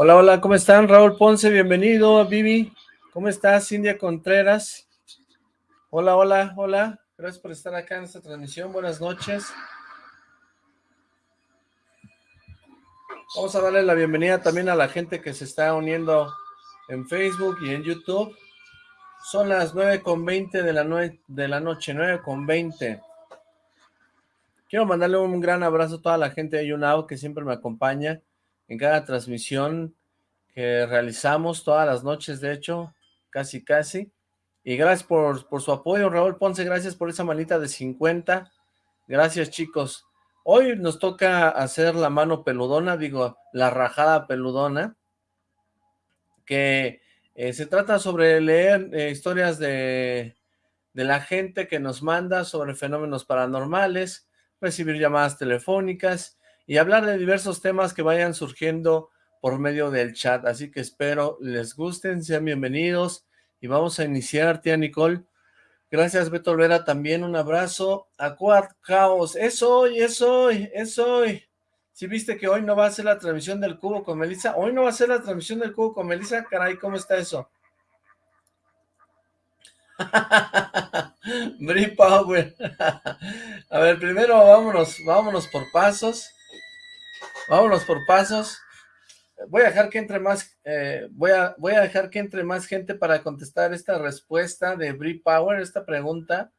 Hola, hola, ¿cómo están? Raúl Ponce, bienvenido. Vivi, ¿cómo estás? Cindia Contreras. Hola, hola, hola. Gracias por estar acá en esta transmisión. Buenas noches. Vamos a darle la bienvenida también a la gente que se está uniendo en Facebook y en YouTube. Son las 9.20 de la, de la noche, 9.20. Quiero mandarle un gran abrazo a toda la gente de YouNow que siempre me acompaña en cada transmisión que realizamos todas las noches, de hecho, casi casi. Y gracias por, su apoyo, Raúl Ponce, gracias por esa manita de 50. Gracias, chicos. Hoy nos toca hacer la mano peludona, digo, la rajada peludona, que eh, se trata sobre leer eh, historias de la gente que nos manda sobre fenómenos paranormales, recibir llamadas telefónicas y hablar de diversos temas que vayan surgiendo por medio del chat. Así que espero les gusten, sean bienvenidos y vamos a iniciar, tía Nicole. Gracias, Beto Olvera, también un abrazo. A Quad Chaos, es hoy, es hoy, es hoy. Si viste que hoy no va a ser la transmisión del cubo con Melissa, hoy no va a ser la transmisión del cubo con Melissa, caray, ¿cómo está eso? Brie Power. a ver, primero vámonos, vámonos por pasos. Vámonos por pasos. Voy a dejar que entre más, eh, voy, a, voy a dejar que entre más gente para contestar esta respuesta de Brie Power, esta pregunta,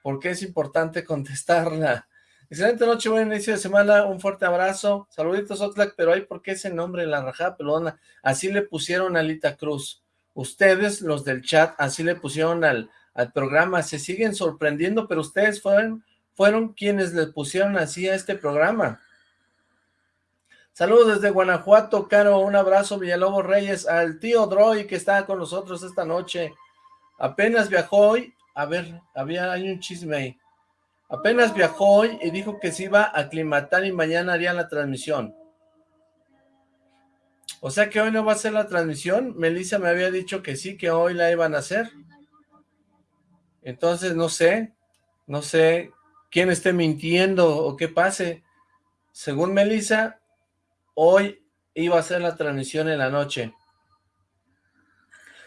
porque es importante contestarla. Excelente noche, buen inicio de semana, un fuerte abrazo, saluditos Oxlack, pero hay por qué ese nombre, la rajada pelona, así le pusieron a Lita Cruz, ustedes, los del chat, así le pusieron al, al programa, se siguen sorprendiendo, pero ustedes fueron, fueron quienes le pusieron así a este programa, Saludos desde Guanajuato, Caro, un abrazo, Villalobos Reyes, al tío Droy que está con nosotros esta noche. Apenas viajó hoy, a ver, había hay un chisme ahí. Apenas viajó hoy y dijo que se iba a aclimatar y mañana haría la transmisión. O sea que hoy no va a ser la transmisión. Melissa me había dicho que sí, que hoy la iban a hacer. Entonces no sé, no sé quién esté mintiendo o qué pase. Según Melissa, Hoy iba a ser la transmisión en la noche.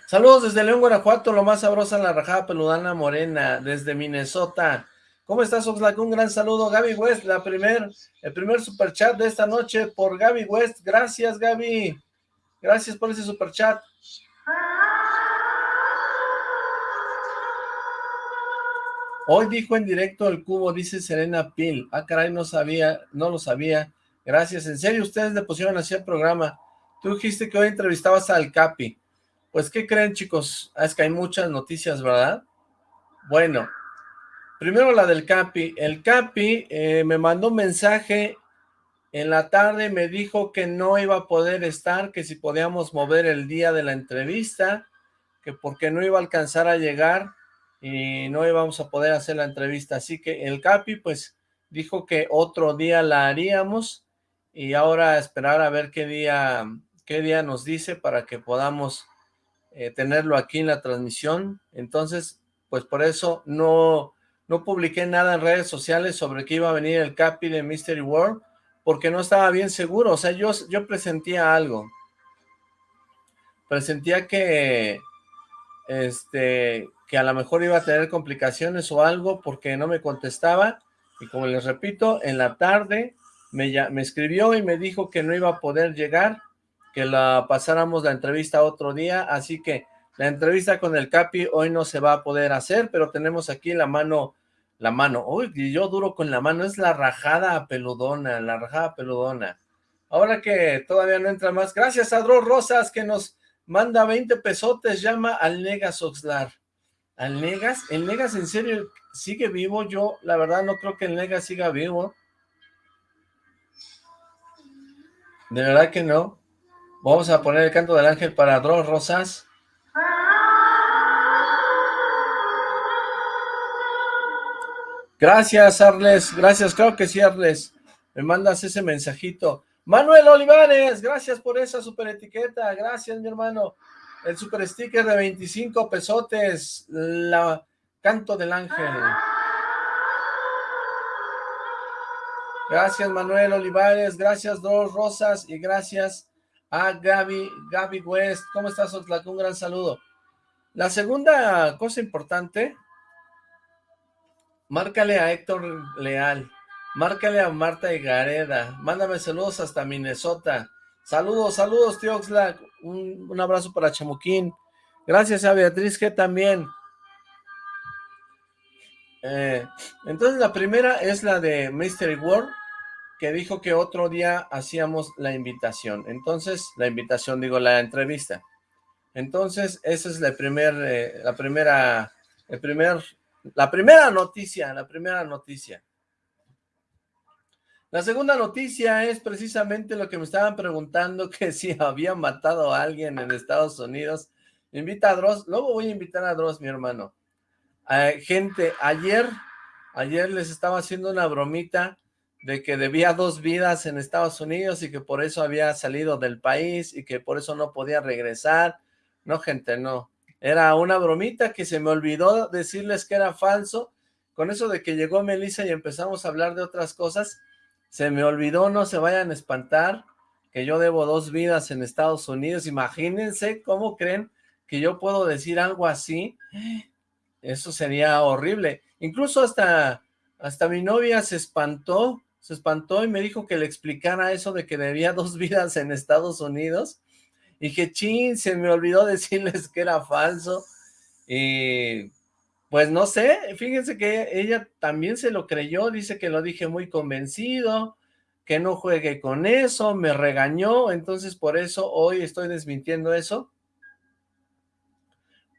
Saludos desde León, Guanajuato, lo más sabrosa la rajada peludana morena, desde Minnesota. ¿Cómo estás, Oxlack? Un gran saludo, Gaby West, la primer, el primer superchat de esta noche por Gaby West. Gracias, Gaby. Gracias por ese superchat. Hoy dijo en directo el cubo, dice Serena Pil. Ah, caray, no sabía, no lo sabía. Gracias, en serio, ustedes le pusieron así el programa. Tú dijiste que hoy entrevistabas al Capi. Pues, ¿qué creen, chicos? Ah, es que hay muchas noticias, ¿verdad? Bueno, primero la del Capi. El Capi eh, me mandó un mensaje en la tarde, me dijo que no iba a poder estar, que si podíamos mover el día de la entrevista, que porque no iba a alcanzar a llegar y no íbamos a poder hacer la entrevista. Así que el Capi, pues, dijo que otro día la haríamos y ahora esperar a ver qué día, qué día nos dice para que podamos eh, tenerlo aquí en la transmisión. Entonces, pues por eso no, no publiqué nada en redes sociales sobre que iba a venir el Capi de Mystery World, porque no estaba bien seguro, o sea, yo, yo presentía algo. Presentía que, este, que a lo mejor iba a tener complicaciones o algo porque no me contestaba, y como les repito, en la tarde me, escribió y me dijo que no iba a poder llegar, que la pasáramos la entrevista otro día, así que la entrevista con el Capi hoy no se va a poder hacer, pero tenemos aquí la mano, la mano, uy, yo duro con la mano, es la rajada peludona, la rajada peludona. Ahora que todavía no entra más, gracias a Dro Rosas que nos manda 20 pesotes, llama al Negas Oxlar. ¿Al Negas? ¿El Negas en serio sigue vivo? Yo la verdad no creo que el Negas siga vivo. De verdad que no. Vamos a poner el canto del ángel para dos rosas. Gracias, Arles. Gracias, creo que sí, Arles. Me mandas ese mensajito. Manuel Olivares, gracias por esa super etiqueta. Gracias, mi hermano. El super sticker de 25 pesotes. La canto del ángel. Gracias Manuel Olivares, gracias Dos Rosas y gracias Ah, Gaby, Gaby West, ¿cómo estás, Oxlack? Un gran saludo. La segunda cosa importante, márcale a Héctor Leal, márcale a Marta Gareda, mándame saludos hasta Minnesota. Saludos, saludos, tío Oxlack. Un, un abrazo para Chamuquín. Gracias a Beatriz que también. Eh, entonces la primera es la de Mystery World, que dijo que otro día hacíamos la invitación. Entonces, la invitación, digo, la entrevista. Entonces, esa es la, primer, eh, la primera, el primer, la primera noticia, la primera noticia. La segunda noticia es precisamente lo que me estaban preguntando, que si había matado a alguien en Estados Unidos. Invita a Dross, luego voy a invitar a Dross, mi hermano. Eh, gente, ayer, ayer les estaba haciendo una bromita de que debía dos vidas en Estados Unidos y que por eso había salido del país y que por eso no podía regresar. No, gente, no. Era una bromita que se me olvidó decirles que era falso. Con eso de que llegó Melissa y empezamos a hablar de otras cosas, se me olvidó, no se vayan a espantar, que yo debo dos vidas en Estados Unidos. Imagínense cómo creen que yo puedo decir algo así. Eso sería horrible. Incluso hasta, hasta mi novia se espantó se espantó y me dijo que le explicara eso de que debía dos vidas en Estados Unidos. Y que chin, se me olvidó decirles que era falso. Y pues no sé, fíjense que ella también se lo creyó, dice que lo dije muy convencido, que no juegue con eso, me regañó, entonces por eso hoy estoy desmintiendo eso.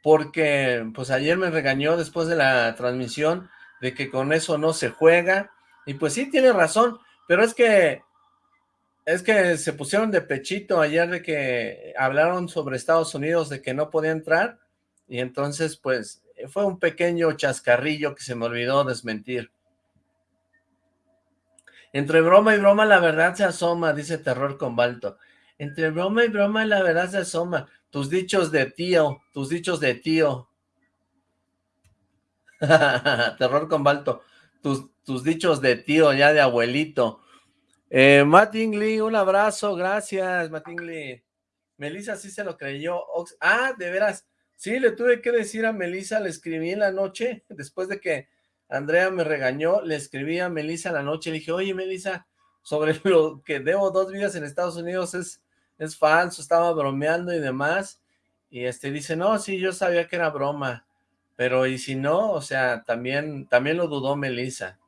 Porque pues ayer me regañó después de la transmisión de que con eso no se juega, y pues sí, tiene razón, pero es que es que se pusieron de pechito ayer de que hablaron sobre Estados Unidos de que no podía entrar y entonces pues fue un pequeño chascarrillo que se me olvidó desmentir. Entre broma y broma la verdad se asoma, dice Terror con Balto. Entre broma y broma la verdad se asoma. Tus dichos de tío, tus dichos de tío. Terror con Balto tus, dichos de tío, ya de abuelito. Eh, Mattingly, un abrazo, gracias, Mattingly. Melissa sí se lo creyó. Ah, de veras, sí, le tuve que decir a Melissa, le escribí en la noche, después de que Andrea me regañó, le escribí a Melissa en la noche, le dije, oye, Melissa, sobre lo que debo dos vidas en Estados Unidos es, es falso, estaba bromeando y demás, y este dice, no, sí, yo sabía que era broma, pero y si no, o sea, también, también lo dudó Melissa.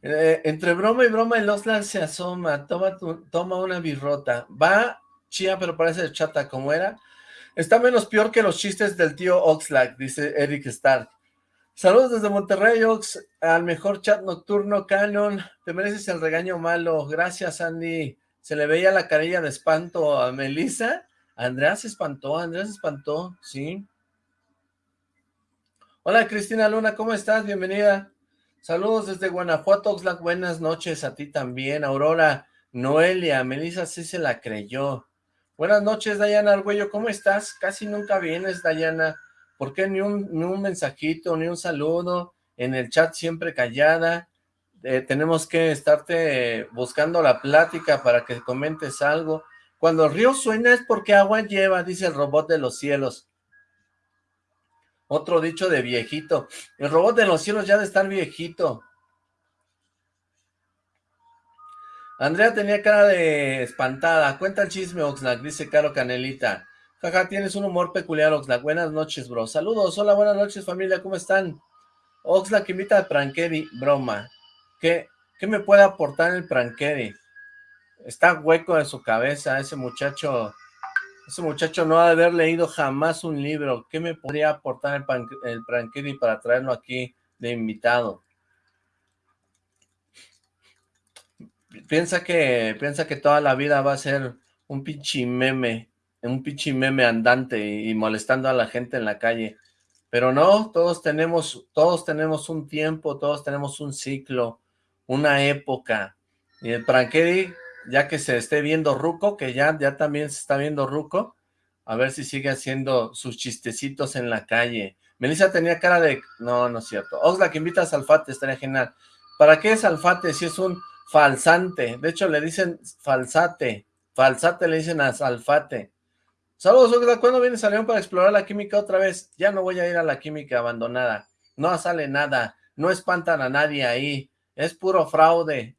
Eh, entre broma y broma el Oslan se asoma, toma, toma una birrota. Va chía, pero parece chata como era. Está menos peor que los chistes del tío Oxlack, dice Eric Stark. Saludos desde Monterrey, Ox, al mejor chat nocturno, Canon. Te mereces el regaño malo. Gracias, Andy. Se le veía la carilla de espanto a Melissa Andrea se espantó, Andrea se espantó, sí. Hola Cristina Luna, ¿cómo estás? Bienvenida. Saludos desde Guanajuato, Oxlack, buenas noches a ti también. Aurora, Noelia, Melissa sí se la creyó. Buenas noches, Dayana Argüello, ¿cómo estás? Casi nunca vienes, Dayana. ¿Por qué ni un, ni un mensajito, ni un saludo? En el chat siempre callada. Eh, tenemos que estarte buscando la plática para que comentes algo. Cuando río suena es porque agua lleva, dice el robot de los cielos. Otro dicho de viejito. El robot de los cielos ya de estar viejito. Andrea tenía cara de espantada. Cuenta el chisme, Oxlack, dice Caro Canelita. Jaja, tienes un humor peculiar, Oxlack. Buenas noches, bro. Saludos. Hola, buenas noches, familia. ¿Cómo están? Oxlack invita a Prankeri. Broma. ¿Qué, ¿Qué me puede aportar el Prankeri? Está hueco de su cabeza, ese muchacho, ese muchacho no ha de haber leído jamás un libro. ¿Qué me podría aportar el, el para traerlo aquí de invitado? Piensa que, piensa que toda la vida va a ser un pinche meme, un pinche meme andante y, y molestando a la gente en la calle. Pero no, todos tenemos, todos tenemos un tiempo, todos tenemos un ciclo, una época. Y el Prankedy ya que se esté viendo Ruco, que ya, ya también se está viendo Ruco, a ver si sigue haciendo sus chistecitos en la calle. Melissa tenía cara de... No, no es cierto. Oxlack, invita a Salfate, estaría genial. ¿Para qué es Alfate si es un falsante. De hecho, le dicen falsate. Falsate le dicen a Salfate. Saludos, Oxlack. ¿Cuándo vienes a León para explorar la química otra vez? Ya no voy a ir a la química abandonada. No sale nada. No espantan a nadie ahí. Es puro fraude.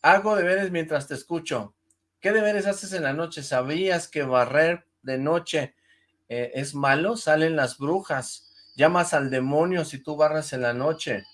Hago deberes mientras te escucho. ¿Qué deberes haces en la noche? ¿Sabías que barrer de noche eh, es malo? Salen las brujas. Llamas al demonio si tú barras en la noche.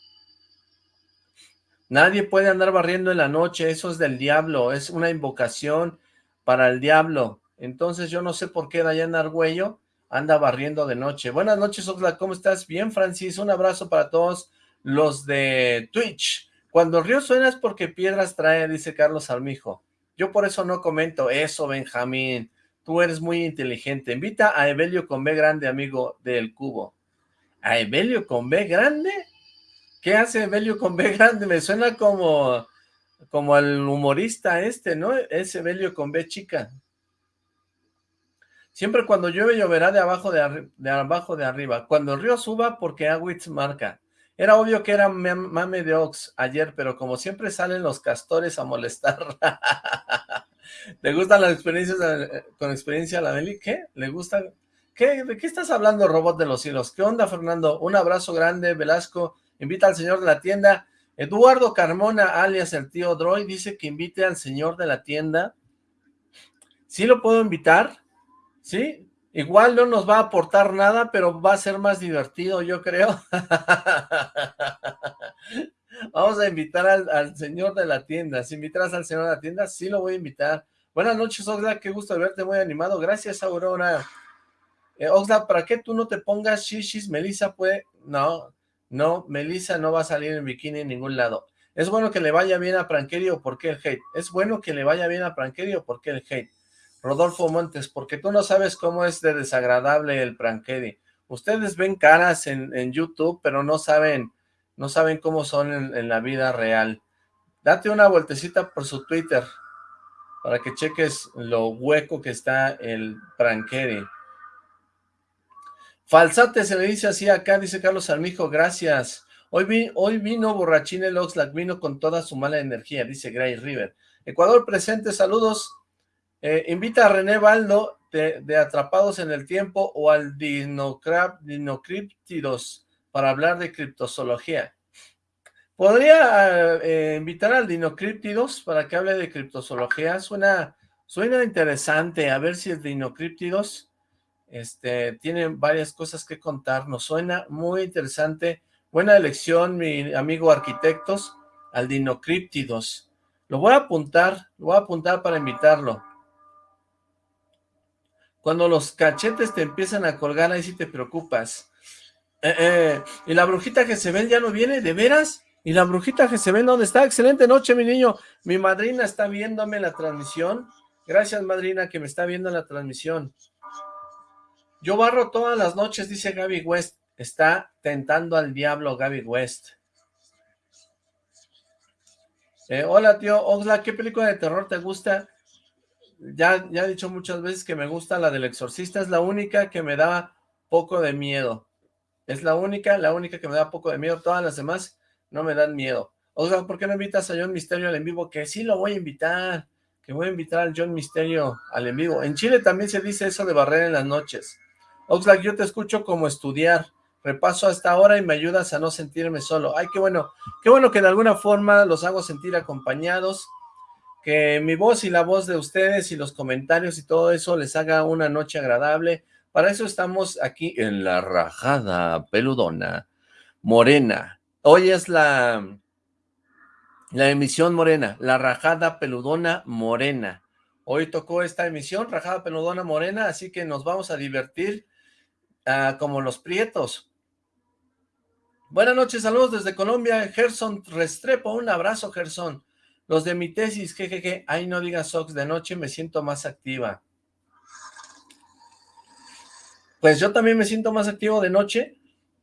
Nadie puede andar barriendo en la noche, eso es del diablo, es una invocación para el diablo. Entonces yo no sé por qué Dayan Argüello anda barriendo de noche. Buenas noches, Oxlack, ¿cómo estás? Bien, Francis, un abrazo para todos los de Twitch. Cuando el río suena es porque piedras trae, dice Carlos Armijo. Yo por eso no comento eso, Benjamín. Tú eres muy inteligente. Invita a Evelio con B grande, amigo del cubo. ¿A Evelio con B grande? ¿Qué hace Evelio con B grande? Me suena como, como al humorista este, ¿no? Es Evelio con B chica. Siempre cuando llueve lloverá de abajo de, de abajo de arriba. Cuando el río suba porque Agüitz marca. Era obvio que era mame de Ox ayer, pero como siempre salen los castores a molestar. ¿Le gustan las experiencias con experiencia a la Beli? ¿Qué? ¿Le gusta? ¿Qué? ¿De qué estás hablando, robot de los cielos? ¿Qué onda, Fernando? Un abrazo grande, Velasco. Invita al señor de la tienda. Eduardo Carmona, alias el tío Droid, dice que invite al señor de la tienda. ¿Sí lo puedo invitar? ¿Sí? Igual no nos va a aportar nada, pero va a ser más divertido, yo creo. Vamos a invitar al, señor de la tienda. Si invitas al señor de la tienda, sí lo voy a invitar. Buenas noches, Oxlack. Qué gusto verte, muy animado. Gracias, Aurora. Eh, Oxlack, ¿para qué tú no te pongas shishis? Melissa puede... No, no, Melissa no va a salir en bikini en ningún lado. ¿Es bueno que le vaya bien a Pranquerio por qué el hate? ¿Es bueno que le vaya bien a Pranquerio por qué el hate? Rodolfo Montes, porque tú no sabes cómo es de desagradable el Pranquedi. Ustedes ven caras en, YouTube, pero no saben, no saben cómo son en, la vida real. Date una vueltecita por su Twitter, para que cheques lo hueco que está el Pranquedi. Falsate se le dice así acá, dice Carlos Armijo, gracias. Hoy, hoy vino borrachín el Oxlack, vino con toda su mala energía, dice Gray River. Ecuador presente, saludos. Eh, invita a René Baldo de, Atrapados en el Tiempo o al Dinocryptidos para hablar de criptozoología. ¿Podría eh, invitar al Dinocryptidos para que hable de criptozoología? Suena, suena interesante, a ver si el Dinocryptidos este, tienen varias cosas que contarnos. Suena muy interesante. Buena elección, mi amigo arquitectos, al Dinocríptidos. Lo voy a apuntar, lo voy a apuntar para invitarlo. Cuando los cachetes te empiezan a colgar, ahí sí te preocupas. Eh, eh, ¿Y la brujita se ya no viene? ¿De veras? ¿Y la brujita se dónde está? Excelente noche, mi niño. Mi madrina está viéndome la transmisión. Gracias, madrina, que me está viendo la transmisión. Yo barro todas las noches, dice Gaby West. Está tentando al diablo Gaby West. Eh, hola, tío Oxla, ¿qué película de terror te gusta? Ya, ya he dicho muchas veces que me gusta la del exorcista. Es la única que me da poco de miedo. Es la única, la única que me da poco de miedo. Todas las demás no me dan miedo. Oxlack, ¿por qué no invitas a John Misterio al en vivo? Que sí lo voy a invitar. Que voy a invitar al John Misterio al en vivo. En Chile también se dice eso de barrer en las noches. Oxlack, yo te escucho como estudiar, repaso hasta ahora y me ayudas a no sentirme solo. Ay, qué bueno, qué bueno que de alguna forma los hago sentir acompañados, que mi voz y la voz de ustedes y los comentarios y todo eso les haga una noche agradable. Para eso estamos aquí en la rajada peludona, morena. Hoy es la, la emisión morena, la rajada peludona morena. Hoy tocó esta emisión, rajada peludona morena, así que nos vamos a divertir Ah, como los prietos. Buenas noches, saludos desde Colombia, Gerson Restrepo, un abrazo Gerson. Los de mi tesis, jejeje, ay no digas Sox, de noche me siento más activa. Pues yo también me siento más activo de noche,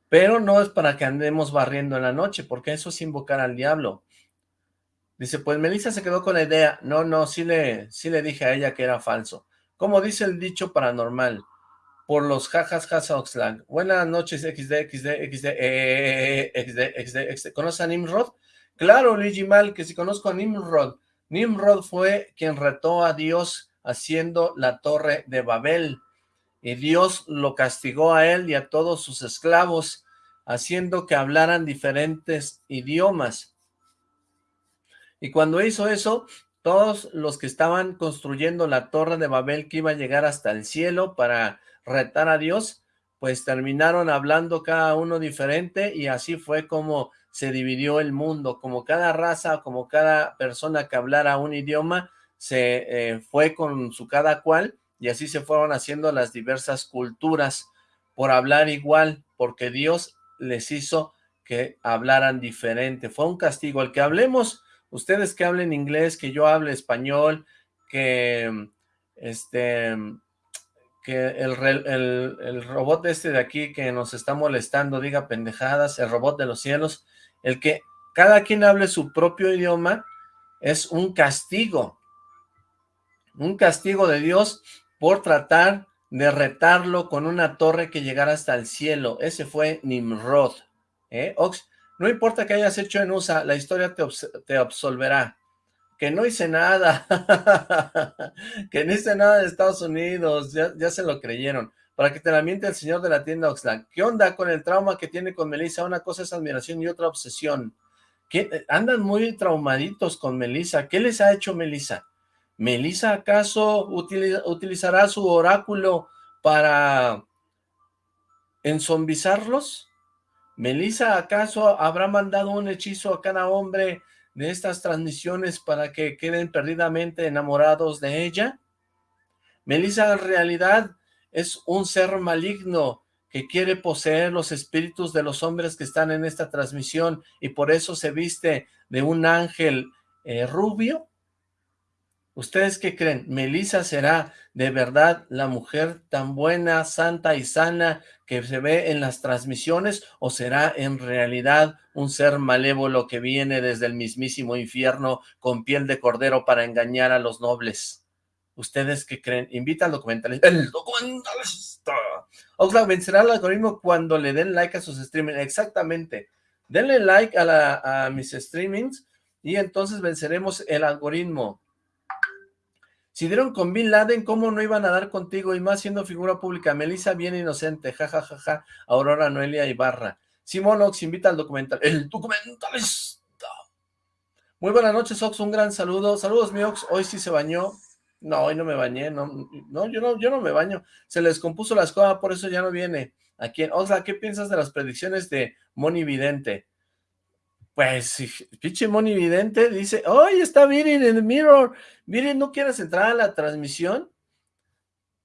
pero no es para que andemos barriendo en la noche, porque eso es invocar al diablo. Dice, pues Melissa se quedó con la idea. No, no, sí le, sí le dije a ella que era falso. Como dice el dicho paranormal, por los jajas jaja Buenas noches, XD, XD, XD, XD, XD, XD. ¿Conoces a Nimrod? Claro, Luigi Mal, que si conozco a Nimrod. Nimrod fue quien retó a Dios haciendo la torre de Babel. Y Dios lo castigó a él y a todos sus esclavos, haciendo que hablaran diferentes idiomas. Y cuando hizo eso, todos los que estaban construyendo la torre de Babel que iba a llegar hasta el cielo para retar a Dios, pues terminaron hablando cada uno diferente y así fue como se dividió el mundo, como cada raza, como cada persona que hablara un idioma, se eh, fue con su cada cual y así se fueron haciendo las diversas culturas por hablar igual, porque Dios les hizo que hablaran diferente. Fue un castigo. El que hablemos, ustedes que hablen inglés, que yo hable español, que este que el, el, el, robot este de aquí que nos está molestando diga pendejadas, el robot de los cielos, el que cada quien hable su propio idioma es un castigo, un castigo de Dios por tratar de retarlo con una torre que llegara hasta el cielo. Ese fue Nimrod. ¿eh? No importa que hayas hecho en USA, la historia te, te absolverá. Que no hice nada, que no hice nada de Estados Unidos, ya, ya, se lo creyeron. Para que te la miente el señor de la tienda Oxlack. ¿Qué onda con el trauma que tiene con Melissa? Una cosa es admiración y otra obsesión. ¿Qué? Andan muy traumaditos con Melissa. ¿Qué les ha hecho Melissa? ¿Melissa acaso utilizará su oráculo para enzombizarlos? ¿Melissa acaso habrá mandado un hechizo a cada hombre de estas transmisiones para que queden perdidamente enamorados de ella? Melissa en realidad es un ser maligno que quiere poseer los espíritus de los hombres que están en esta transmisión y por eso se viste de un ángel eh, rubio. ¿Ustedes qué creen? ¿Melissa será de verdad la mujer tan buena, santa y sana que se ve en las transmisiones o será en realidad un ser malévolo que viene desde el mismísimo infierno con piel de cordero para engañar a los nobles? ¿Ustedes qué creen? Invita al documentalista. ¡El documentalista! Oxlack vencerá el algoritmo cuando le den like a sus streamings. Exactamente. Denle like a, la, a mis streamings y entonces venceremos el algoritmo. Si dieron con Bin Laden, ¿cómo no iban a dar contigo? Y más siendo figura pública. Melissa bien inocente, jajajaja. Ja, ja, ja. Aurora Noelia Ibarra. Simón Ox invita al documental. ¡El documentalista! Muy buenas noches, Ox. Un gran saludo. Saludos, mi Ox. Hoy sí se bañó. No, hoy no me bañé. No, no, yo no, yo no me baño. Se les compuso la escoba, por eso ya no viene. Aquí en Oxla, ¿qué piensas de las predicciones de Moni Vidente? Pues, pinche Moni Vidente dice, ¡Oye, está Virin en el mirror! Virin, ¿no quieres entrar a la transmisión?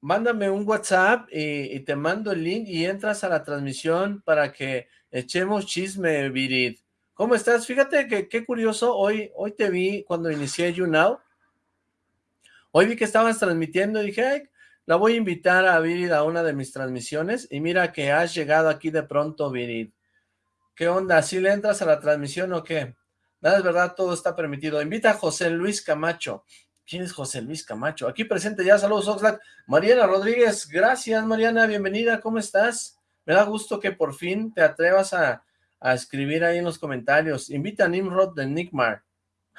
Mándame un WhatsApp y, te mando el link y entras a la transmisión para que echemos chisme, Virid. ¿Cómo estás? Fíjate que qué curioso, hoy, hoy te vi cuando inicié YouNow. Hoy vi que estabas transmitiendo y dije, la voy a invitar a Virid a una de mis transmisiones y mira que has llegado aquí de pronto, Virid. ¿Qué onda? ¿Sí le entras a la transmisión o qué? Nada es verdad, todo está permitido. Invita a José Luis Camacho. ¿Quién es José Luis Camacho? Aquí presente ya, saludos Oxlack. Mariana Rodríguez, gracias Mariana, bienvenida, ¿cómo estás? Me da gusto que por fin te atrevas a, a escribir ahí en los comentarios. Invita a Nimrod de Nickmar.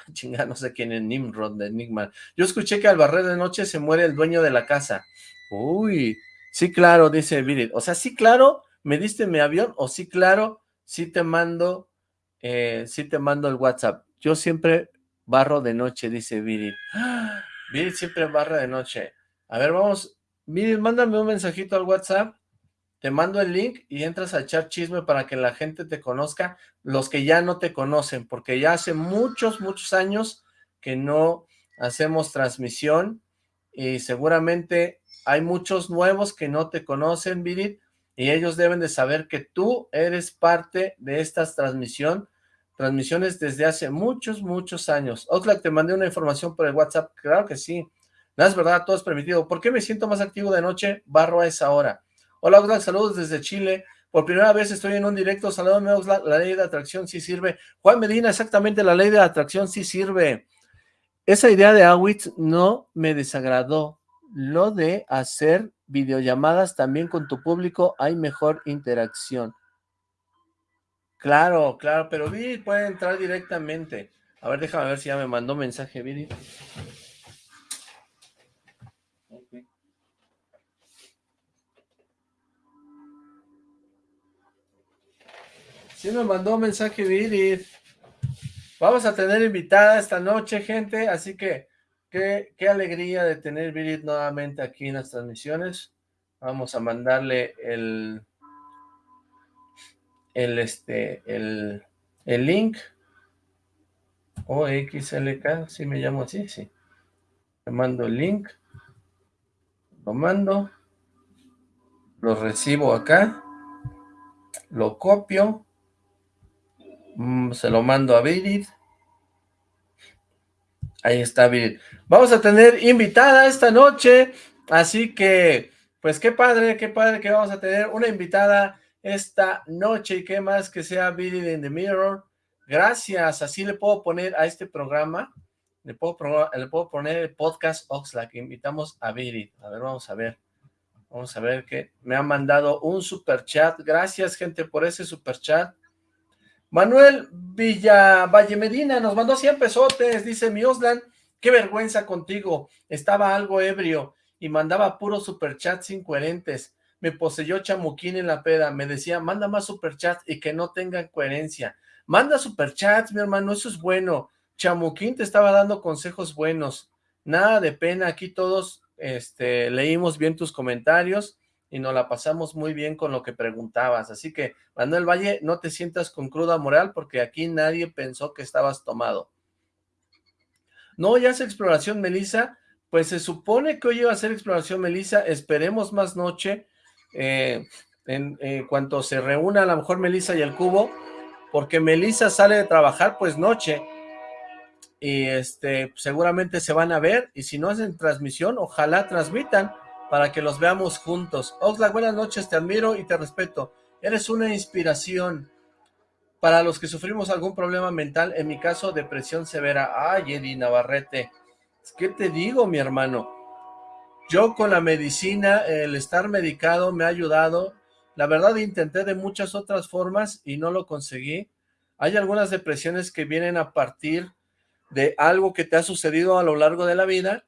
Chinga, no sé quién es Nimrod de Nickmar. Yo escuché que al barrer de noche se muere el dueño de la casa. Uy, sí claro, dice Virid. O sea, sí claro, me diste mi avión, o sí claro, sí te mando, eh, sí te mando el WhatsApp. Yo siempre barro de noche, dice Virid. Virid siempre barra de noche. A ver, vamos. Virid, mándame un mensajito al WhatsApp. Te mando el link y entras a echar chisme para que la gente te conozca, los que ya no te conocen, porque ya hace muchos, muchos años que no hacemos transmisión y seguramente hay muchos nuevos que no te conocen, Virid, y ellos deben de saber que tú eres parte de esta transmisión, transmisiones desde hace muchos, muchos años. Oxlack, te mandé una información por el WhatsApp, claro que sí, no es verdad, todo es permitido. ¿Por qué me siento más activo de noche? Barro a esa hora. Hola Oxlack, saludos desde Chile. Por primera vez estoy en un directo, saludos Oxlack, la ley de atracción sí sirve. Juan Medina, exactamente, la ley de atracción sí sirve. Esa idea de Awitz no me desagradó. Lo de hacer videollamadas también con tu público hay mejor interacción. Claro, claro, pero Viri puede entrar directamente. A ver, déjame ver si ya me mandó mensaje Viri. Sí me mandó mensaje Viri. Vamos a tener invitada esta noche, gente, así que qué, qué alegría de tener Viri nuevamente aquí en las transmisiones. Vamos a mandarle el el este el, el link o XLK, si me llamo así, sí. Le mando el link, lo mando, lo recibo acá, lo copio, mm, se lo mando a Virid, ahí está Virid. Vamos a tener invitada esta noche, así que, pues qué padre, qué padre que vamos a tener una invitada esta noche y qué más que sea Virid in the Mirror, Gracias, así le puedo poner a este programa, le puedo, le puedo poner el podcast Oxlack, invitamos a Virid. A ver, vamos a ver. Vamos a ver que me ha mandado un super chat. Gracias, gente, por ese super chat. Manuel Villa Valle Medina nos mandó 100 pesotes. Dice, mi Oslan, qué vergüenza contigo. Estaba algo ebrio y mandaba puros superchats incoherentes. Me poseyó chamuquín en la peda. Me decía, manda más superchats y que no tengan coherencia. Manda superchats, mi hermano, eso es bueno. Chamuquín te estaba dando consejos buenos. Nada de pena, aquí todos este, leímos bien tus comentarios y nos la pasamos muy bien con lo que preguntabas. Así que, Manuel Valle, no te sientas con cruda moral porque aquí nadie pensó que estabas tomado. No, ya hace exploración, Melissa. Pues se supone que hoy iba a ser exploración, Melissa. Esperemos más noche. Eh, en eh, cuanto se reúna a lo mejor Melissa y el cubo, porque Melissa sale de trabajar pues noche y este seguramente se van a ver y si no hacen transmisión, ojalá transmitan para que los veamos juntos. Oxlack, buenas noches, te admiro y te respeto. Eres una inspiración para los que sufrimos algún problema mental, en mi caso depresión severa. Ay, Eddie Navarrete, ¿qué te digo mi hermano? Yo con la medicina, el estar medicado me ha ayudado, la verdad intenté de muchas otras formas y no lo conseguí. Hay algunas depresiones que vienen a partir de algo que te ha sucedido a lo largo de la vida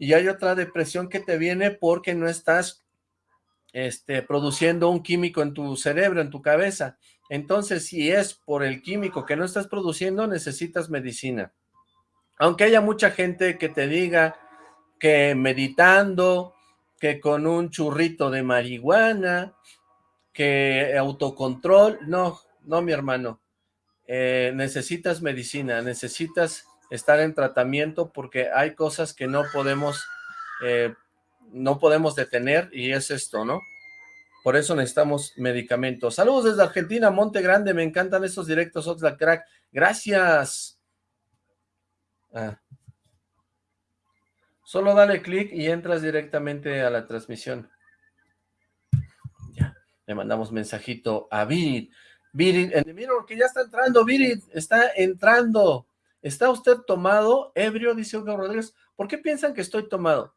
y hay otra depresión que te viene porque no estás este, produciendo un químico en tu cerebro, en tu cabeza. Entonces, si es por el químico que no estás produciendo, necesitas medicina. Aunque haya mucha gente que te diga que meditando, que con un churrito de marihuana, que autocontrol, no, no mi hermano, eh, necesitas medicina, necesitas estar en tratamiento porque hay cosas que no podemos, eh, no podemos detener y es esto, ¿no? Por eso necesitamos medicamentos. Saludos desde Argentina, Monte Grande, me encantan estos directos, Oxlack Crack. Gracias. Ah. Solo dale clic y entras directamente a la transmisión. Le mandamos mensajito a Virid. Virid, en que ya está entrando, Virid, está entrando. ¿Está usted tomado? Ebrio, dice Hugo Rodríguez. ¿Por qué piensan que estoy tomado?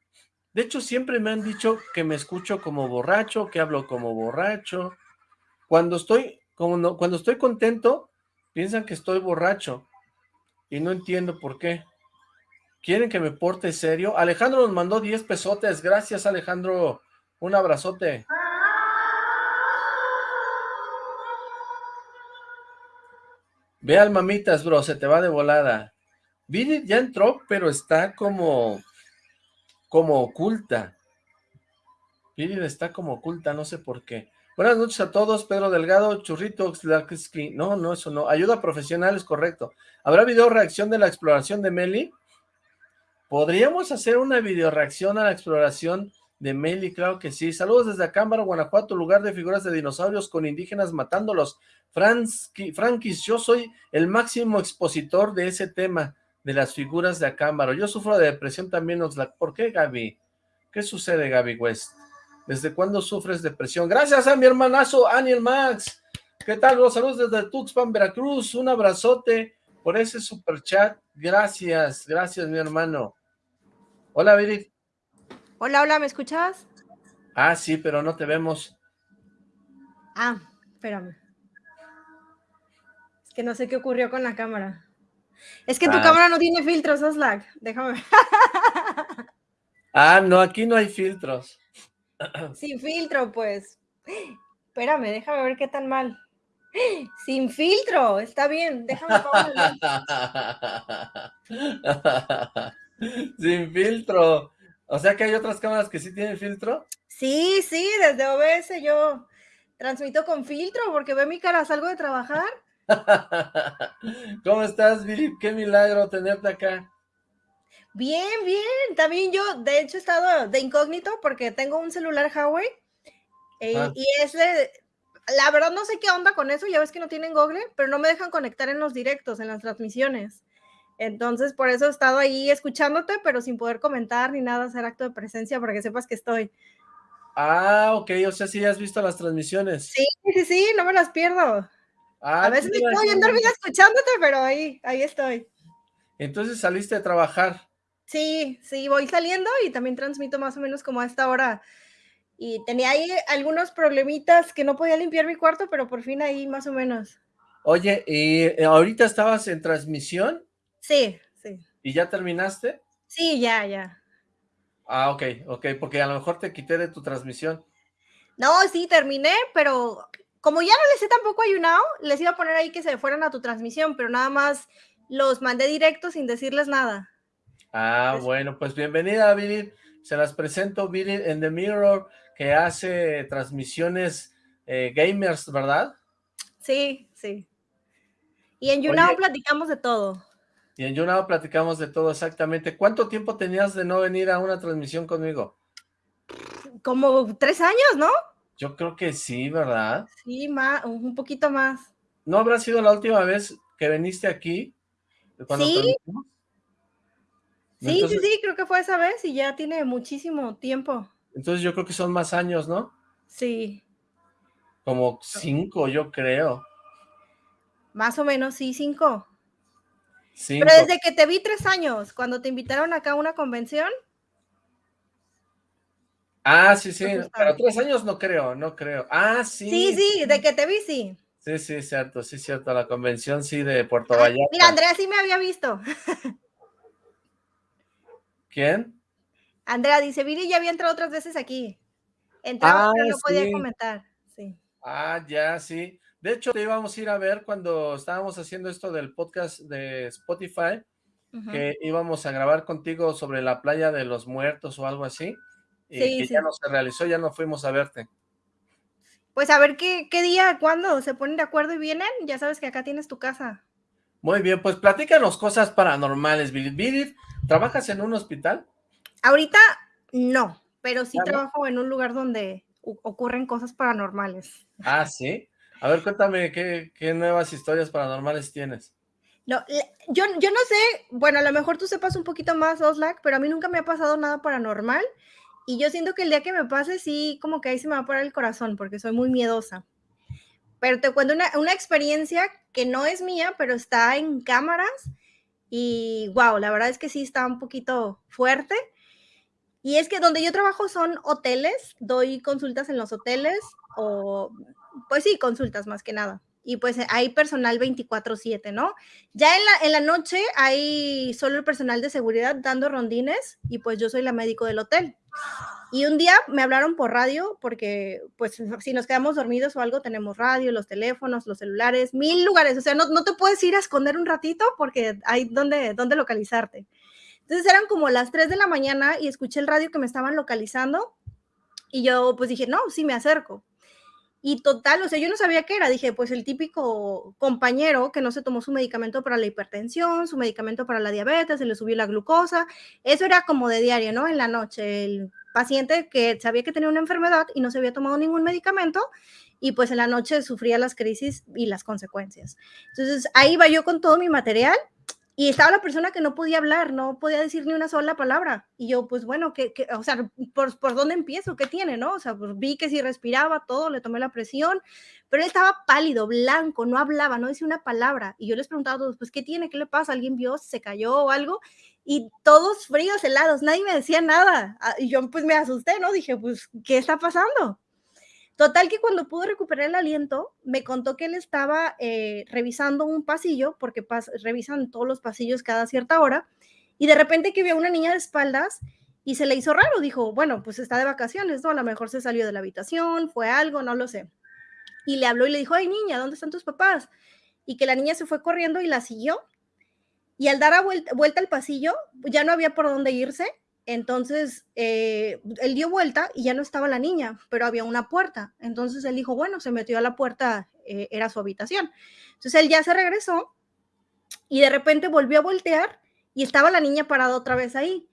De hecho, siempre me han dicho que me escucho como borracho, que hablo como borracho. Cuando estoy, cuando estoy contento, piensan que estoy borracho. Y no entiendo por qué. ¿Quieren que me porte serio? Alejandro nos mandó 10 pesotes. Gracias, Alejandro. Un abrazote. Ve al mamitas, bro, se te va de volada. Vini ya entró, pero está como, como oculta. Vini está como oculta, no sé por qué. Buenas noches a todos, Pedro Delgado, Churrito, no, no, eso no, ayuda profesional es correcto. ¿Habrá video reacción de la exploración de Meli? ¿Podríamos hacer una video reacción a la exploración de Meli? Claro que sí. Saludos desde Acámbaro, Guanajuato, lugar de figuras de dinosaurios con indígenas matándolos. Frankis, yo soy el máximo expositor de ese tema, de las figuras de Acámbaro. Yo sufro de depresión también, ¿por qué, Gaby? ¿Qué sucede, Gaby West? ¿Desde cuándo sufres depresión? Gracias a mi hermanazo, Aniel Max. ¿Qué tal? Los saludos desde Tuxpan, Veracruz. Un abrazote por ese super chat. Gracias, gracias, mi hermano. Hola, Virit. Hola, hola, ¿me escuchas? Ah, sí, pero no te vemos. Ah, espérame. Que no sé qué ocurrió con la cámara. Es que tu Ah. cámara no tiene filtros, Oslac. Déjame ver. Ah, no, aquí no hay filtros. Sin filtro, pues. Espérame, déjame ver qué tan mal. Sin filtro, está bien. Déjame. Sin filtro. O sea que hay otras cámaras que sí tienen filtro. Sí, sí, desde OBS yo transmito con filtro porque ve mi cara, salgo de trabajar. ¿Cómo estás, Billy? Qué milagro tenerte acá. Bien, bien. También yo, de hecho, he estado de incógnito porque tengo un celular Huawei eh, Ah. y es de, la verdad no sé qué onda con eso, ya ves que no tienen Google, pero no me dejan conectar en los directos, en las transmisiones. Entonces, por eso he estado ahí escuchándote, pero sin poder comentar ni nada, hacer acto de presencia para que sepas que estoy. Ah, ok, o sea, sí has visto las transmisiones. Sí, sí, sí, no me las pierdo. Ah, A veces me quedo bien dormida escuchándote, pero ahí, ahí estoy. Entonces saliste a trabajar. Sí, sí, voy saliendo y también transmito más o menos como a esta hora. Y tenía ahí algunos problemitas que no podía limpiar mi cuarto, pero por fin ahí más o menos. Oye, ¿y eh, ahorita estabas en transmisión Sí, sí. y ya terminaste? Sí, ya, ya. Ah, ok, ok, porque a lo mejor te quité de tu transmisión. No, sí, terminé, pero como ya no les he tampoco ayunado, les iba a poner ahí que se fueran a tu transmisión, pero nada más los mandé directo sin decirles nada. Ah, bueno, pues bienvenida, Billy. Se las presento, Billy en The Mirror, que hace transmisiones eh, gamers, ¿verdad? Sí, sí. Y en YouNow platicamos de todo. Y en YouNow platicamos de todo exactamente. ¿Cuánto tiempo tenías de no venir a una transmisión conmigo? Como tres años, ¿no? Yo creo que sí, ¿verdad? Sí, más, un poquito más. ¿No habrá sido la última vez que viniste aquí? Cuando Sí. Sí, Entonces- sí, sí, creo que fue esa vez y ya tiene muchísimo tiempo. Entonces yo creo que son más años, ¿no? Sí, Como cinco, yo creo. más o menos, sí, cinco. Cinco. Pero desde que te vi tres años, cuando te invitaron acá a una convención, Ah, sí, sí, pero tres años no creo, no creo. Ah, sí. sí, sí, de que te vi, sí. Sí, sí, cierto, sí, cierto, la convención sí de Puerto Vallarta. mira, Andrea sí me había visto. ¿Quién? Andrea dice, Viri ya había entrado otras veces aquí. Entraba, Ah, pero no podía comentar. Sí. Ah, ya, sí. De hecho, te íbamos a ir a ver cuando estábamos haciendo esto del podcast de Spotify, que íbamos a grabar contigo sobre la playa de los muertos o algo así, y Sí, que sí. ya no se realizó, ya no fuimos a verte. Pues a ver qué, qué día, cuándo se ponen de acuerdo y vienen, ya sabes que acá tienes tu casa. Muy bien, pues platícanos cosas paranormales, Billy. Billy, ¿trabajas en un hospital? Ahorita no, pero sí ¿Ya no? trabajo en un lugar donde ocurren cosas paranormales. Ah, sí. A ver, cuéntame, ¿qué, qué nuevas historias paranormales tienes? No, yo, yo no sé, bueno, a lo mejor tú sepas un poquito más, Oslac, pero a mí nunca me ha pasado nada paranormal y yo siento que el día que me pase, sí, como que ahí se me va a parar el corazón porque soy muy miedosa. Pero te cuento una, una experiencia que no es mía, pero está en cámaras y wow, la verdad es que sí está un poquito fuerte. Y es que donde yo trabajo son hoteles, doy consultas en los hoteles o, pues sí, consultas más que nada. Y pues hay personal 24/7, ¿no? Ya en la, en la noche hay solo el personal de seguridad dando rondines y pues yo soy la médico del hotel. Y un día me hablaron por radio porque pues si nos quedamos dormidos o algo tenemos radio, los teléfonos, los celulares, mil lugares. O sea, no, no te puedes ir a esconder un ratito porque hay donde, donde localizarte. Entonces eran como las 3 de la mañana y escuché el radio que me estaban localizando y yo pues dije, no, sí me acerco. Y total, o sea, yo no sabía qué era. Dije, pues el típico compañero que no se tomó su medicamento para la hipertensión, su medicamento para la diabetes, se le subió la glucosa. Eso era como de diario, ¿no? En la noche, el paciente que sabía que tenía una enfermedad y no se había tomado ningún medicamento y pues en la noche sufría las crisis y las consecuencias. Entonces ahí iba yo con todo mi material y estaba la persona que no podía hablar, no podía decir ni una sola palabra. Y yo, pues bueno, ¿qué, qué, o sea, ¿por, ¿por dónde empiezo? ¿Qué tiene, no? O sea, pues vi que si respiraba todo, le tomé la presión, pero él estaba pálido, blanco, no hablaba, no decía una palabra. Y yo les preguntaba a todos, pues, ¿qué tiene? ¿Qué le pasa? ¿Alguien vio? ¿Se cayó o algo? Y todos fríos, helados, nadie me decía nada. Y yo, pues, me asusté, ¿no? Dije, pues, ¿qué está pasando? Total que cuando pudo recuperar el aliento, me contó que él estaba eh, revisando un pasillo, porque revisan todos los pasillos cada cierta hora, y de repente que vio a una niña de espaldas y se le hizo raro, dijo, bueno, pues está de vacaciones, ¿no? A lo mejor se salió de la habitación, fue algo, no lo sé. Y le habló y le dijo, ay niña, ¿dónde están tus papás? Y que la niña se fue corriendo y la siguió. Y al dar a vuelta, vuelta al pasillo, ya no había por dónde irse entonces, eh, él dio vuelta y ya no estaba la niña, pero había una puerta. Entonces él dijo, bueno, se metió a la puerta, eh, era su habitación. Entonces él ya se regresó y de repente volvió a voltear y estaba la niña parada otra vez ahí.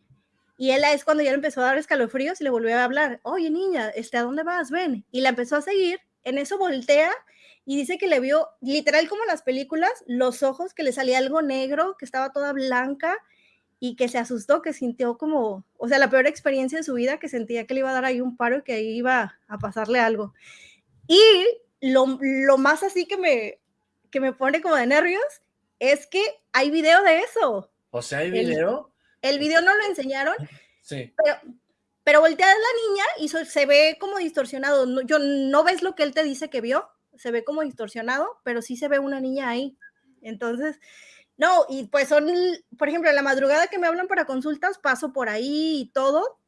Y él es cuando ya empezó a dar escalofríos y le volvió a hablar, oye niña, este, ¿a dónde vas? Ven. Y la empezó a seguir. En eso voltea y dice que le vio, literal como las películas, los ojos, que le salía algo negro, que estaba toda blanca y que se asustó, que sintió como, o sea, la peor experiencia de su vida, que sentía que le iba a dar ahí un paro y que ahí iba a pasarle algo. Y lo, lo más así que me, que me pone como de nervios es que hay video de eso. O sea, hay video. El, video no lo enseñaron. Sí. Pero, pero voltea a la niña y se ve como distorsionado. No, yo, no ves lo que él te dice que vio, se ve como distorsionado, pero sí se ve una niña ahí. Entonces, no, y pues son, por ejemplo, en la madrugada que me hablan para consultas, paso por ahí y todo.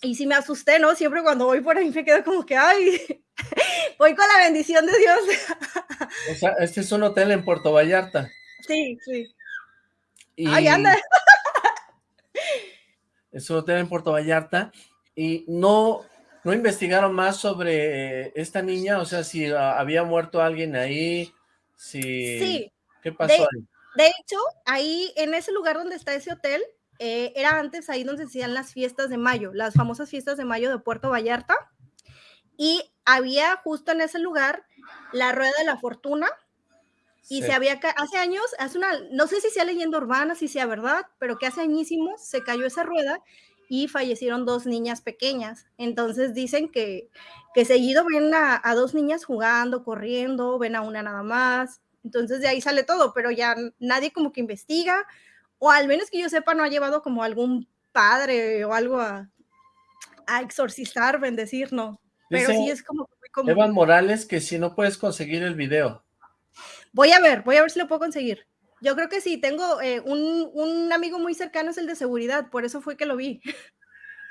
Y sí me asusté, ¿no? Siempre cuando voy por ahí me quedo como que, ay, voy con la bendición de Dios. O sea, este es un hotel en Puerto Vallarta. Sí, sí. Ay, anda. Es un hotel en Puerto Vallarta. Y no, no investigaron más sobre esta niña, o sea, si había muerto alguien ahí, si... Sí. ¿Qué pasó ahí? De hecho, ahí en ese lugar donde está ese hotel, eh, era antes ahí donde se hacían las fiestas de mayo, las famosas fiestas de mayo de Puerto Vallarta. Y había justo en ese lugar la Rueda de la Fortuna. Y se había, hace años, hace una, no sé si sea leyenda urbana, si sea verdad, pero que hace añísimos se cayó esa rueda y fallecieron dos niñas pequeñas. Entonces dicen que, que seguido ven a, a, dos niñas jugando, corriendo, ven a una nada más. Entonces de ahí sale todo, pero ya nadie como que investiga, o al menos que yo sepa, no ha llevado como algún padre o algo a, a exorcizar, bendecir, no. Pero sí es como Evan Morales que si no puedes conseguir el video. Voy a ver, voy a ver si lo puedo conseguir. Yo creo que sí, tengo eh, un, un, amigo muy cercano, es el de seguridad, por eso fue que lo vi.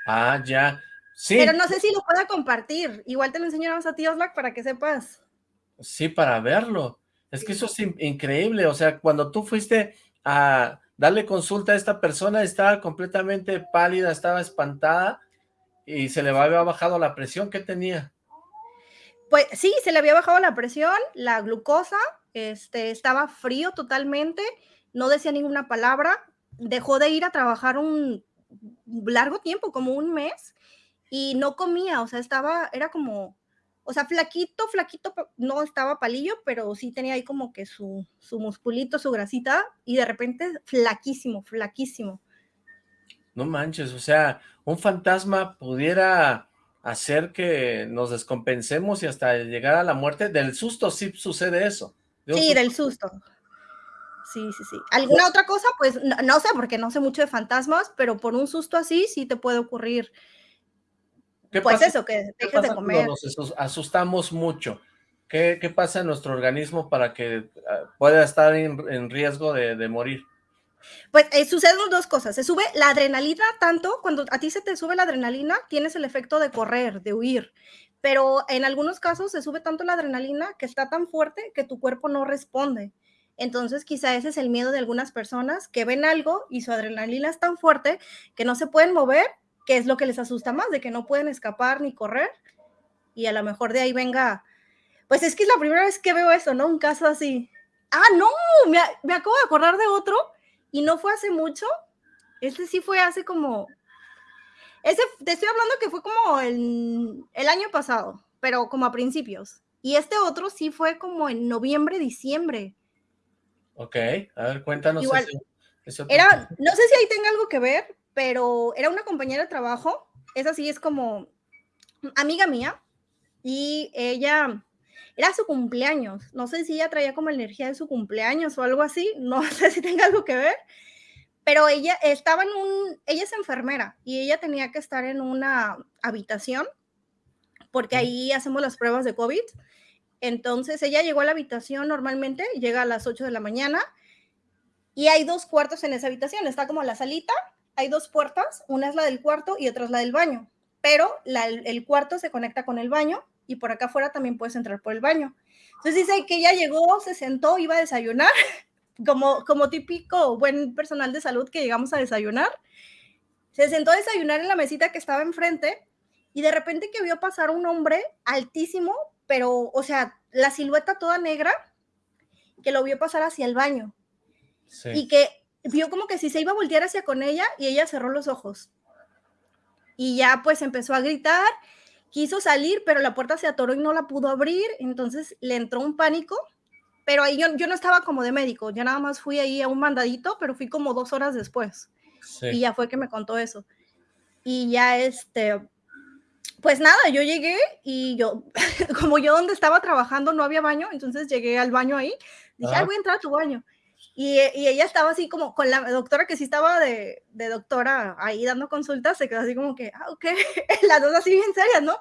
Ah, ya. Sí. Pero no sé si lo pueda compartir. Igual te lo enseñamos a ti, Oslac, para que sepas. Sí, para verlo. Es que eso es increíble, o sea, cuando tú fuiste a darle consulta a esta persona, estaba completamente pálida, estaba espantada y se le había bajado la presión, ¿qué tenía? Pues sí, se le había bajado la presión, la glucosa, este, estaba frío totalmente, no decía ninguna palabra, dejó de ir a trabajar un largo tiempo, como un mes, y no comía, o sea, estaba, era como o sea, flaquito, flaquito, no estaba palillo, pero sí tenía ahí como que su, su musculito, su grasita, y de repente flaquísimo, flaquísimo. No manches, o sea, un fantasma pudiera hacer que nos descompensemos y hasta llegar a la muerte. Del susto sí sucede eso. sí, del susto. Sí, sí, sí. ¿Alguna otra cosa? Pues no, no, sé, porque no sé mucho de fantasmas, pero por un susto así sí te puede ocurrir pues eso, que dejes de comer. Nos asustamos mucho. ¿Qué, ¿Qué, pasa en nuestro organismo para que ah, pueda estar en, riesgo de, morir? Pues eh, suceden dos cosas. Se sube la adrenalina tanto, cuando a ti se te sube la adrenalina, tienes el efecto de correr, de huir. Pero en algunos casos se sube tanto la adrenalina que está tan fuerte que tu cuerpo no responde. Entonces, quizá ese es el miedo de algunas personas que ven algo y su adrenalina es tan fuerte que no se pueden mover qué es lo que les asusta más, de que no pueden escapar ni correr, y a lo mejor de ahí venga, pues es que es la primera vez que veo eso, ¿no? Un caso así. Ah, no, me, me acabo de acordar de otro, y no fue hace mucho, este sí fue hace como, ese, te estoy hablando que fue como el, el año pasado, pero como a principios, y este otro sí fue como en noviembre, diciembre. Ok, a ver, cuéntanos. Igual, era, no sé si ahí tenga algo que ver, pero era una compañera de trabajo, esa sí es como amiga mía, y ella, era su cumpleaños, no sé si ella traía como energía de su cumpleaños o algo así, no sé si tenga algo que ver, pero ella estaba en un, ella es enfermera y ella tenía que estar en una habitación porque ahí hacemos las pruebas de COVID. Entonces ella llegó a la habitación normalmente, llega a las 8 de la mañana y hay dos cuartos en esa habitación, está como la salita, hay dos puertas, una es la del cuarto y otra es la del baño, pero el cuarto se conecta con el baño y por acá afuera también puedes entrar por el baño. Entonces dice que ella llegó, se sentó, iba a desayunar, como, como típico buen personal de salud que llegamos a desayunar. Se sentó a desayunar en la mesita que estaba enfrente y de repente que vio pasar un hombre altísimo, pero, o sea, la silueta toda negra, que lo vio pasar hacia el baño. Y que vio como que si se iba a voltear hacia con ella y ella cerró los ojos. Y ya pues empezó a gritar, quiso salir, pero la puerta se atoró y no la pudo abrir, entonces le entró un pánico, pero ahí yo, yo no estaba como de médico, yo nada más fui ahí a un mandadito, pero fui como dos horas después. Y ya fue que me contó eso. Y ya este, pues nada, yo llegué y yo, como yo donde estaba trabajando no había baño, entonces llegué al baño ahí, dije, ah. voy a entrar a tu baño. Y, y, ella estaba así como con la doctora que sí estaba de, de, doctora ahí dando consultas, se quedó así como que, ah, ok, las dos así bien serias, ¿no?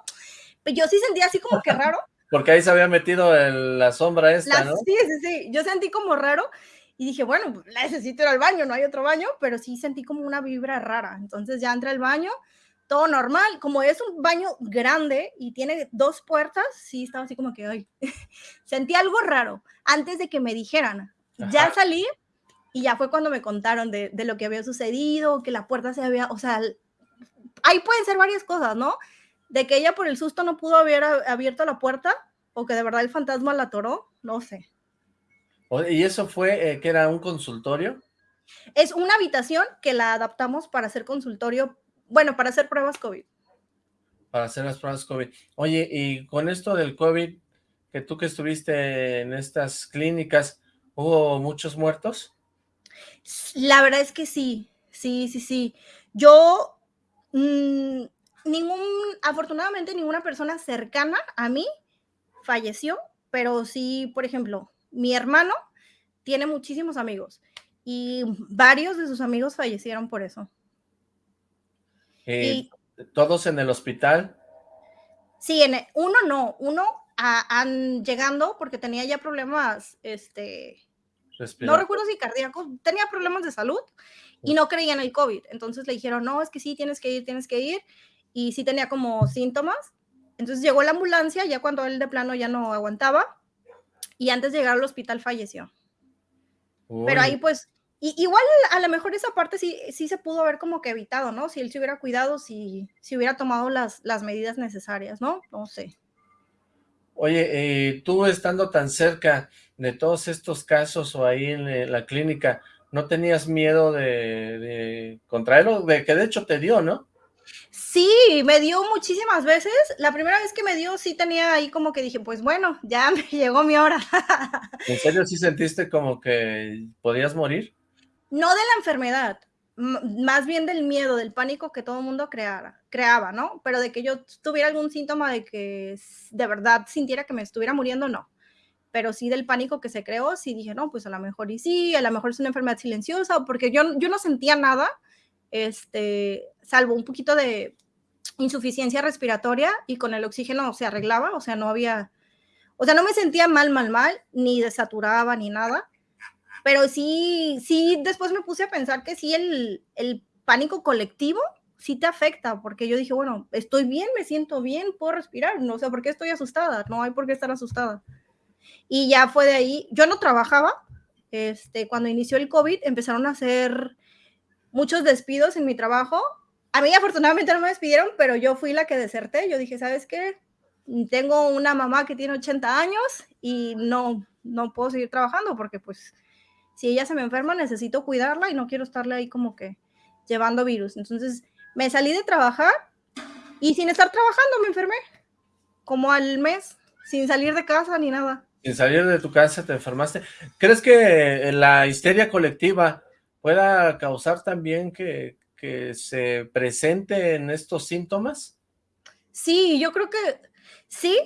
Pero yo sí sentía así como que raro. Porque ahí se había metido en la sombra esta, ¿no? Sí, sí, sí, yo sentí como raro y dije, bueno, pues necesito ir al baño, no hay otro baño, pero sí sentí como una vibra rara. Entonces ya entré al baño, todo normal, como es un baño grande y tiene dos puertas, sí estaba así como que, ay, sentí algo raro antes de que me dijeran. Ya salí y ya fue cuando me contaron de, de, lo que había sucedido, que la puerta se había, o sea, ahí pueden ser varias cosas, ¿no? De que ella por el susto no pudo haber abierto la puerta o que de verdad el fantasma la atoró, no sé. ¿Y eso fue eh, que era un consultorio? Es una habitación que la adaptamos para hacer consultorio, bueno, para hacer pruebas COVID. Para hacer las pruebas COVID. Oye, y con esto del COVID, que tú que estuviste en estas clínicas, ¿hubo muchos muertos? La verdad es que sí, sí, sí, sí. Yo, mmm, ningún, afortunadamente ninguna persona cercana a mí falleció, pero sí, por ejemplo, mi hermano tiene muchísimos amigos y varios de sus amigos fallecieron por eso. Eh, ¿Todos en el hospital? Sí, en uno no, uno han llegando porque tenía ya problemas, este, no recuerdo si cardíacos, tenía problemas de salud y no creía en el COVID. Entonces le dijeron, no, es que sí, tienes que ir, tienes que ir. Y sí tenía como síntomas. Entonces llegó la ambulancia, ya cuando él de plano ya no aguantaba. Y antes de llegar al hospital falleció. Pero ahí pues, igual a lo mejor esa parte sí, sí se pudo haber como que evitado, ¿no? Si él se hubiera cuidado, si, si hubiera tomado las, las medidas necesarias, ¿no? No sé. Oye, eh, tú estando tan cerca de todos estos casos o ahí en la clínica, ¿no tenías miedo de, de contraerlo? De que de hecho te dio, ¿no? Sí, me dio muchísimas veces. La primera vez que me dio sí tenía ahí como que dije, pues bueno, ya me llegó mi hora. ¿En serio sí sentiste como que podías morir? No de la enfermedad, más bien del miedo, del pánico que todo el mundo creara, creaba, ¿no? Pero de que yo tuviera algún síntoma de que de verdad sintiera que me estuviera muriendo, no. Pero sí del pánico que se creó, sí dije, no, pues a lo mejor y sí, a lo mejor es una enfermedad silenciosa, porque yo, yo no sentía nada, este, salvo un poquito de insuficiencia respiratoria y con el oxígeno se arreglaba, o sea, no había, o sea, no me sentía mal, mal, mal, ni desaturaba, ni nada, pero sí, sí, después me puse a pensar que sí, el, el pánico colectivo sí te afecta, porque yo dije, bueno, estoy bien, me siento bien, puedo respirar, no sé por qué estoy asustada, no hay por qué estar asustada. Y ya fue de ahí, yo no trabajaba, este, cuando inició el COVID empezaron a hacer muchos despidos en mi trabajo. A mí afortunadamente no me despidieron, pero yo fui la que deserté. Yo dije, ¿sabes qué? Tengo una mamá que tiene 80 años y no, no puedo seguir trabajando porque pues si ella se me enferma necesito cuidarla y no quiero estarle ahí como que llevando virus. Entonces me salí de trabajar y sin estar trabajando me enfermé, como al mes, sin salir de casa ni nada. Sin salir de tu casa te enfermaste. ¿Crees que la histeria colectiva pueda causar también que, que se presenten estos síntomas? Sí, yo creo que sí,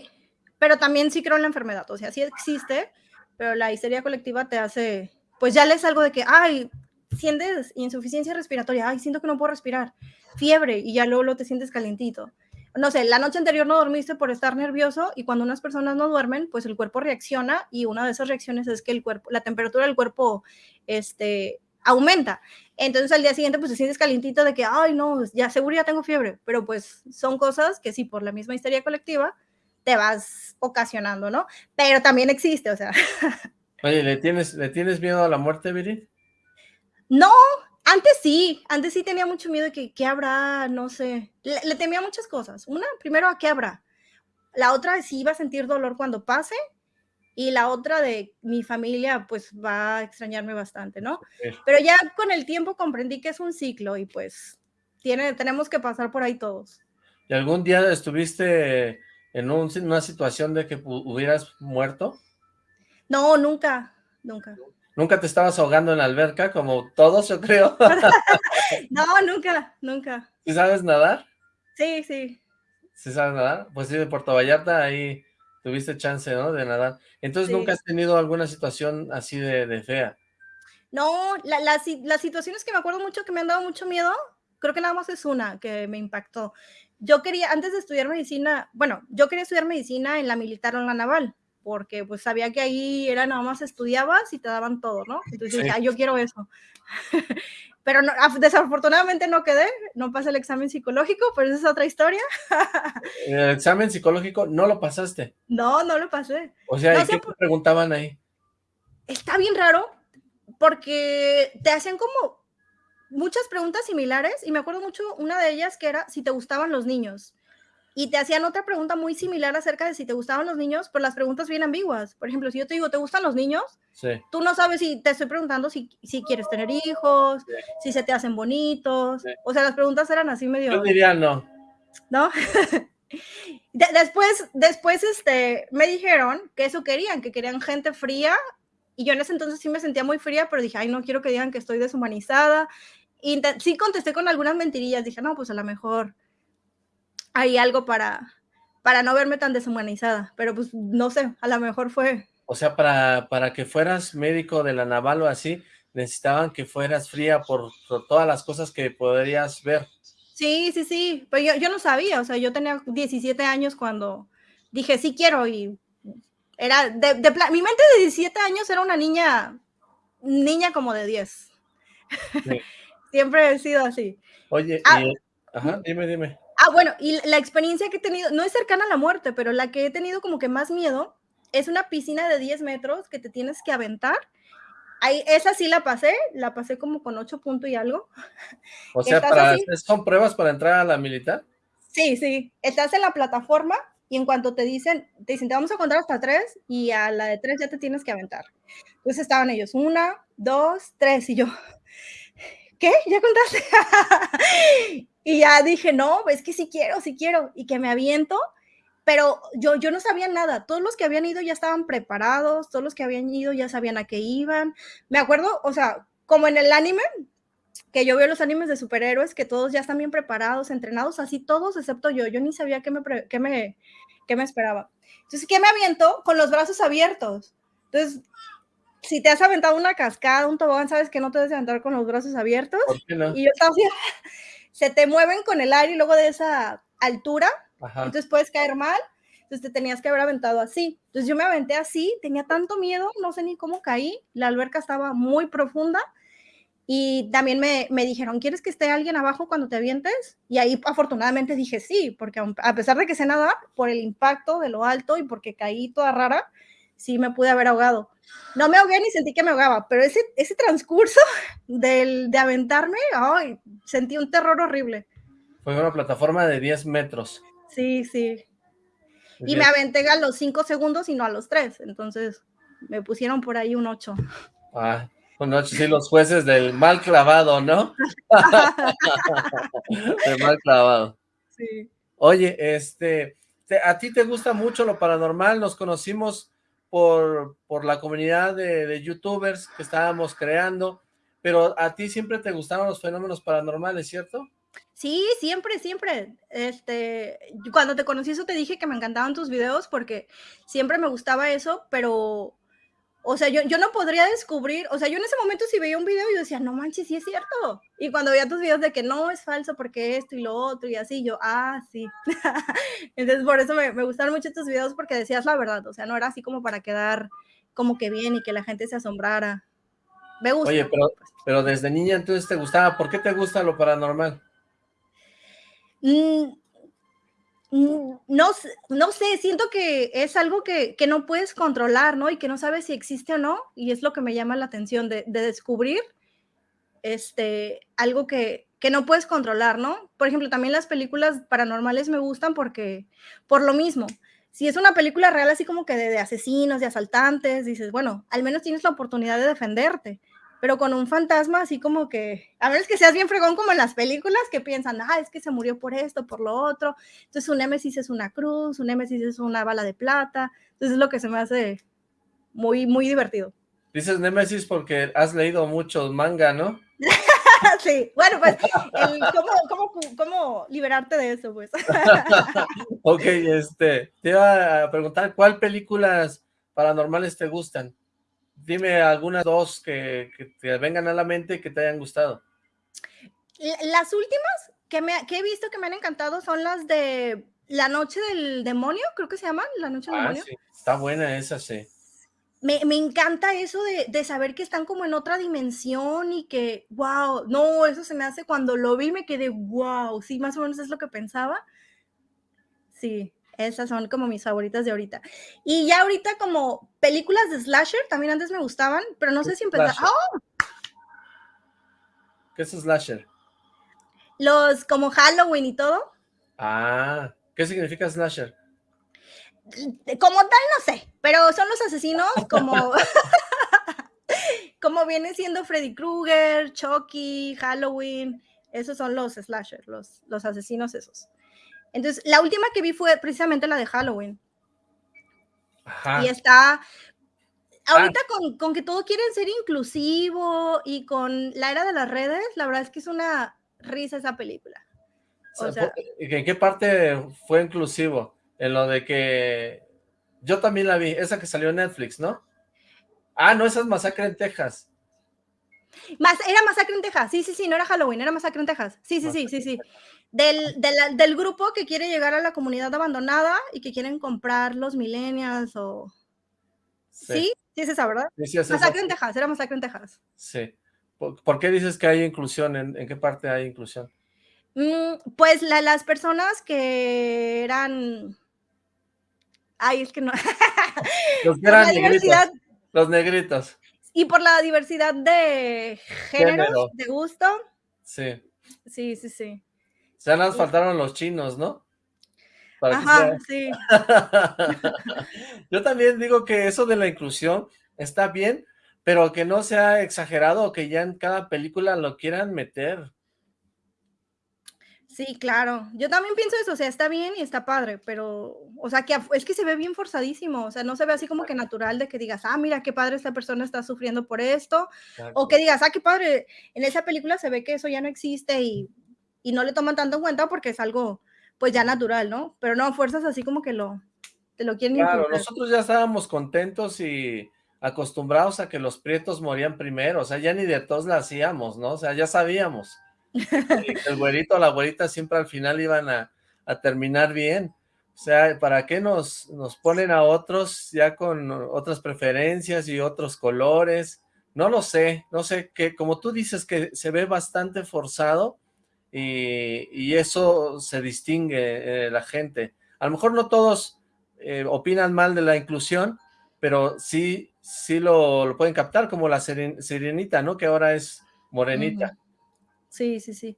pero también sí creo en la enfermedad, o sea, sí existe, pero la histeria colectiva te hace, pues ya lees algo de que, ay, sientes insuficiencia respiratoria, ay, siento que no puedo respirar, fiebre, y ya luego, lo te sientes calentito. no sé, la noche anterior no dormiste por estar nervioso y cuando unas personas no duermen, pues el cuerpo reacciona y una de esas reacciones es que el cuerpo, la temperatura del cuerpo, este, aumenta. Entonces al día siguiente pues te sientes calientito de que, ay no, ya seguro ya tengo fiebre, pero pues son cosas que sí, por la misma histeria colectiva, te vas ocasionando, ¿no? Pero también existe, o sea. Oye, ¿le tienes, ¿le tienes miedo a la muerte, Viri? No, antes sí, antes sí tenía mucho miedo de que qué habrá, no sé. Le, temía muchas cosas. Una, primero, a qué habrá. La otra, si iba a sentir dolor cuando pase. Y la otra de mi familia, pues va a extrañarme bastante, ¿no? Pero ya con el tiempo comprendí que es un ciclo y pues tiene, tenemos que pasar por ahí todos. ¿Y algún día estuviste en una situación de que hubieras muerto? No, nunca, nunca. ¿Nunca te estabas ahogando en la alberca como todos, yo creo? no, nunca, nunca. ¿Sí sabes nadar? Sí, sí. ¿Sí sabes nadar? Pues sí, de Puerto Vallarta ahí tuviste chance, ¿no? De nadar. Entonces, ¿nunca has tenido alguna situación así de, fea? No, las situaciones que me acuerdo mucho que me han dado mucho miedo, creo que nada más es una que me impactó. Yo quería, antes de estudiar medicina, bueno, yo quería estudiar medicina en la militar o en la naval porque pues sabía que ahí era nada más estudiabas y te daban todo, ¿no? Entonces dije, yo quiero eso. pero no, desafortunadamente no quedé, no pasé el examen psicológico, pero esa es otra historia. ¿El examen psicológico no lo pasaste? No, no lo pasé. O sea, ¿y qué te preguntaban ahí? Está bien raro, porque te hacían como muchas preguntas similares, y me acuerdo mucho una de ellas que era si te gustaban los niños y te hacían otra pregunta muy similar acerca de si te gustaban los niños, pero las preguntas bien ambiguas. Por ejemplo, si yo te digo, ¿te gustan los niños? Sí. Tú no sabes si te estoy preguntando si, si quieres tener hijos, si se te hacen bonitos. O sea, las preguntas eran así medio... Yo diría no. ¿No? después, después este, me dijeron que eso querían, que querían gente fría. Y yo en ese entonces sí me sentía muy fría, pero dije, ay, no quiero que digan que estoy deshumanizada. Y sí contesté con algunas mentirillas. Dije, no, pues a lo mejor hay algo para, para no verme tan deshumanizada, pero pues no sé, a lo mejor fue... O sea, para, para que fueras médico de la naval o así, necesitaban que fueras fría por, todas las cosas que podrías ver. Sí, sí, sí, pero yo, yo no sabía, o sea, yo tenía 17 años cuando dije, sí quiero, y era, de, mi mente de 17 años era una niña, niña como de 10. Siempre he sido así. Oye, ah, ajá, dime, dime. Ah, bueno, y la experiencia que he tenido, no es cercana a la muerte, pero la que he tenido como que más miedo es una piscina de 10 metros que te tienes que aventar. Ahí, esa sí la pasé, la pasé como con 8 puntos y algo. O sea, para, ¿son pruebas para entrar a la militar? Sí, sí. Estás en la plataforma y en cuanto te dicen, te dicen, te vamos a contar hasta 3 y a la de 3 ya te tienes que aventar. Entonces estaban ellos, una, dos, tres y yo, ¿qué? ¿Ya contaste? Y ya dije, no, es que sí quiero, sí quiero, y que me aviento, pero yo, yo no sabía nada. Todos los que habían ido ya estaban preparados, todos los que habían ido ya sabían a qué iban. Me acuerdo, o sea, como en el anime, que yo veo los animes de superhéroes, que todos ya están bien preparados, entrenados, así todos, excepto yo. Yo ni sabía qué me, qué me, qué me esperaba. Entonces, ¿qué me aviento? Con los brazos abiertos. Entonces, si te has aventado una cascada, un tobogán, sabes que no te debes aventar con los brazos abiertos. Y yo estaba así, se te mueven con el aire y luego de esa altura, entonces puedes caer mal, entonces te tenías que haber aventado así. Entonces yo me aventé así, tenía tanto miedo, no sé ni cómo caí, la alberca estaba muy profunda y también me, me dijeron, ¿quieres que esté alguien abajo cuando te avientes? Y ahí afortunadamente dije sí, porque a pesar de que sé nadar, por el impacto de lo alto y porque caí toda rara, sí me pude haber ahogado. No me ahogué ni sentí que me ahogaba, pero ese, ese transcurso del, de aventarme, ay, sentí un terror horrible. Fue una plataforma de 10 metros. Sí, sí. Y me aventé a los 5 segundos y no a los 3, entonces me pusieron por ahí un 8. Ah, un 8, sí, los jueces del mal clavado, ¿no? del mal clavado. Sí. Oye, este, ¿a ti te gusta mucho lo paranormal? Nos conocimos por, por la comunidad de, youtubers que estábamos creando, pero a ti siempre te gustaron los fenómenos paranormales, ¿cierto? Sí, siempre, siempre. Este, cuando te conocí eso te dije que me encantaban tus videos porque siempre me gustaba eso, pero O sea, yo, yo no podría descubrir, o sea, yo en ese momento si veía un video yo decía, no manches, sí es cierto. Y cuando veía tus videos de que no es falso porque esto y lo otro y así, yo, ah, sí. Entonces, por eso me, me gustaron mucho tus videos porque decías la verdad, o sea, no era así como para quedar como que bien y que la gente se asombrara. Me gusta. Oye, pero, pero desde niña entonces te gustaba, ¿por qué te gusta lo paranormal? Mm, no, no sé, siento que es algo que, que, no puedes controlar, ¿no? Y que no sabes si existe o no, y es lo que me llama la atención de, de descubrir este, algo que, que, no puedes controlar, ¿no? Por ejemplo, también las películas paranormales me gustan porque, por lo mismo, si es una película real así como que de, de asesinos, de asaltantes, dices, bueno, al menos tienes la oportunidad de defenderte pero con un fantasma así como que, a menos que seas bien fregón como en las películas que piensan, ah, es que se murió por esto, por lo otro, entonces un némesis es una cruz, un némesis es una bala de plata, entonces es lo que se me hace muy, muy divertido. Dices némesis porque has leído mucho manga, ¿no? sí, bueno, pues, el, ¿cómo, cómo, cómo, liberarte de eso, pues? ok, este, te iba a preguntar, ¿cuál películas paranormales te gustan? Dime algunas dos que, te vengan a la mente y que te hayan gustado. Las últimas que, me, que he visto que me han encantado son las de La Noche del Demonio, creo que se llaman, La Noche del ah, Demonio. Sí. Está buena esa, sí. Me, me encanta eso de, de, saber que están como en otra dimensión y que, wow, no, eso se me hace cuando lo vi me quedé, wow, sí, más o menos es lo que pensaba. Sí, esas son como mis favoritas de ahorita. Y ya ahorita como películas de slasher, también antes me gustaban, pero no sé si empezar. ¡Oh! ¿Qué es slasher? Los como Halloween y todo. Ah, ¿qué significa slasher? Como tal, no sé, pero son los asesinos como... como viene siendo Freddy Krueger, Chucky, Halloween, esos son los slasher, los, los asesinos esos. Entonces, la última que vi fue precisamente la de Halloween. Ajá. Y está, ahorita ah. con, con, que todo quieren ser inclusivo y con la era de las redes, la verdad es que es una risa esa película. O sea, ¿En qué parte fue inclusivo? En lo de que yo también la vi, esa que salió en Netflix, ¿no? Ah, no, esa es Masacre en Texas. Más, era Masacre en Texas, sí, sí, sí, no era Halloween, era Masacre en Texas. Sí, sí, sí, sí, sí del, del, del, grupo que quiere llegar a la comunidad abandonada y que quieren comprar los millennials o... Sí, sí, es esa, ¿verdad? Sí, es masacre en Texas, era Masacre en Texas. Sí. ¿Por, qué dices que hay inclusión? ¿En, en qué parte hay inclusión? Mm, pues la, las personas que eran... Ay, es que no... los que eran negritos. Los negritos. Y por la diversidad de géneros, de gusto. Sí. Sí, sí, sí. Ya nos faltaron los chinos, ¿no? Ajá, sí. Yo también digo que eso de la inclusión está bien, pero que no sea exagerado o que ya en cada película lo quieran meter. Sí, claro. Yo también pienso eso, o sea, está bien y está padre, pero, o sea, que es que se ve bien forzadísimo, o sea, no se ve así como que natural de que digas, ah, mira, qué padre esta persona está sufriendo por esto, o que digas, ah, qué padre, en esa película se ve que eso ya no existe y y no le toman tanto en cuenta porque es algo pues ya natural, ¿no? Pero no, fuerzas así como que lo, te lo quieren Claro, nosotros ya estábamos contentos y acostumbrados a que los prietos morían primero, o sea, ya ni de todos la hacíamos, ¿no? O sea, ya sabíamos. el güerito o la güerita siempre al final iban a, a, terminar bien. O sea, ¿para qué nos, nos ponen a otros ya con otras preferencias y otros colores? No lo sé, no sé, que como tú dices que se ve bastante forzado, y, eso se distingue eh, la gente. A lo mejor no todos eh, opinan mal de la inclusión, pero sí, sí lo, pueden captar, como la sirenita, ¿no? Que ahora es morenita. Sí, sí, sí.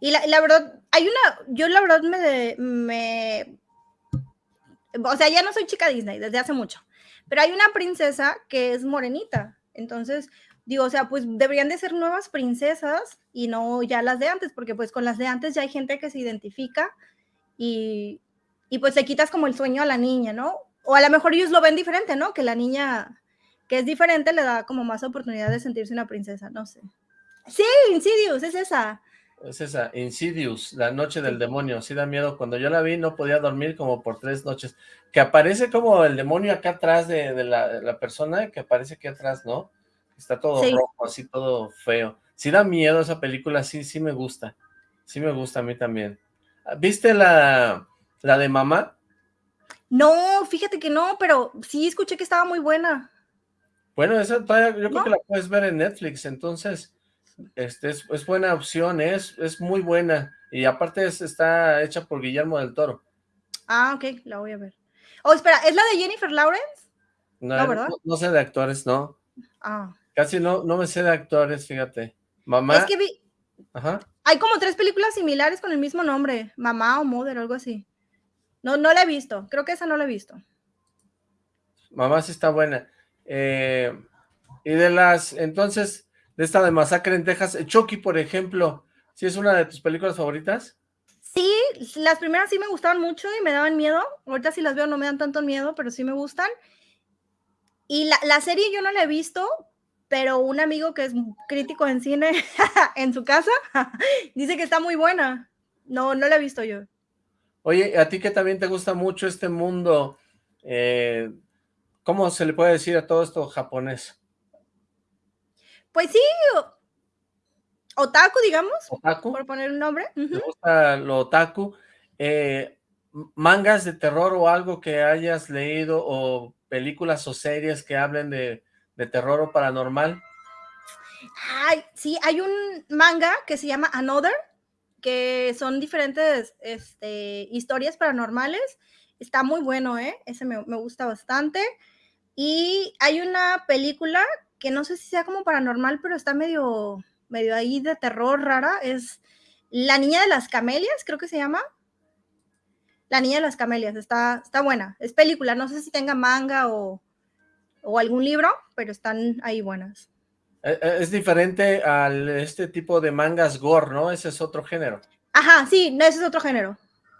Y la, la, verdad, hay una, yo la verdad me, me, o sea, ya no soy chica Disney desde hace mucho, pero hay una princesa que es morenita, entonces digo, o sea, pues deberían de ser nuevas princesas y no ya las de antes, porque pues con las de antes ya hay gente que se identifica y, y pues le quitas como el sueño a la niña, ¿no? O a lo mejor ellos lo ven diferente, ¿no? Que la niña que es diferente le da como más oportunidad de sentirse una princesa, no sé. Sí, Insidious, es esa. Es esa, Insidious, La Noche del Demonio, sí da miedo. Cuando yo la vi no podía dormir como por tres noches. Que aparece como el demonio acá atrás de, la, persona, que aparece aquí atrás, ¿no? Está todo rojo, así todo feo. Sí da miedo esa película, sí, sí me gusta. Sí me gusta a mí también. ¿Viste la, la de mamá? No, fíjate que no, pero sí escuché que estaba muy buena. Bueno, esa yo creo que la puedes ver en Netflix, entonces este es, buena opción, es, es muy buena. Y aparte está hecha por Guillermo del Toro. Ah, ok, la voy a ver. Oh, espera, ¿es la de Jennifer Lawrence? No, ¿verdad? No, sé de actores, no. Ah. Casi no, no me sé de actores, fíjate. Mamá. Es que vi... Ajá. Hay como tres películas similares con el mismo nombre. Mamá o Mother, algo así. No, no la he visto. Creo que esa no la he visto. Mamá sí está buena. Eh, y de las, entonces, de esta de Masacre en Texas. Chucky, por ejemplo, ¿sí es una de tus películas favoritas? Sí, las primeras sí me gustaban mucho y me daban miedo. Ahorita si las veo no me dan tanto miedo, pero sí me gustan. Y la, serie yo no la he visto, pero un amigo que es crítico en cine en su casa dice que está muy buena. No, no la he visto yo. Oye, a ti que también te gusta mucho este mundo, eh, ¿cómo se le puede decir a todo esto japonés? Pues sí, otaku, digamos, por poner un nombre. Me gusta lo otaku. Eh, mangas de terror o algo que hayas leído o películas o series que hablen de, terror o paranormal. Ay, sí, hay un manga que se llama Another, que son diferentes este, historias paranormales. Está muy bueno, ¿eh? Ese me, me gusta bastante. Y hay una película que no sé si sea como paranormal, pero está medio, medio ahí de terror rara, es La Niña de las Camelias, creo que se llama. La Niña de las Camelias, está, está buena, es película, no sé si tenga manga o, algún libro, pero están ahí buenas. E, e, es diferente al este tipo de mangas gore, ¿no? Ese es otro género. Ajá, sí, no, ese es otro género.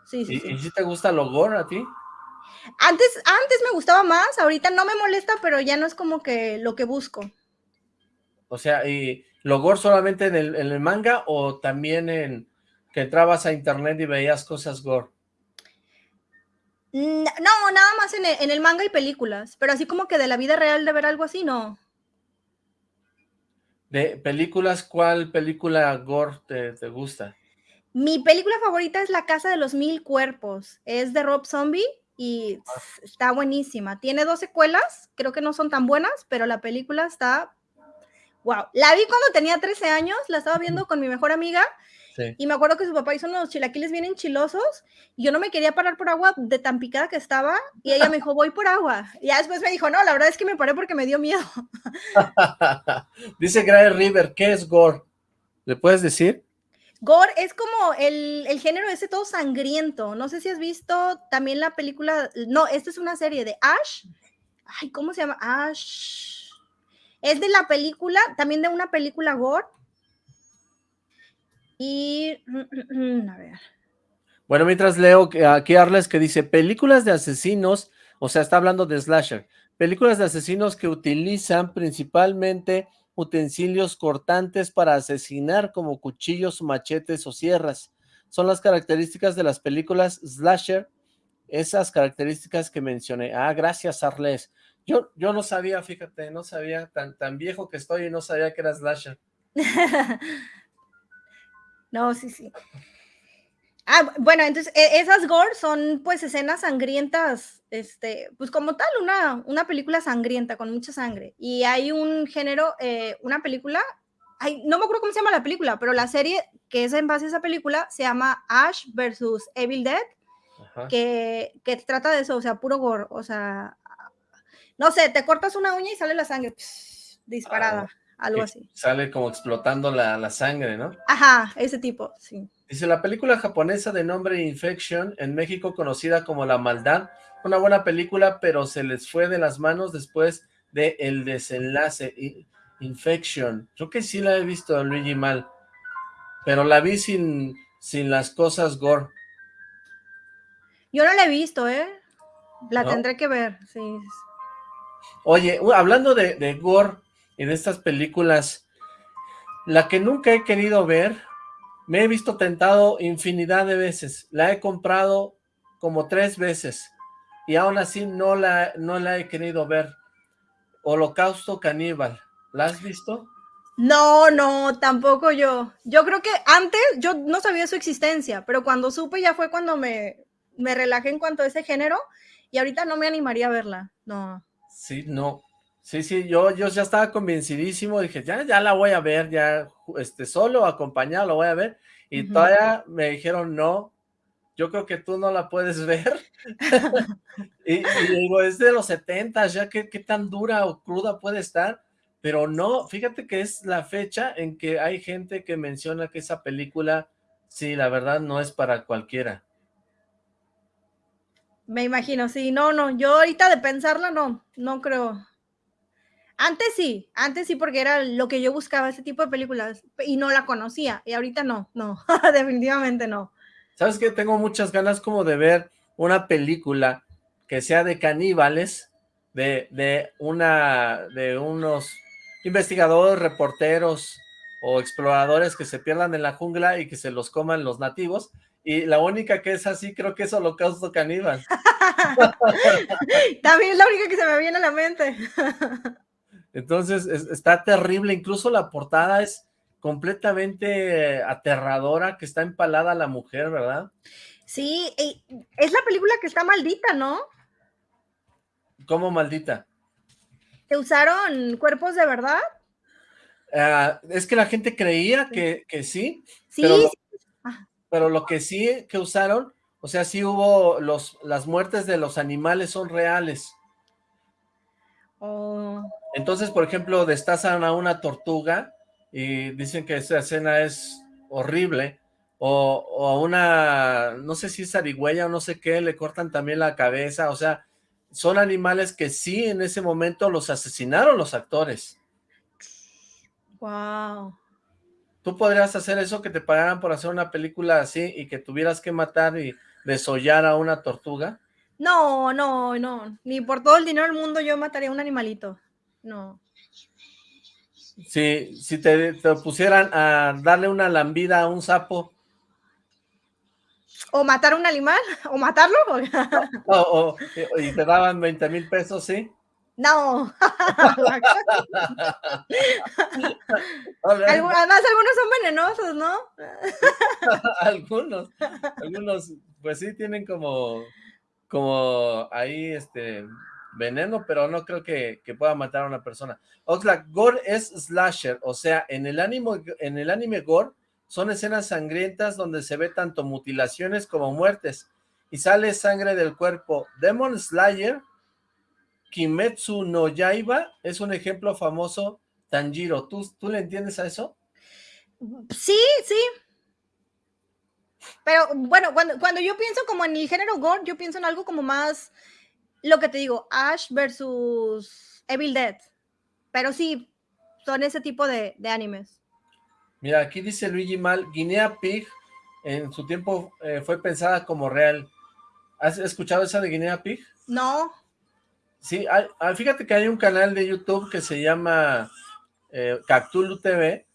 Sí, sí, ¿Y, ¿Y si te gusta lo gore a ti? Antes, antes me gustaba más, ahorita no me molesta, pero ya no es como que lo que busco. O sea, ¿y lo gore solamente en el, manga o también en que entrabas a internet y veías cosas gore? No, nada más en el, manga y películas, pero así como que de la vida real de ver algo así, no. ¿De películas, cuál película gore te, te gusta? Mi película favorita es La Casa de los Mil Cuerpos, es de Rob Zombie y ah. está buenísima. Tiene dos secuelas, creo que no son tan buenas, pero la película está wow. La vi cuando tenía 13 años, la estaba viendo con mi mejor amiga y me acuerdo que su papá hizo unos chilaquiles bien enchilosos y yo no me quería parar por agua de tan picada que estaba y ella me dijo, voy por agua. Y ya después me dijo, no, la verdad es que me paré porque me dio miedo. Dice Gray River, ¿qué es gore? ¿Le puedes decir? Gore es como el, el, género ese todo sangriento. No sé si has visto también la película. No, esta es una serie de Ash. Ay, ¿cómo se llama? Ash. Es de la película, también de una película Gore. Y. A ver. Bueno, mientras leo aquí Arles que dice: películas de asesinos, o sea, está hablando de slasher. Películas de asesinos que utilizan principalmente utensilios cortantes para asesinar como cuchillos, machetes o sierras. Son las características de las películas slasher, esas características que mencioné. Ah, gracias Arles. Yo, yo no sabía, fíjate, no sabía, tan, tan viejo que estoy y no sabía que era slasher. no, sí, sí. Ah, bueno, entonces e, esas gore son pues escenas sangrientas, este, pues como tal, una, una película sangrienta con mucha sangre. Y hay un género, eh, una película, ay, no me acuerdo cómo se llama la película, pero la serie que es en base a esa película se llama Ash versus Evil Dead, que, que, trata de eso, o sea, puro gore, o sea, no sé, te cortas una uña y sale la sangre disparada, ah, algo así. Sale como explotando la, la sangre, ¿no? Ajá, ese tipo, sí. Dice, la película japonesa de nombre Infection, en México conocida como La Maldad, una buena película, pero se les fue de las manos después de el desenlace. Infection, creo que sí la he visto, Luigi, mal, pero la vi sin, sin las cosas gore. Yo no la he visto, ¿eh? La tendré que ver, sí. Oye, hablando de, de gore de estas películas, la que nunca he querido ver Me he visto tentado infinidad de veces. La he comprado como tres veces. Y aún así no la, no la he querido ver. Holocausto Caníbal. ¿La has visto? No, no, tampoco yo. Yo creo que antes yo no sabía su existencia, pero cuando supe ya fue cuando me, me relajé en cuanto a ese género y ahorita no me animaría a verla, no. Sí, no. Sí, sí, yo, yo ya estaba convencidísimo, dije, ya, ya la voy a ver, ya, este, solo, acompañado, lo voy a ver, y todavía me dijeron, no, yo creo que tú no la puedes ver, y, digo, es de los 70, ya, ¿qué, ¿qué tan dura o cruda puede estar? Pero no, fíjate que es la fecha en que hay gente que menciona que esa película, sí, la verdad no es para cualquiera. Me imagino, sí, no, no, yo ahorita de pensarla no, no creo. Antes sí, antes sí porque era lo que yo buscaba, ese tipo de películas, y no la conocía, y ahorita no, no, definitivamente no. ¿Sabes qué? Tengo muchas ganas como de ver una película que sea de caníbales, de, de, una, de unos investigadores, reporteros o exploradores que se pierdan en la jungla y que se los coman los nativos, y la única que es así creo que es Holocausto Caníbal. También es la única que se me viene a la mente. Entonces, está terrible, incluso la portada es completamente aterradora, que está empalada la mujer, ¿verdad? Sí, es la película que está maldita, ¿no? ¿Cómo maldita? ¿Te usaron cuerpos de verdad? Ah, es que la gente creía que, sí. Sí, pero, pero lo que sí que usaron, o sea, sí hubo, los, las muertes de los animales son reales. Oh. Entonces, por ejemplo, destazan a una tortuga y dicen que esa escena es horrible, o, a una, no sé si es arigüeya o no sé qué, le cortan también la cabeza, o sea, son animales que sí en ese momento los asesinaron los actores. Wow. ¿Tú podrías hacer eso, que te pagaran por hacer una película así y que tuvieras que matar y desollar a una tortuga? No, no, no. Ni por todo el dinero del mundo yo mataría a un animalito. No. Si, si te, pusieran a darle una lambida a un sapo. O matar a un animal, o matarlo. o, y te daban 20 mil pesos, ¿sí? No. Además, algunos son venenosos, ¿no? algunos, algunos, pues sí tienen como, como ahí, este, veneno, pero no creo que, pueda matar a una persona. Oxlack, gore es slasher, o sea, en el, anime, en el anime gore son escenas sangrientas donde se ve tanto mutilaciones como muertes, y sale sangre del cuerpo. Demon Slayer, Kimetsu no Yaiba, es un ejemplo famoso, Tanjiro. ¿Tú, ¿Tú le entiendes a eso? Sí, sí. Pero bueno, cuando, cuando yo pienso como en el género gore, yo pienso en algo como más lo que te digo, Ash versus Evil Dead. Pero sí, son ese tipo de, animes. Mira, aquí dice Luigi Mal, Guinea Pig en su tiempo eh, fue pensada como real. ¿Has escuchado esa de Guinea Pig? No. Sí, fíjate que hay un canal de YouTube que se llama eh, Cactulu TV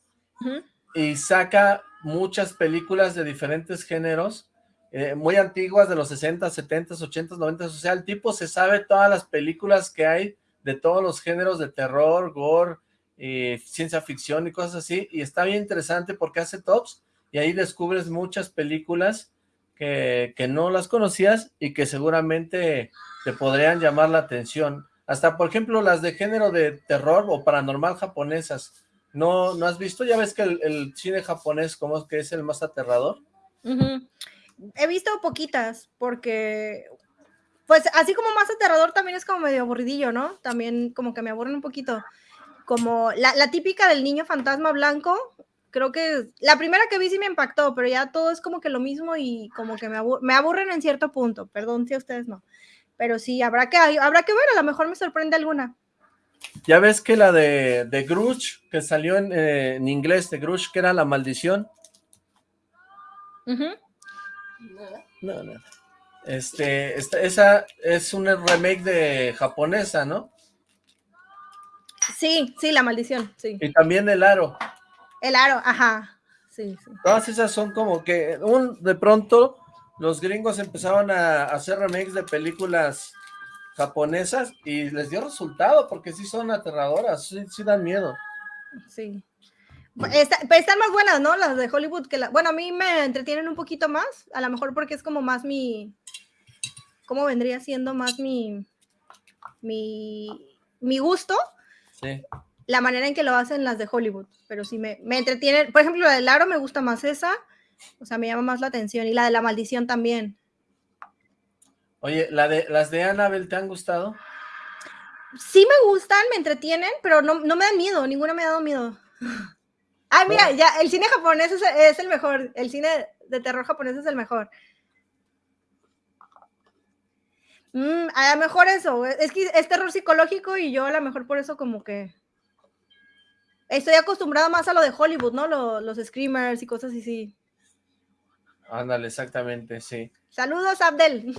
y saca muchas películas de diferentes géneros eh, muy antiguas de los 60, 70, 80, 90, o sea, el tipo se sabe todas las películas que hay de todos los géneros de terror, gore, eh, ciencia ficción y cosas así, y está bien interesante porque hace tops y ahí descubres muchas películas que, que no las conocías y que seguramente te podrían llamar la atención. Hasta, por ejemplo, las de género de terror o paranormal japonesas. ¿No, no has visto? Ya ves que el, cine japonés como que es el más aterrador he visto poquitas, porque, pues así como más aterrador también es como medio aburridillo, ¿no? También como que me aburren un poquito. Como la, típica del niño fantasma blanco, creo que la primera que vi sí me impactó, pero ya todo es como que lo mismo y como que me, aburren en cierto punto, perdón si a ustedes no. Pero sí, habrá que, habrá que ver, a lo mejor me sorprende alguna. Ya ves que la de, de Grush, que salió en, eh, inglés, de Grush, que era La Maldición. No, no. Este, esa es un remake de japonesa, ¿no? Sí, sí, La Maldición, sí. Y también El Aro. El Aro, ajá, sí, sí. Todas esas son como que un de pronto los gringos empezaban a hacer remakes de películas japonesas y les dio resultado porque sí son aterradoras, sí, sí dan miedo. Sí. Están más buenas, ¿no? Las de Hollywood que la... Bueno, a mí me entretienen un poquito más, a lo mejor porque es como más mi... ¿Cómo vendría siendo más mi... mi, mi gusto? Sí. La manera en que lo hacen las de Hollywood, pero sí me, me entretienen. Por ejemplo, la del aro me gusta más esa, o sea, me llama más la atención, y la de la maldición también. Oye, ¿la de, ¿las de Annabelle te han gustado? Sí me gustan, me entretienen, pero no, me dan miedo, ninguna me ha dado miedo. Ah, mira, ya, el cine japonés es, el mejor, el cine de terror japonés es el mejor. Mm, a lo mejor eso, es que es terror psicológico y yo a lo mejor por eso como que estoy acostumbrada más a lo de Hollywood, ¿no? los screamers y cosas así. Ándale, exactamente, sí. Saludos, Abdel.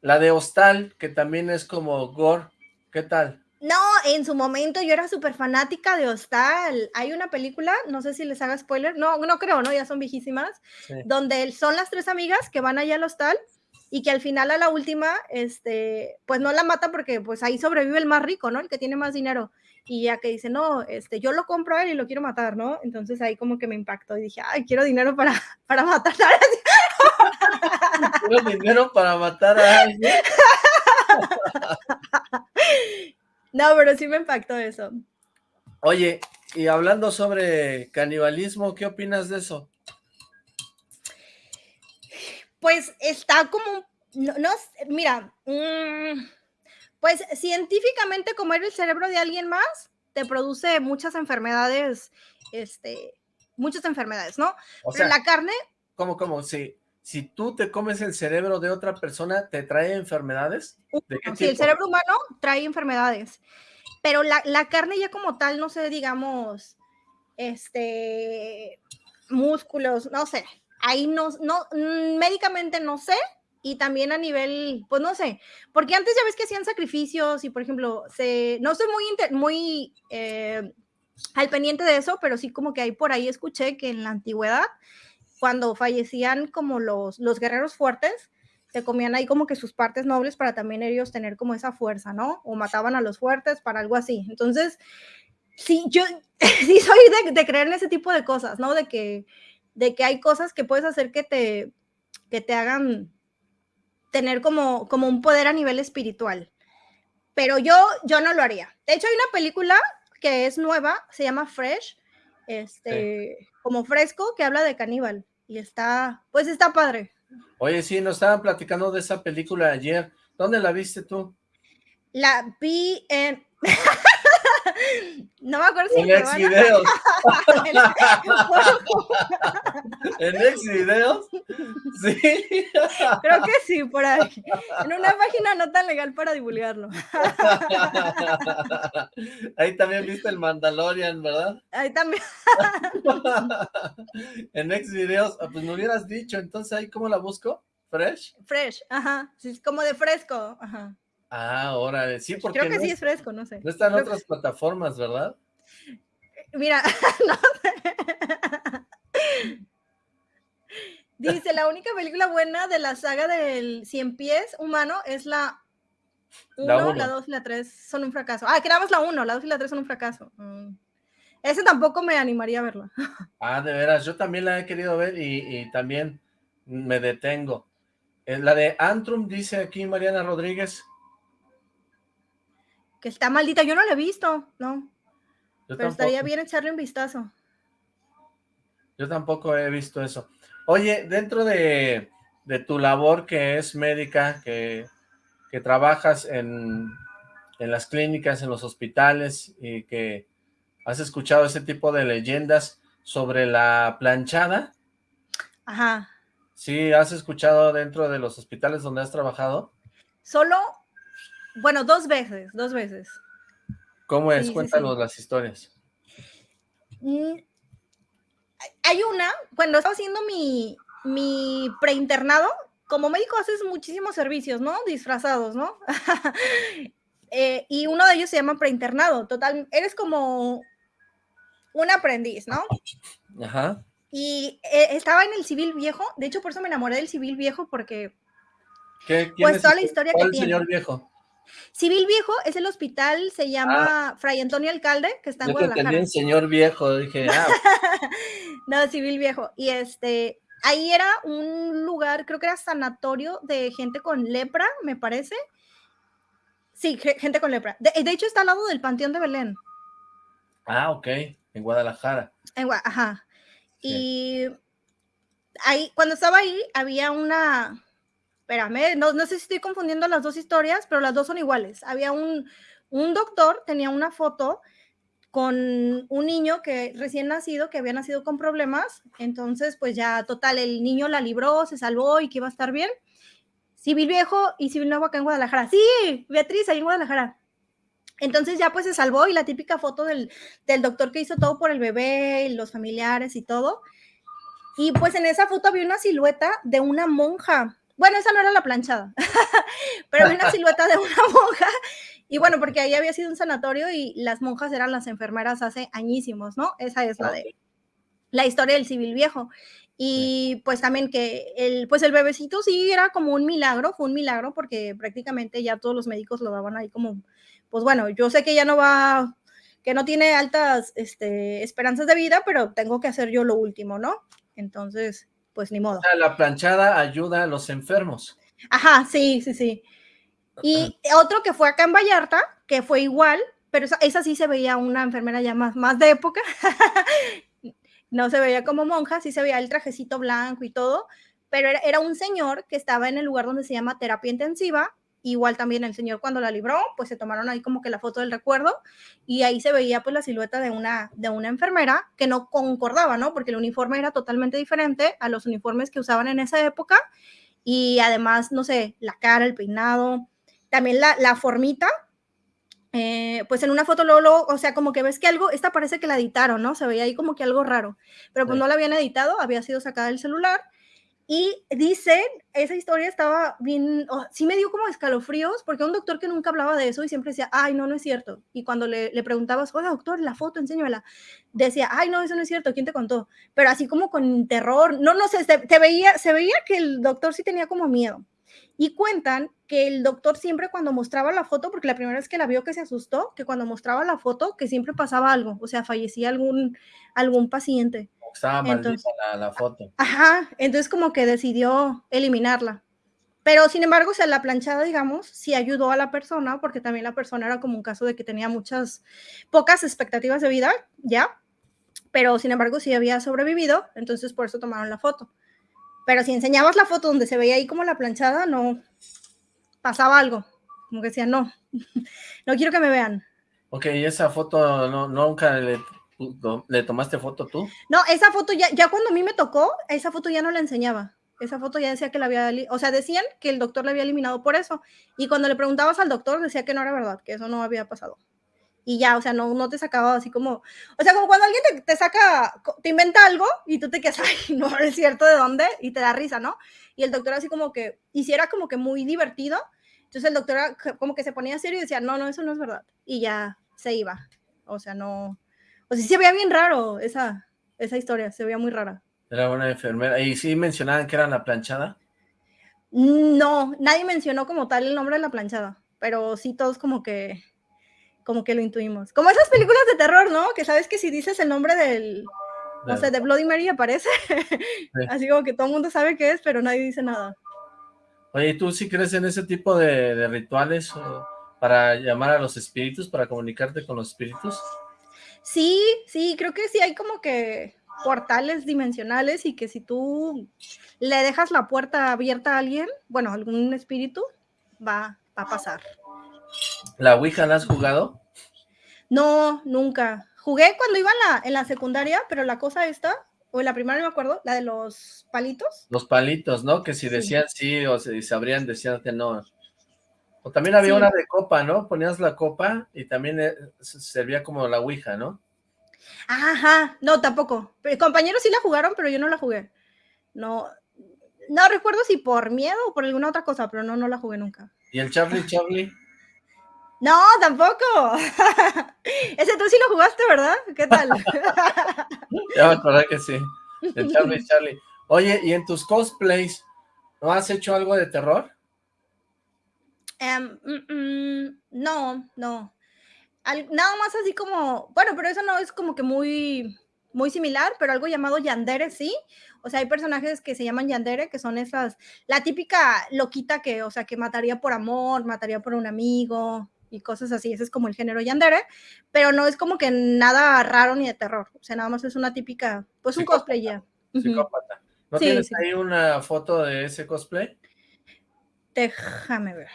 La de Hostal, que también es como gore, ¿qué tal? No, en su momento yo era súper fanática de Hostal. Hay una película, no sé si les haga spoiler, no, no creo, ¿no? Ya son viejísimas, donde son las tres amigas que van allá al Hostal y que al final a la última, este, pues no la mata porque pues ahí sobrevive el más rico, ¿no? El que tiene más dinero. Y ya que dice, no, este, yo lo compro a él y lo quiero matar, ¿no? Entonces ahí como que me impactó y dije, ay, quiero dinero para, para matar. Quiero dinero para matar a alguien. No, pero sí me impactó eso. Oye, y hablando sobre canibalismo, ¿qué opinas de eso? Pues está como, no, mira, mm, pues científicamente comer el cerebro de alguien más te produce muchas enfermedades, este, muchas enfermedades, ¿no? O sea, la carne... ¿Cómo, cómo? Sí si tú te comes el cerebro de otra persona, ¿te trae enfermedades? ¿De el cerebro humano trae enfermedades, pero la, carne ya como tal, no sé, digamos, este, músculos, no sé, ahí no, no, mm, médicamente no sé, y también a nivel, pues no sé, porque antes ya ves que hacían sacrificios y por ejemplo, se, no estoy muy, muy eh, al pendiente de eso, pero sí como que ahí por ahí escuché que en la antigüedad cuando fallecían como los, los guerreros fuertes, se comían ahí como que sus partes nobles para también ellos tener como esa fuerza, ¿no? O mataban a los fuertes para algo así. Entonces, sí, yo sí soy de, creer en ese tipo de cosas, ¿no? De que, de que hay cosas que puedes hacer que te, que te hagan tener como, como un poder a nivel espiritual. Pero yo, yo no lo haría. De hecho, hay una película que es nueva, se llama Fresh, este, como fresco, que habla de caníbal y está, pues está padre. Oye, sí, nos estaban platicando de esa película ayer. ¿Dónde la viste tú? La vi en... no me acuerdo si en ex videos. en ex videos. Sí. Creo que sí, por ahí. En una página no tan legal para divulgarlo. Ahí también viste el Mandalorian, ¿verdad? Ahí también. en ex videos, ah, pues me hubieras dicho, entonces ahí cómo la busco? ¿Fresh? Fresh, ajá. Sí, como de fresco, ajá. Ah, ahora sí, porque Creo que sí es fresco, no sé. No están en otras plataformas, ¿verdad? Mira, no Dice, la única película buena de la saga del Cien Pies humano es la 1, la 2 y la 3 son un fracaso. Ah, que la 1, la 2 y la 3 son un fracaso. Mm. Ese tampoco me animaría a verla. Ah, de veras, yo también la he querido ver y, y también me detengo. Eh, la de Antrum, dice aquí Mariana Rodríguez. Que está maldita, yo no la he visto, no. Pero estaría bien echarle un vistazo. Yo tampoco he visto eso. Oye, dentro de, tu labor que es médica, que, trabajas en, las clínicas, en los hospitales y que has escuchado ese tipo de leyendas sobre la planchada. Ajá. Sí, ¿has escuchado dentro de los hospitales donde has trabajado? Solo, bueno, dos veces, dos veces. ¿Cómo es? Cuéntanos las historias. Mm, hay una, cuando estaba haciendo mi, mi preinternado, como médico haces muchísimos servicios, ¿no? Disfrazados, ¿no? Eh, y uno de ellos se llama preinternado. Total, eres como un aprendiz, ¿no? Ajá. Y eh, estaba en el civil viejo, de hecho por eso me enamoré del civil viejo porque ¿Qué, pues toda la historia que el tiene. señor viejo? Civil Viejo es el hospital, se llama Fray Antonio Alcalde, que está en Yo Guadalajara. Yo señor viejo, dije, ah. no, Civil Viejo. Y este, ahí era un lugar, creo que era sanatorio de gente con lepra, me parece. Sí, gente con lepra. De, hecho, está al lado del Panteón de Belén. Ah, ok, en Guadalajara. En ajá. Y ahí, cuando estaba ahí, había una, espérame, no, sé si estoy confundiendo las dos historias, pero las dos son iguales. Había un, un doctor, tenía una foto con un niño que recién nacido, que había nacido con problemas, entonces pues ya total, el niño la libró, se salvó y que iba a estar bien. Civil Viejo y Civil Nuevo acá en Guadalajara. Sí, Beatriz, ahí en Guadalajara. Entonces ya pues se salvó y la típica foto del, del doctor que hizo todo por el bebé y los familiares y todo. Y pues en esa foto había una silueta de una monja bueno, esa no era la planchada, pero había una silueta de una monja. Y bueno, porque ahí había sido un sanatorio y las monjas eran las enfermeras hace añísimos, ¿no? Esa es la de la historia del civil viejo. Y pues también que el, pues el bebecito sí era como un milagro, fue un milagro porque prácticamente ya todos los médicos lo daban ahí como, pues bueno, yo sé que ya no va, que no tiene altas este, esperanzas de vida, pero tengo que hacer yo lo último, ¿no? Entonces, pues ni modo. La planchada ayuda a los enfermos. Ajá, sí, sí, sí. Y otro que fue acá en Vallarta, que fue igual, pero esa, sí se veía una enfermera ya más, más de época. no se veía como monja, sí se veía el trajecito blanco y todo, pero era, era, un señor que estaba en el lugar donde se llama terapia intensiva Igual también el señor cuando la libró, pues se tomaron ahí como que la foto del recuerdo y ahí se veía pues la silueta de una, de una enfermera que no concordaba, ¿no? Porque el uniforme era totalmente diferente a los uniformes que usaban en esa época y además, no sé, la cara, el peinado, también la, la formita, eh, pues en una foto luego, o sea, como que ves que algo, esta parece que la editaron, ¿no? Se veía ahí como que algo raro, pero pues no la habían editado, había sido sacada del celular y dicen, esa historia estaba bien, sí me dio como escalofríos, porque un doctor que nunca hablaba de eso y siempre decía, ay, no, no es cierto. Y cuando le, le preguntabas, oye, doctor, la foto, enséñamela, decía, ay, no, eso no es cierto, ¿quién te contó? Pero así como con terror, no, no sé, te veía, se veía que el doctor sí tenía como miedo. Y cuentan que el doctor siempre cuando mostraba la foto, porque la primera vez que la vio que se asustó, que cuando mostraba la foto, que siempre pasaba algo, o sea, fallecía algún, algún paciente. Estaba maldita la, foto. Ajá, entonces como que decidió eliminarla. Pero sin embargo, o sea, la planchada, digamos, sí ayudó a la persona, porque también la persona era como un caso de que tenía muchas, pocas expectativas de vida, ya, pero sin embargo sí había sobrevivido, entonces por eso tomaron la foto. Pero si enseñabas la foto donde se veía ahí como la planchada, no pasaba algo, como que decía, no, no quiero que me vean. Ok, ¿y esa foto no, nunca le ¿Le tomaste foto tú? No, esa foto ya, ya cuando a mí me tocó, esa foto ya no la enseñaba. Esa foto ya decía que la había, o sea, decían que el doctor la había eliminado por eso. Y cuando le preguntabas al doctor, decía que no era verdad, que eso no había pasado. Y ya, o sea, no, no te sacaba así como, o sea, como cuando alguien te, te saca, te inventa algo y tú te quedas, ay, no es cierto de dónde, y te da risa, ¿no? Y el doctor así como que, hiciera como que muy divertido. Entonces el doctor como que se ponía serio y decía, no, no, eso no es verdad. Y ya se iba. O sea, no, o sea, se veía bien raro esa, esa historia, se veía muy rara. Era una enfermera. ¿Y sí mencionaban que era la planchada? No, nadie mencionó como tal el nombre de la planchada, pero sí todos como que como que lo intuimos. Como esas películas de terror, ¿no? Que sabes que si dices el nombre del, no sé, de Bloody Mary aparece. Así como que todo el mundo sabe qué es, pero nadie dice nada. Oye, ¿tú sí crees en ese tipo de, de rituales para llamar a los espíritus, para comunicarte con los espíritus? Sí, sí, creo que sí hay como que portales dimensionales y que si tú le dejas la puerta abierta a alguien, bueno, algún espíritu, va, a pasar. ¿La Ouija la has jugado? No, nunca. Jugué cuando iba en la, en la secundaria, pero la cosa esta, o en la primaria no me acuerdo, la de los palitos. Los palitos, ¿no? Que si decían sí, o si sabrían, decían que no. O también había una de copa, ¿no? Ponías la copa y también eh, servía como la ouija, ¿no? Ajá, no, tampoco. Compañeros sí la jugaron, pero yo no la jugué. No, no recuerdo si por miedo o por alguna otra cosa, pero no, no la jugué nunca. ¿Y el Charlie Charlie? No, tampoco. Ese tú sí lo jugaste, ¿verdad? ¿Qué tal? ya me acordé que sí. De Charlie Charlie. Oye, ¿y en tus cosplays no has hecho algo de terror? Em, mm, mm, no, no. nada más así como, bueno, pero eso no es como que muy, muy similar, pero algo llamado Yandere, sí. O sea, hay personajes que se llaman Yandere, que son esas, la típica loquita que, o sea, que mataría por amor, mataría por un amigo, y cosas así. Ese es como el género yandere, pero no es como que nada raro ni de terror. O sea, nada más es una típica, pues un cosplay ya. Psicópata. ¿No tienes ahí una foto de ese cosplay? Déjame ver.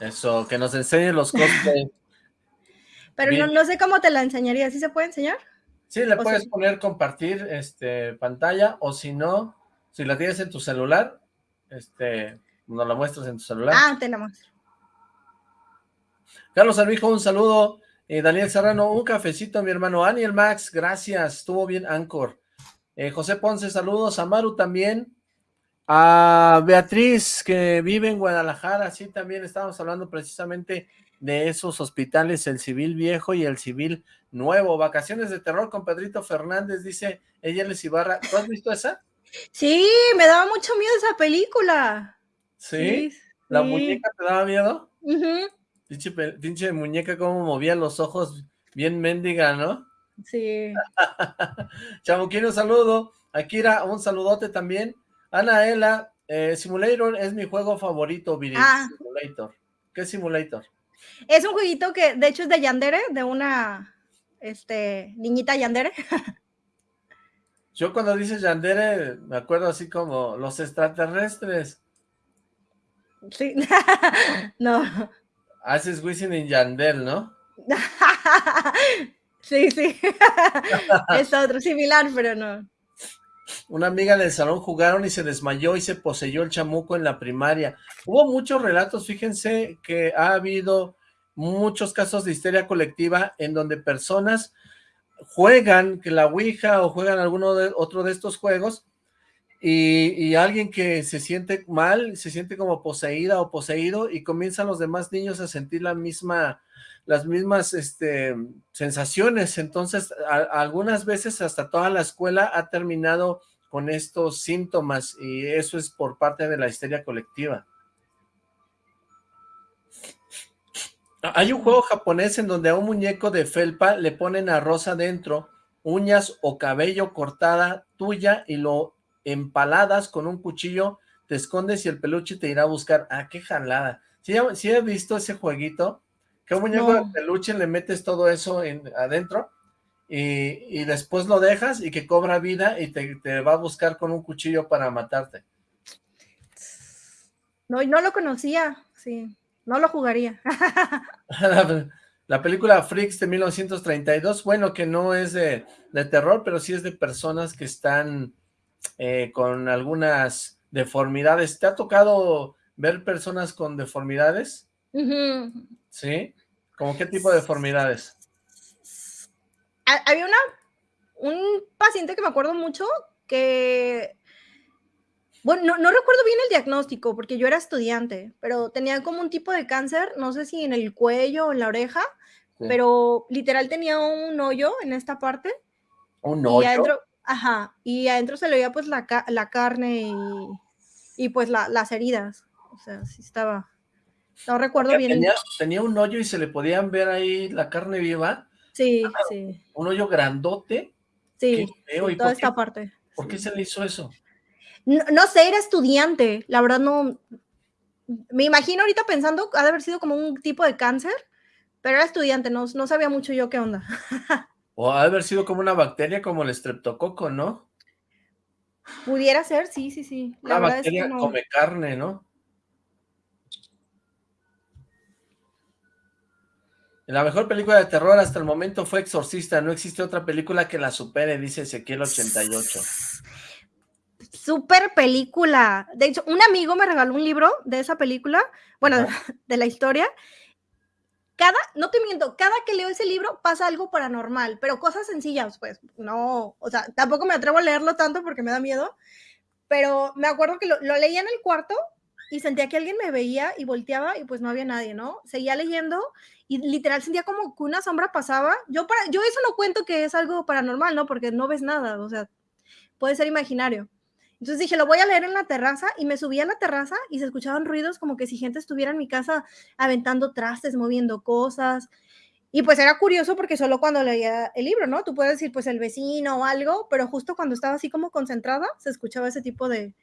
Eso, que nos enseñe los cosplays. pero no, sé cómo te la enseñaría. ¿Sí se puede enseñar? Sí, le puedes poner compartir este pantalla, o si no, si la tienes en tu celular, este, nos la muestras en tu celular. Ah, te la muestro. Carlos Armijo, un saludo. Eh, Daniel Serrano, un cafecito, mi hermano. Aniel Max, gracias. Estuvo bien Anchor. Eh, José Ponce, saludos. A Maru también. A Beatriz, que vive en Guadalajara. Sí, también estábamos hablando precisamente de esos hospitales, el civil viejo y el civil nuevo. Vacaciones de terror con Pedrito Fernández, dice ella Ibarra. ¿Tú has visto esa? Sí, me daba mucho miedo esa película. ¿Sí? ¿La muñeca te daba miedo? Pinche, muñeca como movía los ojos, bien mendiga, ¿no? Sí. Chamuquín, un saludo. Akira, un saludote también. Anaela, eh, Simulator es mi juego favorito, Viri. Ah. Simulator. ¿Qué es Simulator? Es un jueguito que, de hecho, es de Yandere, de una este, niñita Yandere. Yo cuando dices Yandere, me acuerdo así como los extraterrestres. Sí, no. Haces Wisin en Yandel, ¿no? sí, sí. es otro, similar, pero no. Una amiga del salón jugaron y se desmayó y se poseyó el chamuco en la primaria. Hubo muchos relatos, fíjense que ha habido muchos casos de histeria colectiva en donde personas juegan que la Ouija o juegan alguno de otro de estos juegos y, alguien que se siente mal, se siente como poseída o poseído y comienzan los demás niños a sentir la misma, las mismas este, sensaciones. Entonces, algunas veces hasta toda la escuela ha terminado con estos síntomas y eso es por parte de la histeria colectiva. Hay un juego japonés en donde a un muñeco de felpa le ponen arroz adentro, uñas o cabello cortada tuya y lo empaladas con un cuchillo, te escondes y el peluche te irá a buscar. Ah, qué jalada. ¿Sí, he visto ese jueguito? Que un muñeco de peluche le metes todo eso en, adentro y, después lo dejas y que cobra vida y te, va a buscar con un cuchillo para matarte. No, no lo conocía, sí, no lo jugaría. la, película Freaks de 1932, bueno, que no es de, de terror, pero sí es de personas que están eh, con algunas deformidades. ¿Te ha tocado ver personas con deformidades? ¿Sí? ¿Cómo qué tipo de deformidades? Había una, un paciente que me acuerdo mucho que, bueno, no, recuerdo bien el diagnóstico porque yo era estudiante, pero tenía como un tipo de cáncer, no sé si en el cuello o en la oreja, pero literal tenía un hoyo en esta parte. ¿Un hoyo? Ajá, y adentro se le veía pues la, la carne y, pues las heridas. O sea, sí estaba. No recuerdo bien. Tenía, un hoyo y se le podían ver ahí la carne viva. Sí, sí. Un hoyo grandote. Sí, toda esta parte. ¿Por qué se le hizo eso? No, sé, era estudiante. La verdad no. Me imagino ahorita pensando, ha de haber sido como un tipo de cáncer, pero era estudiante, no, no sabía mucho yo qué onda. O ha de haber sido como una bacteria como el estreptococo, ¿no? Pudiera ser, sí, sí, sí. La bacteria come carne, ¿no? La mejor película de terror hasta el momento fue Exorcista. No existe otra película que la supere, dice Ezequiel 88. Super película. De hecho, un amigo me regaló un libro de esa película, bueno, de la historia, cada, no te miento, cada que leo ese libro pasa algo paranormal, pero cosas sencillas, pues, no, o sea, tampoco me atrevo a leerlo tanto porque me da miedo, pero me acuerdo que lo, leía en el cuarto y sentía que alguien me veía y volteaba y pues no había nadie, ¿no? Seguía leyendo y literal sentía como que una sombra pasaba. Yo, para, yo eso no cuento que es algo paranormal, ¿no? Porque no ves nada, o sea, puede ser imaginario. Entonces dije, lo voy a leer en la terraza y me subí a la terraza y se escuchaban ruidos como que si gente estuviera en mi casa aventando trastes, moviendo cosas. Y pues era curioso porque solo cuando leía el libro, ¿no? Tú puedes decir pues el vecino o algo, pero justo cuando estaba así como concentrada se escuchaba ese tipo de,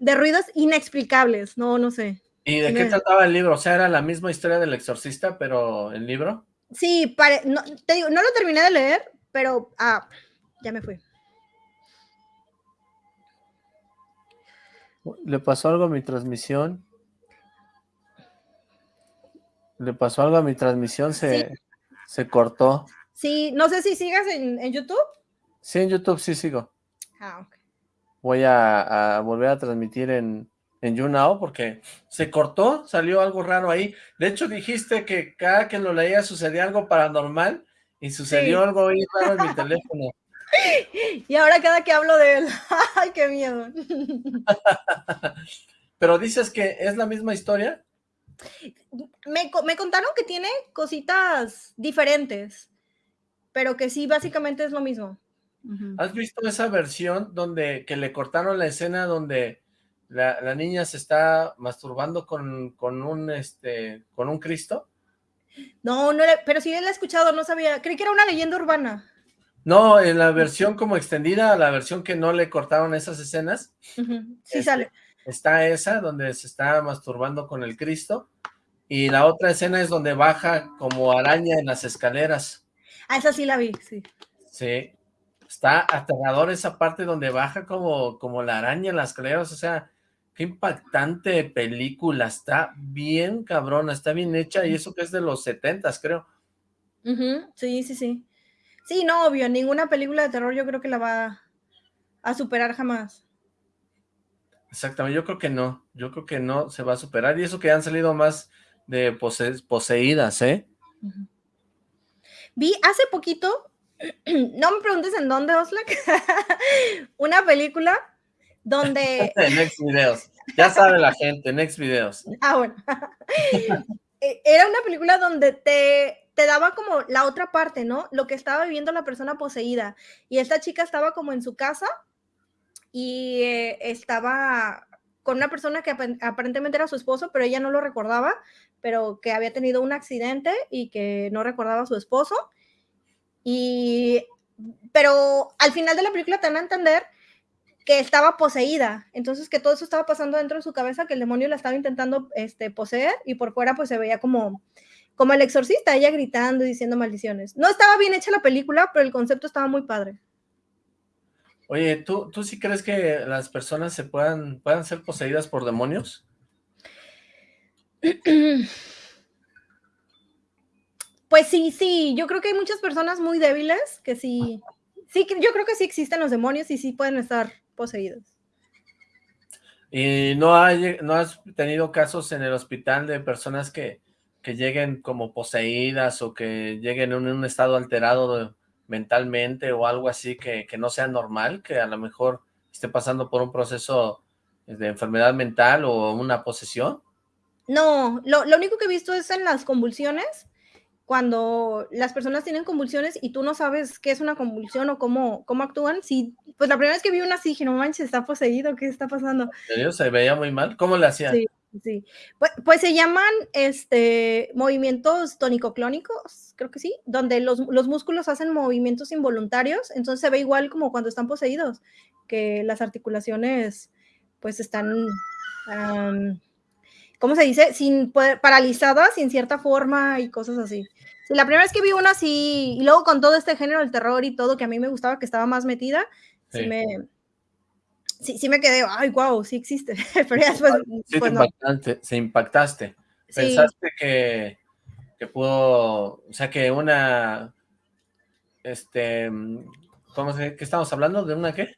de ruidos inexplicables, no, no sé. ¿Y de qué trataba el libro? O sea, era la misma historia del exorcista, pero el libro. Sí, no, te digo, no lo terminé de leer, pero ah, ya me fui. ¿Le pasó algo a mi transmisión? ¿Le pasó algo a mi transmisión? Se, se cortó. Sí, no sé si sigas en, en, YouTube. Sí, en YouTube sí sigo. Ah, ok. Voy a, a volver a transmitir en, en YouNow porque se cortó, salió algo raro ahí. De hecho, dijiste que cada que lo leía sucedía algo paranormal y sucedió algo ahí raro en mi teléfono. Y ahora cada que hablo de él, ¡ay, qué miedo! Pero dices que es la misma historia. Me, me contaron que tiene cositas diferentes, pero que sí, básicamente es lo mismo. ¿Has visto esa versión donde que le cortaron la escena donde la, niña se está masturbando con, con, un este con un Cristo? No, no, pero sí la he escuchado, no sabía, creí que era una leyenda urbana. No, en la versión como extendida, la versión que no le cortaron esas escenas. Sí este, sale. Está esa, donde se está masturbando con el Cristo. Y la otra escena es donde baja como araña en las escaleras. Ah, esa sí la vi, sí. Sí. Está aterrador esa parte donde baja como, como la araña en las escaleras. O sea, qué impactante película. Está bien cabrona, está bien hecha. Y eso que es de los setentas, creo. Sí, sí, sí. Sí, no, obvio, ninguna película de terror yo creo que la va a superar jamás. Exactamente, yo creo que no, yo creo que no se va a superar, y eso que han salido más de poseídas, ¿eh? Vi hace poquito, no me preguntes en dónde, Oslak, una película donde... Next Videos, ya sabe la gente, Next Videos. Ah, bueno. E, era una película donde te te daba como la otra parte, ¿no? Lo que estaba viviendo la persona poseída. Y esta chica estaba como en su casa y eh, estaba con una persona que aparentemente era su esposo, pero ella no lo recordaba, pero que había tenido un accidente y que no recordaba a su esposo. Y, pero al final de la película te dan a entender que estaba poseída, entonces que todo eso estaba pasando dentro de su cabeza, que el demonio la estaba intentando este, poseer y por fuera pues se veía como como el exorcista, ella gritando y diciendo maldiciones. No estaba bien hecha la película, pero el concepto estaba muy padre. Oye, ¿tú, tú sí crees que las personas se puedan, puedan ser poseídas por demonios? Pues sí, sí, yo creo que hay muchas personas muy débiles que sí, sí, yo creo que sí existen los demonios y sí pueden estar poseídos. ¿Y no, hay, no has tenido casos en el hospital de personas que, que lleguen como poseídas o que lleguen en un estado alterado mentalmente o algo así que, no sea normal, que a lo mejor esté pasando por un proceso de enfermedad mental o una posesión? No, lo, único que he visto es en las convulsiones, cuando las personas tienen convulsiones y tú no sabes qué es una convulsión o cómo, cómo actúan. Sí, pues la primera vez que vi una así dije, no manches, está poseído, ¿qué está pasando? ¿Se veía muy mal? ¿Cómo le hacían? Sí. Sí, pues, pues, se llaman este, movimientos tónico-clónicos, creo que sí, donde los, músculos hacen movimientos involuntarios, entonces se ve igual como cuando están poseídos, que las articulaciones pues están, ¿cómo se dice? Sin paralizadas, sin cierta forma y cosas así. la primera vez que vi una así, y luego con todo este género del terror y todo, que a mí me gustaba, que estaba más metida, sí me sí, sí me quedé, ay, wow, sí existe. Pero ya después, sí, pues impactaste, se impactaste. Pensaste que, que pudo, o sea, que una, este, ¿cómo se, qué estamos hablando? ¿De una qué?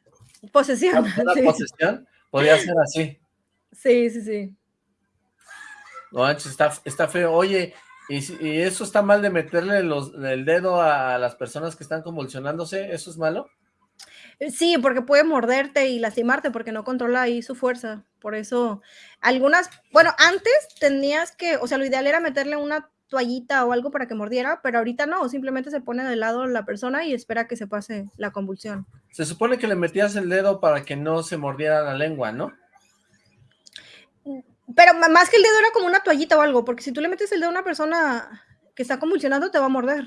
Posesión. Una, posesión podía ser así. Sí, sí, sí. No, está, está feo. Oye, ¿y, ¿y, eso está mal de meterle los, el dedo a las personas que están convulsionándose? ¿Eso es malo? Sí, porque puede morderte y lastimarte porque no controla ahí su fuerza. Por eso, algunas, bueno, antes tenías que, o sea, lo ideal era meterle una toallita o algo para que mordiera, pero ahorita no, simplemente se pone de lado la persona y espera que se pase la convulsión. Se supone que le metías el dedo para que no se mordiera la lengua, ¿no? Pero más que el dedo era como una toallita o algo, porque si tú le metes el dedo a una persona que está convulsionando, te va a morder.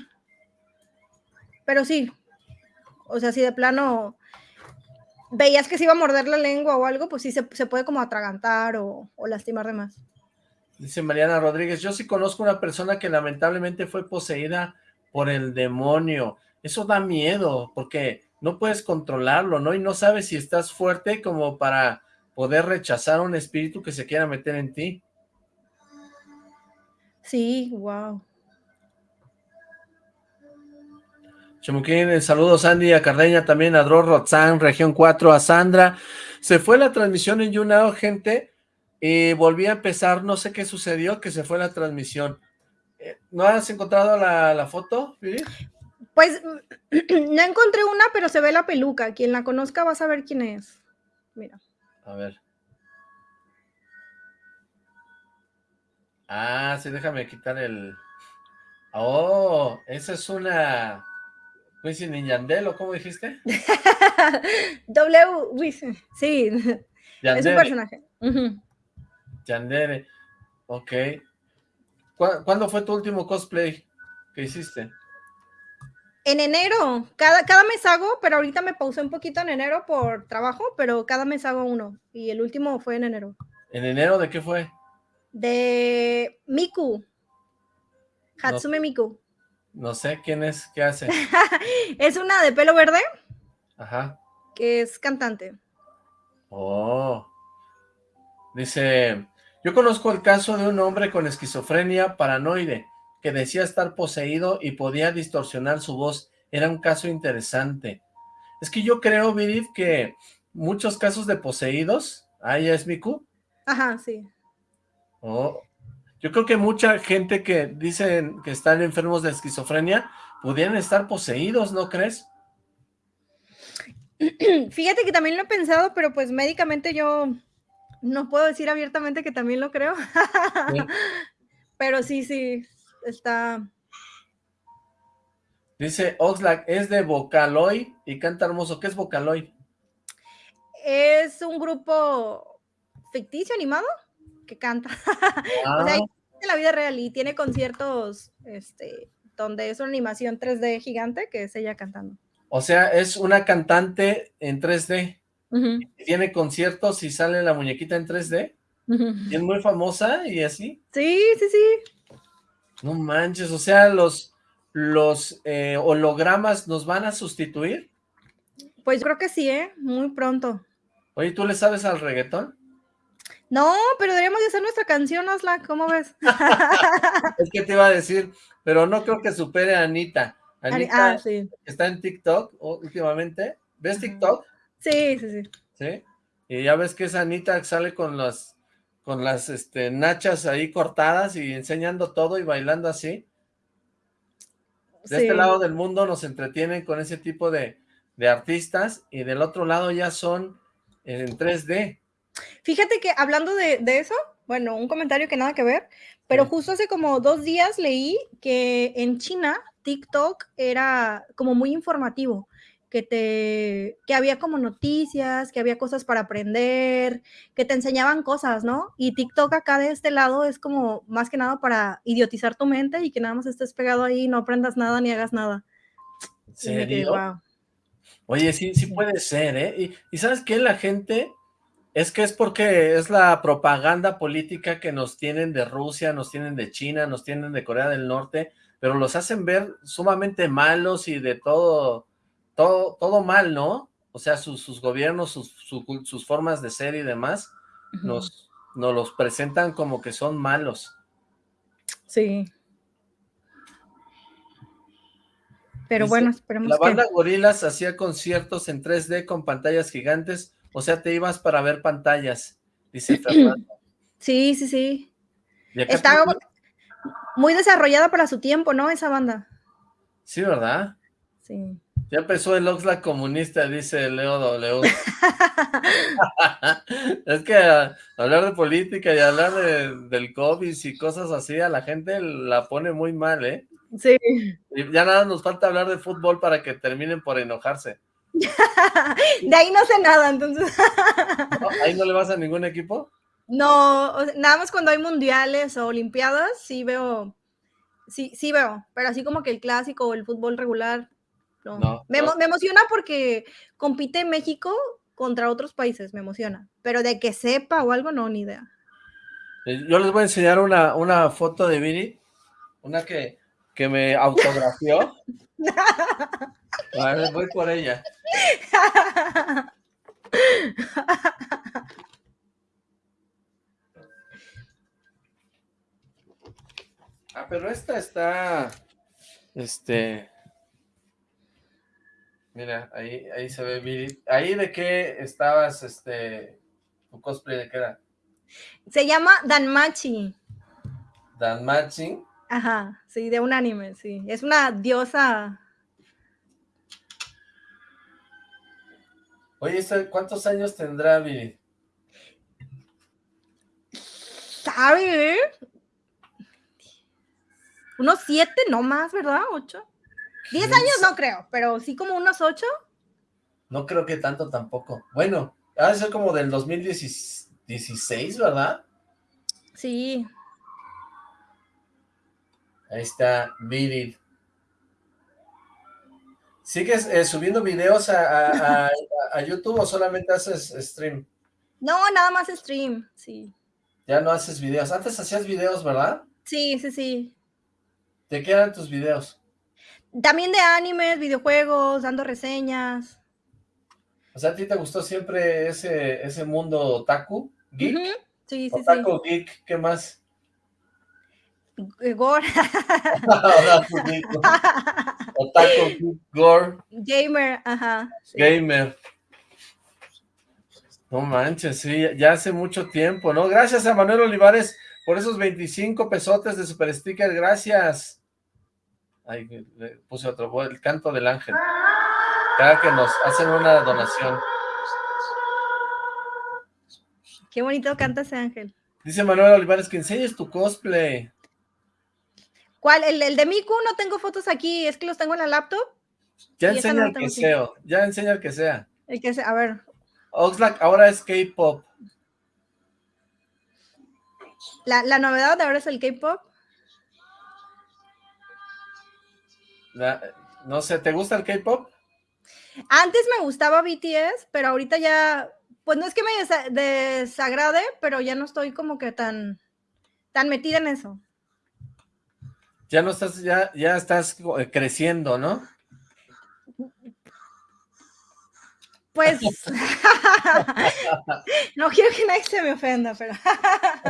Pero sí, o sea, si de plano veías que se iba a morder la lengua o algo, pues sí se, puede como atragantar o, o, lastimar de más. Dice Mariana Rodríguez, yo sí conozco una persona que lamentablemente fue poseída por el demonio. Eso da miedo, porque no puedes controlarlo, ¿no? Y no sabes si estás fuerte como para poder rechazar un espíritu que se quiera meter en ti. Sí, wow. Chamuquín, saludos Andy, a Cardeña, también a Dro Rotzán, Región 4, a Sandra. Se fue la transmisión en YouNow, gente, y volví a empezar, no sé qué sucedió, que se fue la transmisión. Eh, ¿No has encontrado la, foto, Pues, no encontré una, pero se ve la peluca. Quien la conozca va a saber quién es. Mira. A ver. Ah, sí, déjame quitar el... Oh, esa es una... Wisin y Yandel, ¿o cómo dijiste? w, Wisin, sí. Es un personaje. Yandere, ok. ¿Cuándo fue tu último cosplay que hiciste? En enero, cada, cada mes hago, pero ahorita me pausé un poquito en enero por trabajo, pero cada mes hago uno, y el último fue en enero. ¿En enero de qué fue? De Miku, Hatsume Miku. No sé quién es, qué hace. es una de pelo verde. Ajá. Que es cantante. Oh. Dice, yo conozco el caso de un hombre con esquizofrenia paranoide que decía estar poseído y podía distorsionar su voz. Era un caso interesante. Es que yo creo, Virid, que muchos casos de poseídos... ¿Ah, ya es Miku? Ajá, sí. Oh, yo creo que mucha gente que dicen que están enfermos de esquizofrenia pudieran estar poseídos, ¿no crees? Fíjate que también lo he pensado, pero pues médicamente yo no puedo decir abiertamente que también lo creo. pero sí, sí, está... Dice Oxlack, es de Vocaloid y canta hermoso. ¿Qué es Vocaloid? Es un grupo ficticio animado que canta. o sea, ah. en la vida real y tiene conciertos este, donde es una animación 3D gigante que es ella cantando. O sea, es una cantante en 3D. Tiene conciertos y sale la muñequita en 3D. Y es muy famosa y así. Sí, sí, sí. No manches, o sea, los, los eh, hologramas nos van a sustituir. Pues creo que sí, ¿eh? Muy pronto. Oye, ¿tú le sabes al reggaetón? No, pero deberíamos de hacer nuestra canción, Osla, ¿cómo ves? es que te iba a decir, pero no creo que supere a Anita. Anita ah, sí. está en TikTok últimamente. ¿Ves TikTok? Sí, sí, sí. ¿Sí? Y ya ves que esa Anita sale con las con las este, nachas ahí cortadas y enseñando todo y bailando así. De este lado del mundo nos entretienen con ese tipo de, de artistas y del otro lado ya son en 3D. Fíjate que hablando de, eso, bueno, un comentario que nada que ver, pero justo hace como dos días leí que en China TikTok era como muy informativo, que te, que había como noticias, que había cosas para aprender, que te enseñaban cosas, ¿no? Y TikTok acá de este lado es como más que nada para idiotizar tu mente y que nada más estés pegado ahí, no aprendas nada ni hagas nada. ¿Serio? Oye, sí, sí puede ser, ¿eh? Y, y ¿sabes qué? La gente es que es porque es la propaganda política que nos tienen de Rusia, nos tienen de China, nos tienen de Corea del Norte, pero los hacen ver sumamente malos y de todo, todo, todo mal, ¿no? O sea, sus, gobiernos, sus, formas de ser y demás, nos, nos los presentan como que son malos. Sí. Pero bueno, esperemos La banda Gorilas hacía conciertos en 3D con pantallas gigantes o sea, te ibas para ver pantallas, dice Fernando. Sí, sí, sí. Está muy desarrollada para su tiempo, ¿no? Esa banda. Sí, ¿verdad? Sí. Ya empezó el Oxlack comunista, dice Leo W. es que hablar de política y hablar del COVID y cosas así, a la gente la pone muy mal, ¿eh? Sí. Y ya nada nos falta hablar de fútbol para que terminen por enojarse. de ahí no sé nada, entonces. ¿Ahí no le vas a ningún equipo? No, nada más cuando hay mundiales o olimpiadas, sí veo, sí, sí veo, pero así como que el clásico o el fútbol regular, no. me, emociona porque compite México contra otros países, me emociona. Pero de que sepa o algo, no, ni idea. Eh, yo les voy a enseñar una, una foto de Vini, una que, que me autografió. a ver, voy por ella. Ah, pero esta está, este, Mira, ahí, ahí se ve Viri. ¿Ahí de qué estabas, este, tu cosplay de qué era? Se llama Danmachi. ¿Danmachi? Ajá, sí, de un anime, sí. Es una diosa. Oye, ¿cuántos años tendrá Viri? ¿Sabe? Unos siete, no más, ¿verdad? Ocho. 10 años no creo, pero sí como unos 8. No creo que tanto tampoco. Bueno, ha de ser como del 2016, ¿verdad? Sí. Ahí está, Virid. ¿Sigues eh, subiendo videos a, YouTube o solamente haces stream? No, nada más stream, sí. Ya no haces videos. Antes hacías videos, ¿verdad? Sí, sí, sí. ¿De qué eran tus videos? También de animes, videojuegos, dando reseñas. O sea, ¿a ti te gustó siempre ese, ese mundo otaku, geek? Sí, sí, otaku, geek, ¿qué más? Eh, gore. otaku, geek, gore. Gamer, ajá. Gamer. No manches, sí, ya hace mucho tiempo, ¿no? Gracias a Manuel Olivares por esos 25 pesotes de Super Sticker, gracias. Ahí le puse otro, el canto del ángel. Cada que nos hacen una donación. Qué bonito canta ese ángel. Dice Manuel Olivares que enseñes tu cosplay. ¿Cuál? El, el, de Miku no tengo fotos aquí, es que los tengo en la laptop. Ya enseña el que sea, ya enseña el que sea. El que sea, a ver. Oxlack ahora es K-pop. La, la novedad de ahora es el K-pop. No sé, ¿te gusta el K-pop? Antes me gustaba BTS, pero ahorita ya, pues no es que me desagrade, pero ya no estoy como que tan, tan metida en eso. Ya no estás, ya, ya estás eh, creciendo, ¿no? Pues, no quiero que nadie se me ofenda, pero...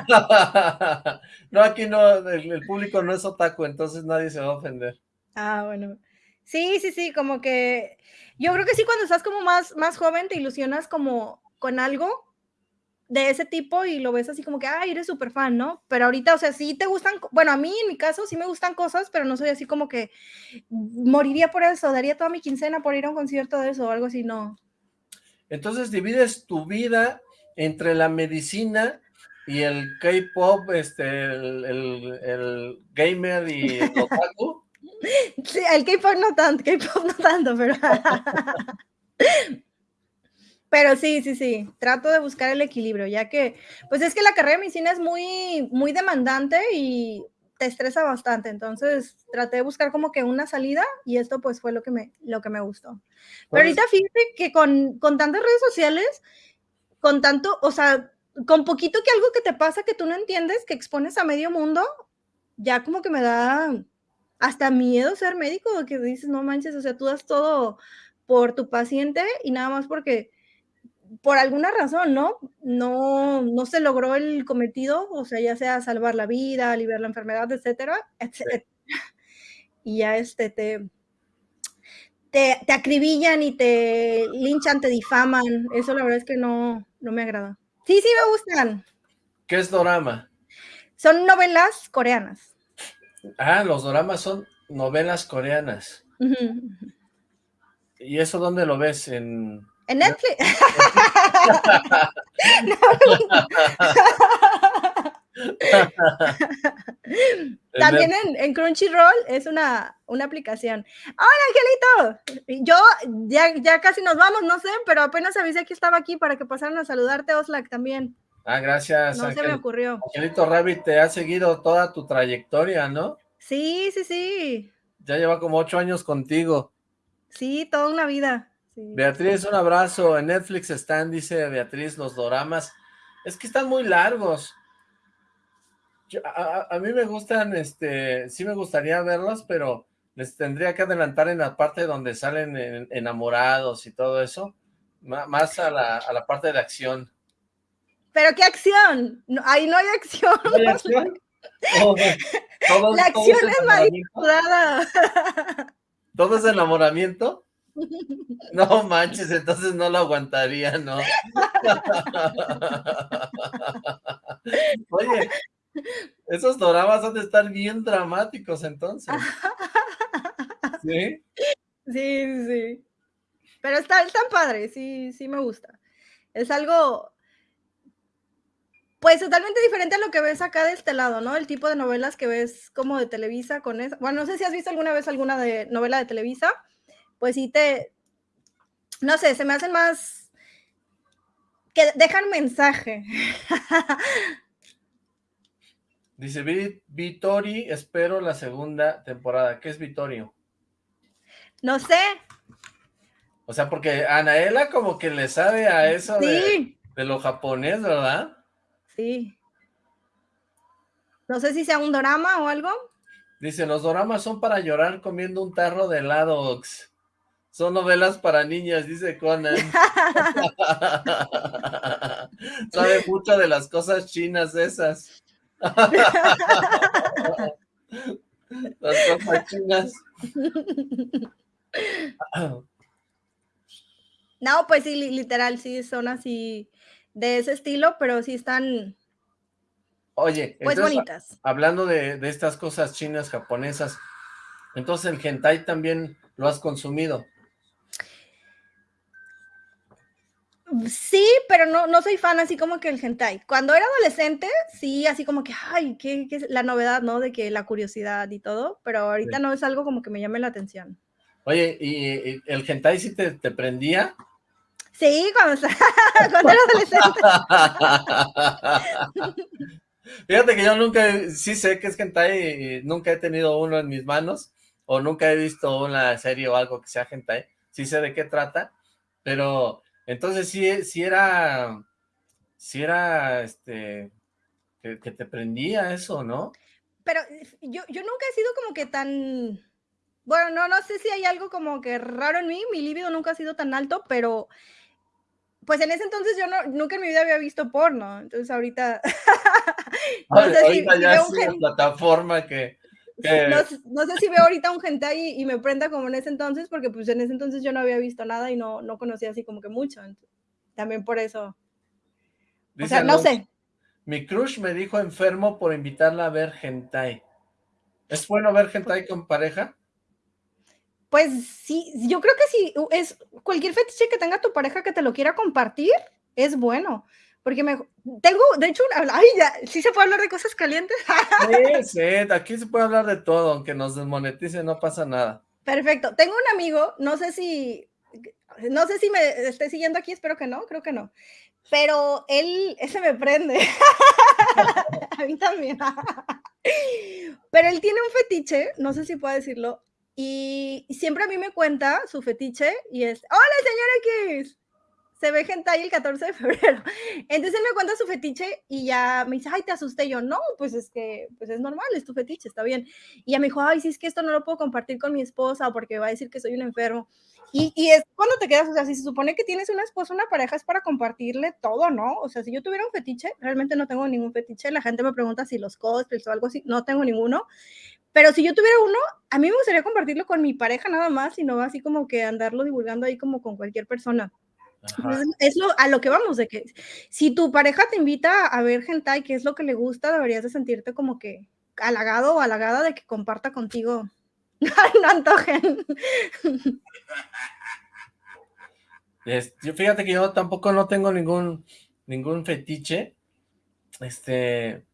no, aquí no, el, público no es otaku, entonces nadie se va a ofender. Ah, bueno. Sí, sí, sí, como que yo creo que sí, cuando estás como más, más joven, te ilusionas como con algo de ese tipo y lo ves así como que, ay, eres súper fan, ¿no? Pero ahorita, o sea, sí te gustan, bueno, a mí en mi caso sí me gustan cosas, pero no soy así como que moriría por eso, daría toda mi quincena por ir a un concierto de eso o algo así, no. Entonces divides tu vida entre la medicina y el K-pop, este, el, el, gamer y el otaku. Sí, el K-pop no tanto, K-pop no tanto, pero... pero sí, sí, sí, trato de buscar el equilibrio, ya que, pues es que la carrera de medicina es muy, muy demandante y te estresa bastante, entonces traté de buscar como que una salida y esto pues fue lo que me, lo que me gustó. Pero ahorita fíjate que con, con tantas redes sociales, con tanto, o sea, con poquito que algo que te pasa que tú no entiendes, que expones a medio mundo, ya como que me da hasta miedo ser médico, que dices, no manches, o sea, tú das todo por tu paciente y nada más porque por alguna razón, ¿no? No, no se logró el cometido, o sea, ya sea salvar la vida, aliviar la enfermedad, etcétera, etcétera. Y ya este te, te, te, acribillan y te linchan, te difaman. Eso la verdad es que no, no me agrada. Sí, sí me gustan. ¿Qué es dorama? Son novelas coreanas. Ah, los doramas son novelas coreanas. ¿Y eso dónde lo ves? En, en Netflix. También en, Crunchyroll es una, una aplicación. Hola, Angelito. Yo ya, ya casi nos vamos, no sé, pero apenas avisé que estaba aquí para que pasaran a saludarte, Oslac, también. Ah, gracias. No se me ocurrió. Angelito Rabbit te ha seguido toda tu trayectoria, ¿no? Sí, sí, sí. Ya lleva como ocho años contigo. Sí, toda una vida. Beatriz, un abrazo. En Netflix están, dice Beatriz, los doramas. Es que están muy largos a, mí me gustan, este, sí me gustaría verlos, pero les tendría que adelantar en la parte donde salen enamorados y todo eso, más a la, a la parte de acción. ¿Pero qué acción? ahí no hay acción. ¿No hay acción? la acción es, manipulada. ¿Todo es enamoramiento? No manches, entonces no lo aguantaría, ¿no? Oye, esos doramas han de estar bien dramáticos entonces. ¿Sí? Sí, sí. Pero está, tan padre, sí, sí me gusta. Es algo, pues totalmente diferente a lo que ves acá de este lado, ¿no? El tipo de novelas que ves como de Televisa con eso. Bueno, no sé si has visto alguna vez alguna de novela de Televisa. Pues sí te, no sé, se me hacen más que dejan mensaje. Dice Vitori, espero la segunda temporada. ¿Qué es Vitorio? No sé. O sea, porque Anaela como que le sabe a eso de, lo japonés, ¿verdad? Sí. No sé si sea un drama o algo. Dice, los doramas son para llorar comiendo un tarro de helados. Son novelas para niñas, dice Conan. Sabe mucho de las cosas chinas esas. Las cosas No, pues sí, literal, sí, son así de ese estilo, pero sí están... Oye, pues bonitas. Hablando de, de estas cosas chinas, japonesas, entonces el hentai también lo has consumido. Sí, pero no, no soy fan así como que el hentai. Cuando era adolescente, sí, así como que, ay, qué, qué la novedad, ¿no? De que la curiosidad y todo, pero ahorita no es algo como que me llame la atención. Oye, ¿y, el hentai sí te, prendía? Sí, cuando, cuando era adolescente. Fíjate que yo nunca, sí sé que es hentai, y nunca he tenido uno en mis manos, o nunca he visto una serie o algo que sea hentai, sí sé de qué trata, pero entonces sí, sí era, sí era, este, que, te prendía eso, ¿no? Pero yo, yo nunca he sido como que tan, bueno, no, no sé si hay algo como que raro en mí, mi libido nunca ha sido tan alto, pero pues en ese entonces yo no, nunca en mi vida había visto porno, entonces ahorita... no sé si, ya es una plataforma que no, sé si veo ahorita un hentai y, me prenda como en ese entonces, porque pues en ese entonces yo no había visto nada y no, no conocía así como que mucho. también por eso. o sea, no sé. Mi crush me dijo enfermo por invitarla a ver hentai. ¿Es bueno ver hentai con pareja? Pues sí, yo creo que sí. Es cualquier fetiche que tenga tu pareja que te lo quiera compartir, es bueno. Porque me tengo, de hecho, ay, ya, ¿sí se puede hablar de cosas calientes? sí, sí, aquí se puede hablar de todo, aunque nos desmonetice, no pasa nada. Perfecto. Tengo un amigo, no sé si, no sé si me esté siguiendo aquí, espero que no, creo que no. Pero él, ese me prende. A mí también. Pero él tiene un fetiche, no sé si puedo decirlo, y siempre a mí me cuenta su fetiche y es, hola señor X, se ve hentai el 14 de febrero. Entonces él me cuenta su fetiche y ya me dice, ay, te asusté. yo, no, pues es que, pues es normal, es tu fetiche, está bien. Y ya me dijo, ay, sí, es que esto no lo puedo compartir con mi esposa porque va a decir que soy un enfermo. Y, y es cuando te quedas, o sea, si se supone que tienes una esposa, una pareja, es para compartirle todo, ¿no? O sea, si yo tuviera un fetiche, realmente no tengo ningún fetiche. La gente me pregunta si los cosplays o algo así, no tengo ninguno. Pero si yo tuviera uno, a mí me gustaría compartirlo con mi pareja nada más y no así como que andarlo divulgando ahí como con cualquier persona. Es lo, a lo que vamos, de que si tu pareja te invita a ver hentai, que es lo que le gusta, deberías de sentirte como que halagado o halagada de que comparta contigo. no antojen. fíjate que yo tampoco no tengo ningún, ningún fetiche. Este,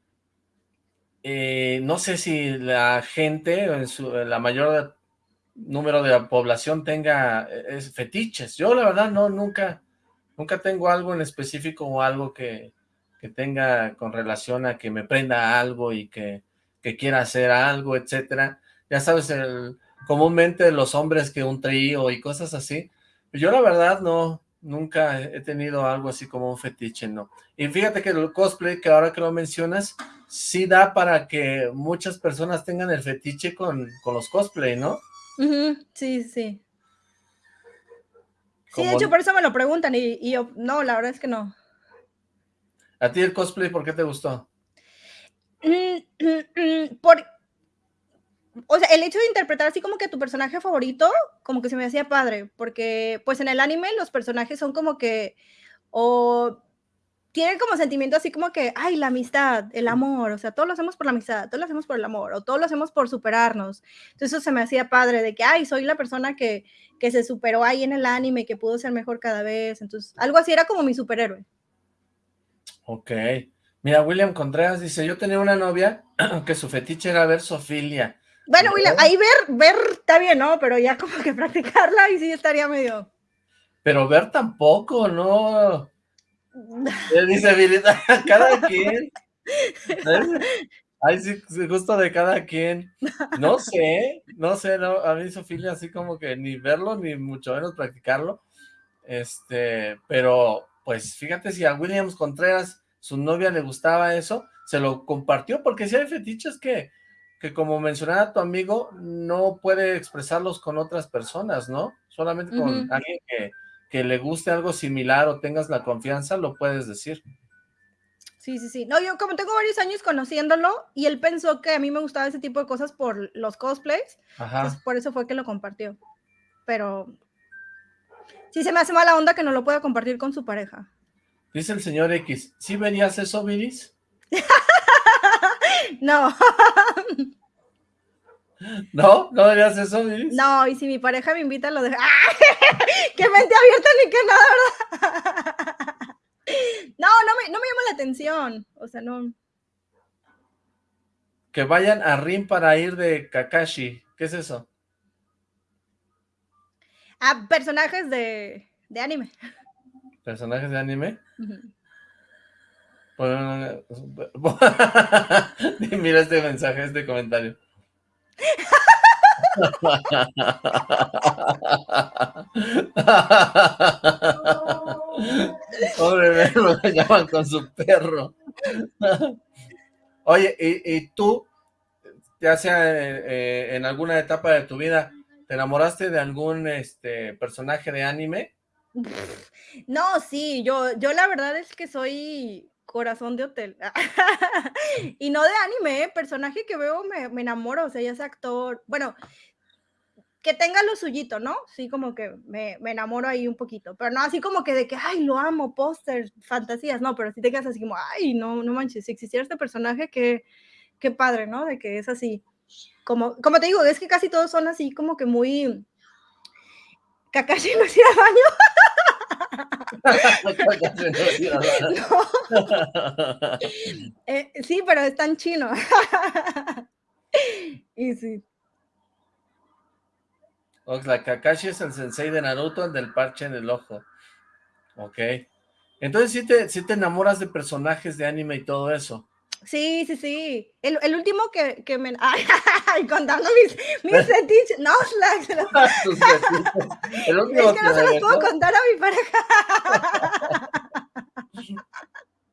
eh, no sé si la gente, en su, la mayor número de la población tenga eh, fetiches. Yo la verdad no, nunca, nunca tengo algo en específico o algo que, que tenga con relación a que me prenda algo y que, que quiera hacer algo, etcétera. Ya sabes, comúnmente los hombres que un trío y cosas así. Yo la verdad no, nunca he tenido algo así como un fetiche, no. Y fíjate que el cosplay, que ahora que lo mencionas, sí da para que muchas personas tengan el fetiche con, con los cosplay, ¿no? Sí, sí. Sí, de hecho, por eso me lo preguntan y, yo, no, la verdad es que no. ¿A ti el cosplay por qué te gustó? Mm, mm, mm, por, o sea, el hecho de interpretar así como que tu personaje favorito, como que se me hacía padre, porque pues en el anime los personajes son como que, o tienen como sentimiento así como que, ay, la amistad, el amor, o sea, todos lo hacemos por la amistad, todos lo hacemos por el amor, o todos lo hacemos por superarnos. Entonces eso se me hacía padre, de que, ay, soy la persona que, que se superó ahí en el anime, que pudo ser mejor cada vez. Entonces, algo así era como mi superhéroe. Ok. Mira, William Contreras dice, yo tenía una novia que su fetiche era ver Sofilia bueno, William, ahí ver, ver está bien, ¿no? Pero ya como que practicarla y sí estaría medio... Pero ver tampoco, ¿no? Dice Vilita, cada quien. Ay, sí, justo de cada quien. No sé, no sé, no, a mí Sofía así como que ni verlo, ni mucho menos practicarlo. Este, pero pues fíjate si a Williams Contreras, su novia le gustaba eso, se lo compartió, porque si hay fetiches que que como mencionaba tu amigo, no puede expresarlos con otras personas, ¿no? Solamente con alguien que, que, le guste algo similar o tengas la confianza, lo puedes decir. Sí, sí, sí. No, yo como tengo varios años conociéndolo y él pensó que a mí me gustaba ese tipo de cosas por los cosplays, Ajá. por eso fue que lo compartió. Pero sí se me hace mala onda que no lo pueda compartir con su pareja. Dice el señor X, ¿sí verías eso, Viris? No. ¿No? ¿No deberías eso, No, y si mi pareja me invita, lo dejo. ¡Ah! ¡Qué mente abierta ni que nada, verdad! No, no me, no me llama la atención. O sea, no. Que vayan a Rin para ir de Kakashi. ¿Qué es eso? Ah, personajes de, de anime. ¿Personajes de anime? Mira este mensaje, este comentario. Pobre llaman con su perro. Oye, ¿y, tú, ya sea eh, en alguna etapa de tu vida, te enamoraste de algún este personaje de anime? No, sí, yo, yo la verdad es que soy corazón de hotel. y no de anime, ¿eh? personaje que veo me, me, enamoro, o sea, ya sea actor, bueno, que tenga lo suyito, ¿no? Sí, como que me, me, enamoro ahí un poquito, pero no así como que de que, ay, lo amo, póster, fantasías, no, pero si te quedas así como, ay, no, no manches, si existiera este personaje, qué, qué padre, ¿no? De que es así, como, como te digo, es que casi todos son así como que muy... Kakashi no hacía sí, pero es tan chino. y sí. la Kakashi es el sensei de Naruto, el del parche en el ojo. Ok. Entonces sí te, sí te enamoras de personajes de anime y todo eso. Sí, sí, sí. El, el último que, que me... Ay, contando mis, mis fetiches. No, el último es que no se los puedo contar a mi pareja.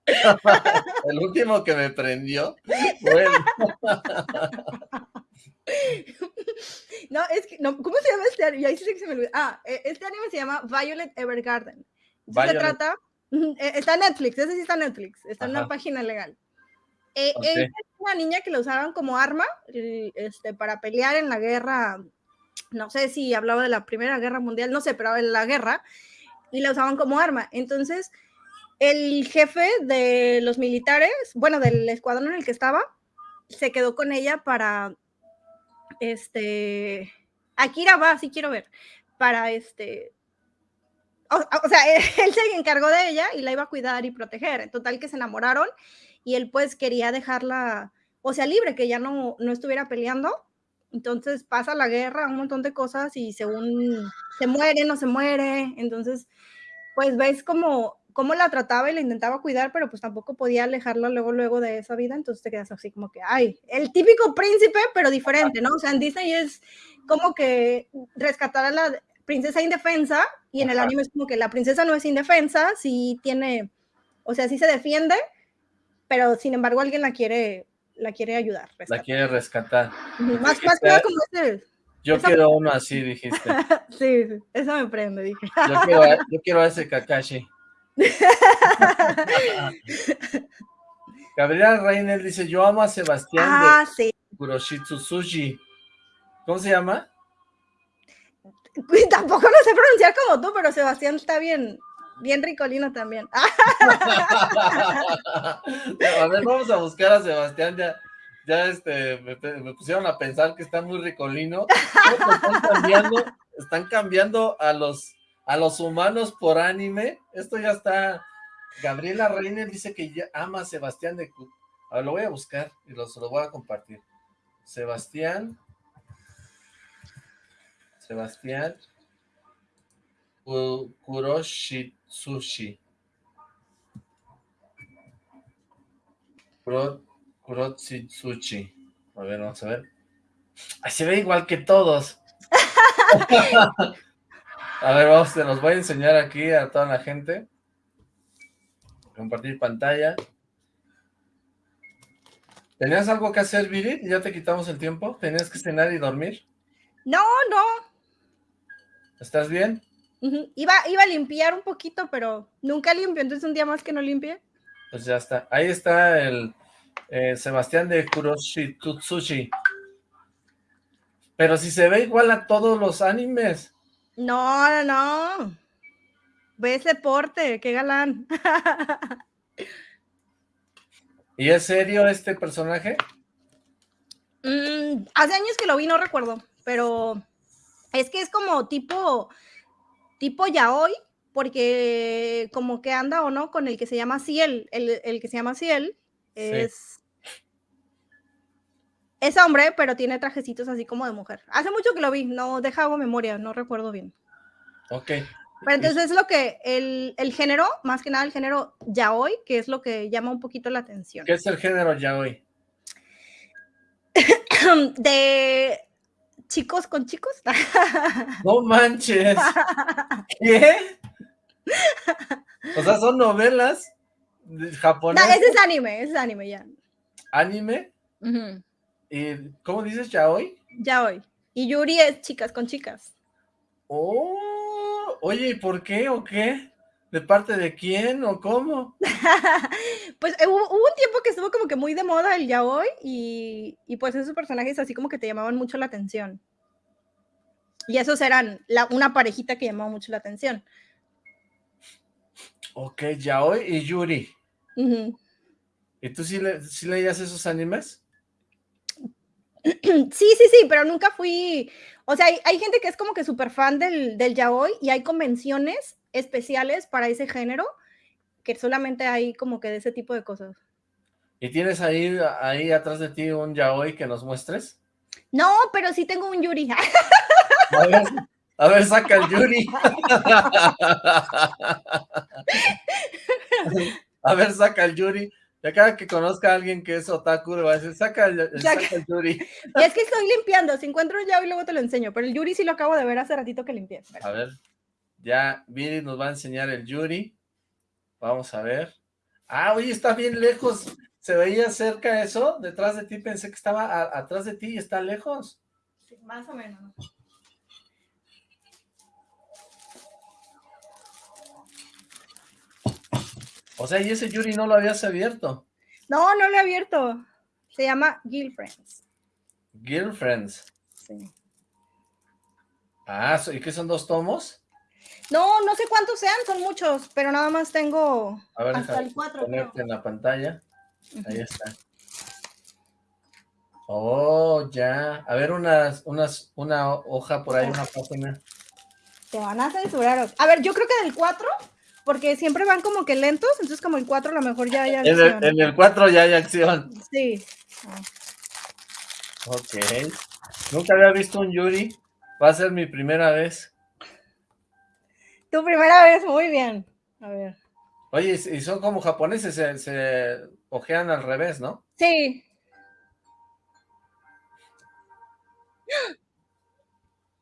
el último que me prendió. Bueno. No, es que, no, ¿cómo se llama este anime? Ahí sí que se me olvidó. Ah, e, este anime se llama Violet Evergarden. Se trata, e, está en Netflix, ese sí está en Netflix, está en una página legal. Eh, es una niña que la usaban como arma este, para pelear en la guerra, no sé si hablaba de la Primera Guerra Mundial, no sé, pero en la guerra, y la usaban como arma. Entonces, el jefe de los militares, bueno, del escuadrón en el que estaba, se quedó con ella para, este, Akira va, sí quiero ver, para este, o, sea, él se encargó de ella y la iba a cuidar y proteger. En total que se enamoraron y él pues quería dejarla, o sea, libre, que ya no, no estuviera peleando. Entonces pasa la guerra, un montón de cosas y según se muere, no se muere. Entonces, pues ves como cómo la trataba y la intentaba cuidar, pero pues tampoco podía alejarla luego, luego de esa vida, entonces te quedas así como que, ay, el típico príncipe, pero diferente, ¿no? O sea, en Disney es como que rescatar a la princesa indefensa y en el anime es como que la princesa no es indefensa, sí tiene, o sea, sí se defiende, pero sin embargo alguien la quiere, la quiere ayudar. La quiere rescatar. Más, más que como ese. Yo quiero uno así, dijiste. sí, eso me prende, dije. yo, quiero, yo quiero a ese Kakashi. Gabriela Reiner dice, yo amo a Sebastián ah, sí. Kuroshitsu Sushi. ¿Cómo se llama? Tampoco lo sé pronunciar como tú, pero Sebastián está bien, bien ricolino también. a ver, vamos a buscar a Sebastián, ya, ya este, me, pusieron a pensar que está muy ricolino. Están cambiando, están cambiando a los a los humanos por anime. Esto ya está... Gabriela Reiner dice que ya ama a Sebastián de... Ahora lo voy a buscar y lo, se lo voy a compartir. Sebastián... Sebastián... Kuroshitsushi. Kuroshitsushi. A ver, vamos a ver. Ay, se ve igual que todos. A ver, vamos, te los voy a enseñar aquí a toda la gente. Compartir pantalla. ¿Tenías algo que hacer, Viri? ¿Ya te quitamos el tiempo? ¿Tenías que cenar y dormir? No, no. ¿Estás bien? Iba, iba a limpiar un poquito, pero nunca limpio, entonces un día más que no limpie. Pues ya está. Ahí está el eh, Sebastián de Kuroshi Tutsushi. Pero si se ve igual a todos los animes. No, no, no. Ve ese porte, qué galán. ¿Y es serio este personaje? Mm, hace años que lo vi, no recuerdo, pero es que es como tipo, tipo yaoi, porque como que anda o no con el que se llama Ciel, el, el que se llama Ciel, es, es hombre, pero tiene trajecitos así como de mujer. Hace mucho que lo vi, no deja memoria, no recuerdo bien. Ok. Pero entonces es lo que, el, el, género, más que nada el género yaoi, que es lo que llama un poquito la atención. ¿Qué es el género yaoi? de chicos con chicos. No manches. ¿Qué? O sea, son novelas japonesas. No, ese es anime, ese es anime ya. ¿Anime? ¿Y cómo dices yaoi? Yaoi. Y Yuri es chicas con chicas. Oh, oye, ¿y por qué o qué? ¿De parte de quién o cómo? pues eh, hubo, un tiempo que estuvo como que muy de moda el yaoi y, y pues esos personajes así como que te llamaban mucho la atención. Y esos eran la, una parejita que llamaba mucho la atención. Ok, yaoi y Yuri. ¿Y tú sí, le, sí leías esos animes? Sí, sí, sí, pero nunca fui, o sea, hay, gente que es como que súper fan del, del yaoi y hay convenciones especiales para ese género que solamente hay como que de ese tipo de cosas. ¿Y tienes ahí, ahí atrás de ti un yaoi que nos muestres? No, pero sí tengo un yuri. A ver, a ver saca el yuri. A ver, saca el yuri. Ya cada que conozca a alguien que es otaku, le va a decir, saca el, yuri. Y es que estoy limpiando, si encuentro ya y luego te lo enseño, pero el yuri sí lo acabo de ver hace ratito que limpié. A ver, ya Viri nos va a enseñar el yuri. Vamos a ver. Ah, oye, está bien lejos. ¿Se veía cerca eso? Detrás de ti, pensé que estaba atrás de ti y está lejos. Sí, más o menos. O sea, y ese Yuri no lo habías abierto. No, no lo he abierto. Se llama Girlfriends. Girlfriends. Sí. Ah, ¿y qué son dos tomos? No, no sé cuántos sean, son muchos, pero nada más tengo a ver, hasta el 4. Ponerte en la pantalla. Ahí está. Oh, ya. A ver, unas, unas, una hoja por ahí, una página. Te van a censurar. A ver, yo creo que del 4, porque siempre van como que lentos, entonces como el 4 a lo mejor ya hay acción. En el, 4 ya hay acción. Sí. Ok. Nunca había visto un Yuri. Va a ser mi primera vez. Tu primera vez, muy bien. A ver. Oye, y son como japoneses, se, se ojean al revés, ¿no? Sí.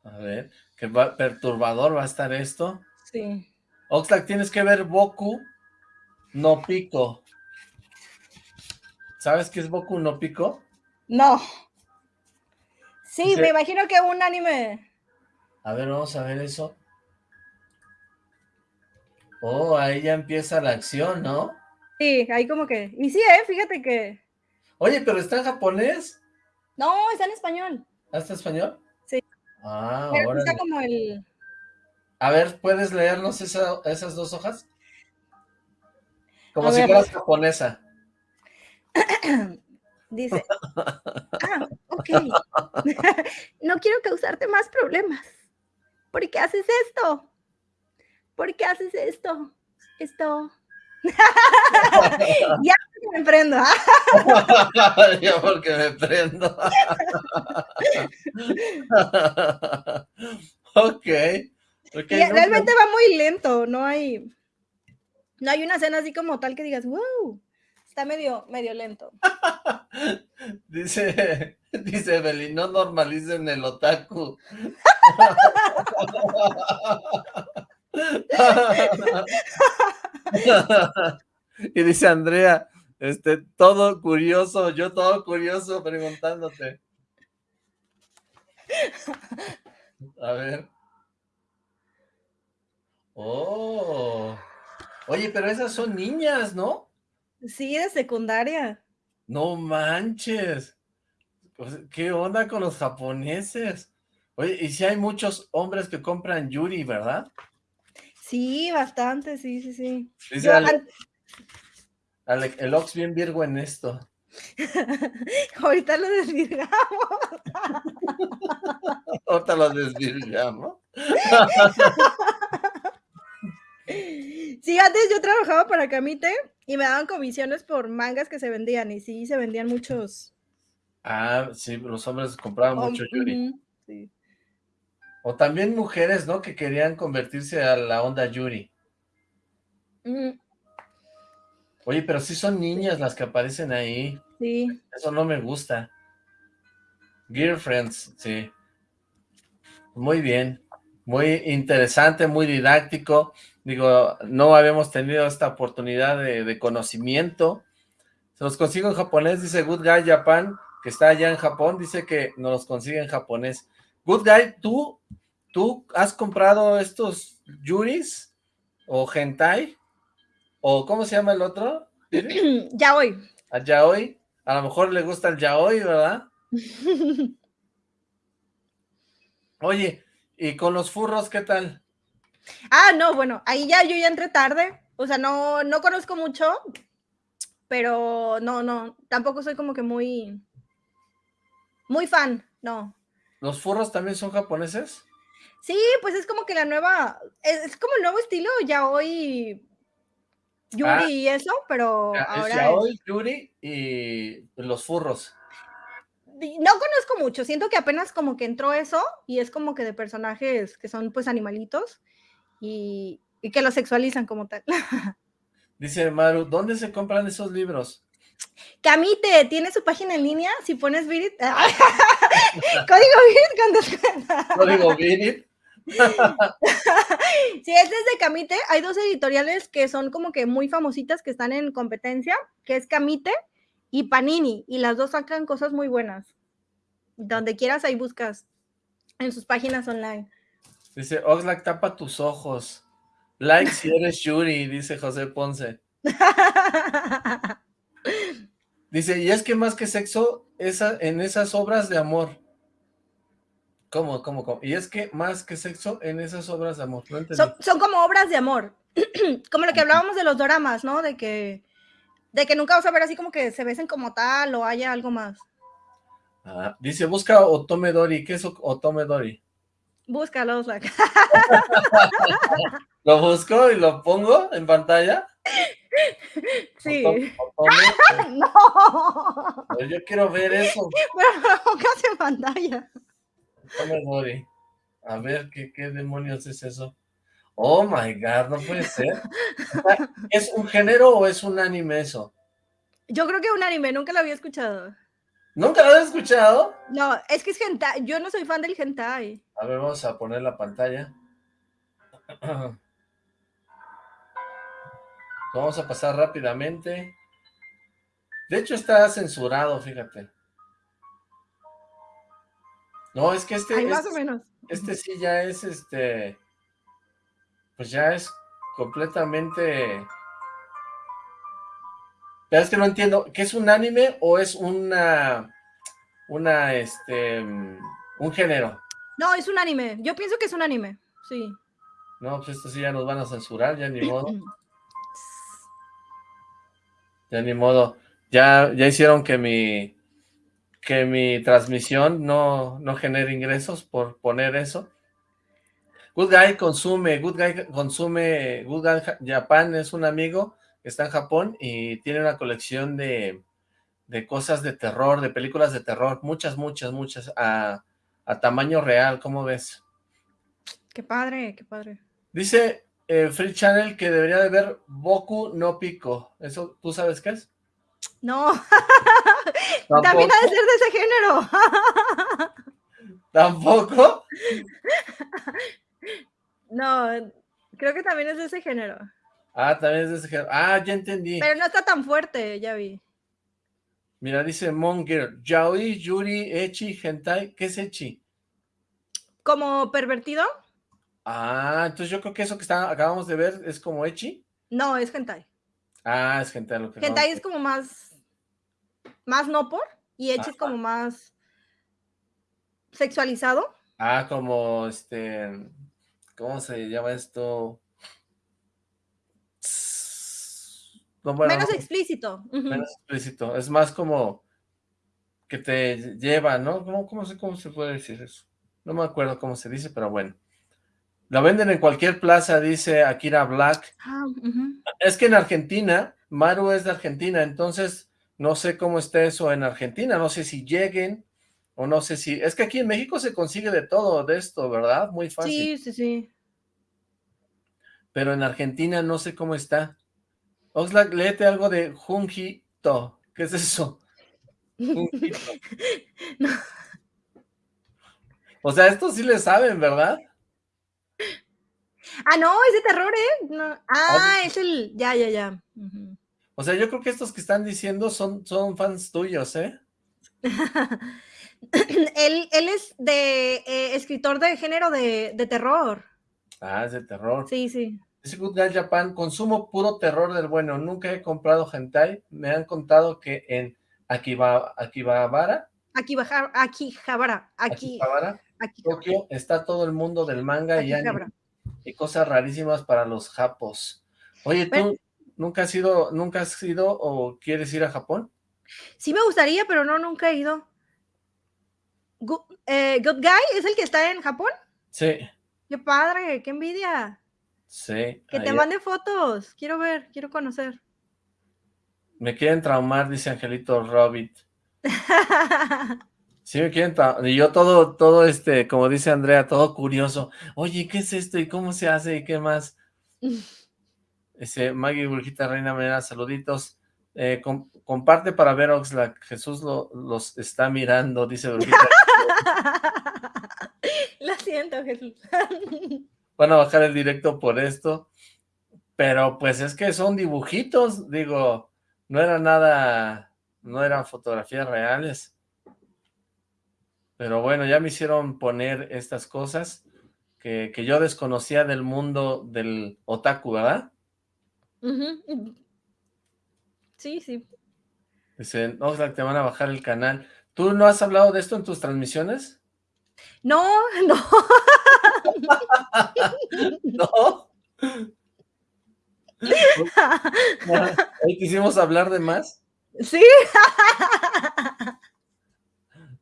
A ver, qué perturbador va a estar esto. Sí. Oxlack, tienes que ver Boku no Pico. ¿Sabes qué es Boku no Pico? No. Sí, me imagino que un anime. A ver, vamos a ver eso. Oh, ahí ya empieza la acción, ¿no? Sí, ahí como que... Y sí, ¿eh? Fíjate que... Oye, ¿pero está en japonés? No, está en español. ¿Ah, está en español? Sí. Ah, Pero está como el... A ver, ¿puedes leernos esas dos hojas? Como si fueras japonesa. Dice, ah, ok, no quiero causarte más problemas. ¿Por qué haces esto? ¿Por qué haces esto? Esto. ya porque me prendo. ya porque me prendo. ok. okay realmente va muy lento, no hay, no hay una escena así como tal que digas, wow, está medio, medio lento. dice, dice Evelyn, no normalicen el otaku. y dice Andrea, este, todo curioso, yo todo curioso preguntándote. A ver. Oh. Oye, pero esas son niñas, ¿no? Sí, de secundaria. No manches. ¿Qué onda con los japoneses? Oye, y si hay muchos hombres que compran Yuri, ¿verdad? Sí, bastante, sí, sí, sí. Dice el Ox bien virgo en esto. Ahorita lo desvirgamos. Ahorita lo desvirgamos. sí, antes yo trabajaba para Camite y me daban comisiones por mangas que se vendían y sí, se vendían muchos. Ah, sí, los hombres compraban mucho Yuri. sí. O también mujeres, ¿no? Que querían convertirse a la onda Yuri. Oye, pero sí son niñas las que aparecen ahí. Sí. Eso no me gusta. Girlfriends, sí. Muy bien. Muy interesante, muy didáctico. Digo, no habíamos tenido esta oportunidad de, de conocimiento. Se los consigo en japonés, dice Good Guy Japan, que está allá en Japón, dice que nos los consigue en japonés. Good Guy, ¿tú, ¿tú has comprado estos Yuris? ¿O Hentai? ¿O cómo se llama el otro? Yaoi. ¿A Yaoi? A lo mejor le gusta el Yaoi, ¿verdad? Oye, ¿y con los furros qué tal? Ah, no, bueno, ahí ya yo ya entré tarde. O sea, no, no conozco mucho, pero no, no, tampoco soy como que muy, muy fan, no. ¿Los furros también son japoneses? Sí, pues es como que la nueva, es, como el nuevo estilo, ya hoy Yuri ah. y eso, pero ahora ya hoy Yuri y los furros. No conozco mucho, siento que apenas como que entró eso y es como que de personajes que son pues animalitos y, y que los sexualizan como tal. Dice Maru, ¿dónde se compran esos libros? Camite, tiene su página en línea, si pones Virit, código Virit cuando Código Virit. si es desde Camite, hay dos editoriales que son como que muy famositas que están en competencia, que es Camite y Panini, y las dos sacan cosas muy buenas. Donde quieras ahí buscas en sus páginas online. Dice, Oxlack, tapa tus ojos. Like si eres Yuri, dice José Ponce. Dice, y es que más que sexo, esa, en esas obras de amor. ¿Cómo, cómo, cómo? Y es que más que sexo en esas obras de amor. son, como obras de amor. como lo que hablábamos de los doramas, ¿no? De que, de que nunca vas a ver así como que se besen como tal o haya algo más. Ah, dice, busca Otome Dori. ¿Qué es Otome Dori? Búscalo, ¿Lo busco y lo pongo en pantalla? Sí. no. yo quiero ver eso. Lo pongas en pantalla. A ver, ¿qué, ¿qué demonios es eso? Oh my god, no puede ser. ¿Es un género o es un anime eso? Yo creo que un anime, nunca lo había escuchado. ¿Nunca lo has escuchado? No, es que es hentai. Yo no soy fan del hentai. A ver, vamos a poner la pantalla. Vamos a pasar rápidamente. De hecho está censurado, fíjate. No, es que este... más este, o menos. Este sí ya es este... Pues ya es completamente pero es que no entiendo, ¿qué es un anime o es una, una, este, un género? No, es un anime. Yo pienso que es un anime, sí. No, pues esto sí ya nos van a censurar, ya ni modo. ya ni modo. Ya, ya hicieron que mi, que mi transmisión no, no genere ingresos por poner eso. Good Guy consume, Good Guy consume, Good Guy Japan es un amigo está en Japón y tiene una colección de, cosas de terror, de películas de terror, muchas, muchas, muchas, a, tamaño real, ¿cómo ves? Qué padre, qué padre. Dice eh, Free Channel que debería de ver Boku no Pico, ¿eso tú sabes qué es? No, también ha de ser de ese género. ¿Tampoco? No, creo que también es de ese género. Ah, también es de ese Ah, ya entendí. Pero no está tan fuerte, ya vi. Mira, dice Monger, Yaoi, Yuri, Echi, Hentai. ¿Qué es Echi? ¿Como pervertido? Ah, entonces yo creo que eso que está, acabamos de ver es como Echi. No, es Hentai. Ah, es Hentai lo que Hentai es como más, más no por, y Echi es como más sexualizado. Ah, como este, ¿cómo se llama esto? menos explícito. Menos explícito. Es más como que te lleva, ¿no? ¿Cómo, cómo, ¿Cómo se puede decir eso? No me acuerdo cómo se dice, pero bueno. La venden en cualquier plaza, dice Akira Black. Ah, es que en Argentina, Maru es de Argentina, entonces no sé cómo está eso en Argentina, no sé si lleguen o no sé si... Es que aquí en México se consigue de todo de esto, ¿verdad? Muy fácil. Sí, sí, sí. Pero en Argentina no sé cómo está. Oxlack, léete algo de Junjito. ¿Qué es eso? O sea, esto sí le saben, ¿verdad? Ah, no, es de terror, ¿eh? Ah, ah es el... Ya, ya, ya. O sea, yo creo que estos que están diciendo son, son fans tuyos, ¿eh? él, él es de eh, escritor de género de, de terror. Ah, es de terror. Sí, sí. Dice Good Guy Japan, consumo puro terror del bueno, nunca he comprado hentai, me han contado que en Akiba, Akibabara, Akihabara, Akihabara, Akihabara, Tokio, está todo el mundo del manga y y cosas rarísimas para los japos. Oye, ¿tú nunca has ido, nunca has ido o quieres ir a Japón? Sí me gustaría, pero no, nunca he ido. Eh, Good Guy es el que está en Japón? Sí. Qué padre, qué envidia. Sí. Que te mande fotos. Quiero ver, quiero conocer. Me quieren traumar, dice Angelito Robit. Sí, me quieren. Y yo todo, todo este, como dice Andrea, todo curioso. Oye, ¿qué es esto? ¿Y cómo se hace? ¿Y qué más? Ese Maggie Burjita Reina Mera, saluditos. Eh, comparte para ver Oxlack. Jesús los está mirando, dice Burjita. Lo siento, Jesús van a bajar el directo por esto, pero pues es que son dibujitos, digo, no era nada, no eran fotografías reales. Pero bueno, ya me hicieron poner estas cosas que, yo desconocía del mundo del otaku, ¿verdad? Sí, sí. Dicen, no, te van a bajar el canal. ¿Tú no has hablado de esto en tus transmisiones? No, no. ¿No? ¿Hoy quisimos hablar de más? Sí.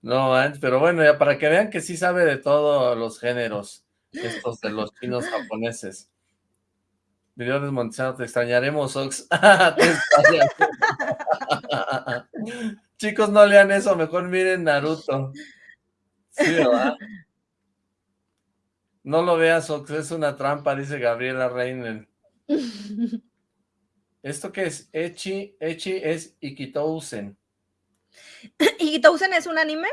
No, pero bueno, ya para que vean que sí sabe de todos los géneros, estos de los chinos japoneses. Video desmontizado, te extrañaremos, Ox. Chicos, no lean eso, mejor miren Naruto. Sí, ¿verdad? No lo veas, Ox, es una trampa, dice Gabriela Reiner. ¿Esto qué es? Echi, Echi es Ikitousen. Ikitousen es un anime.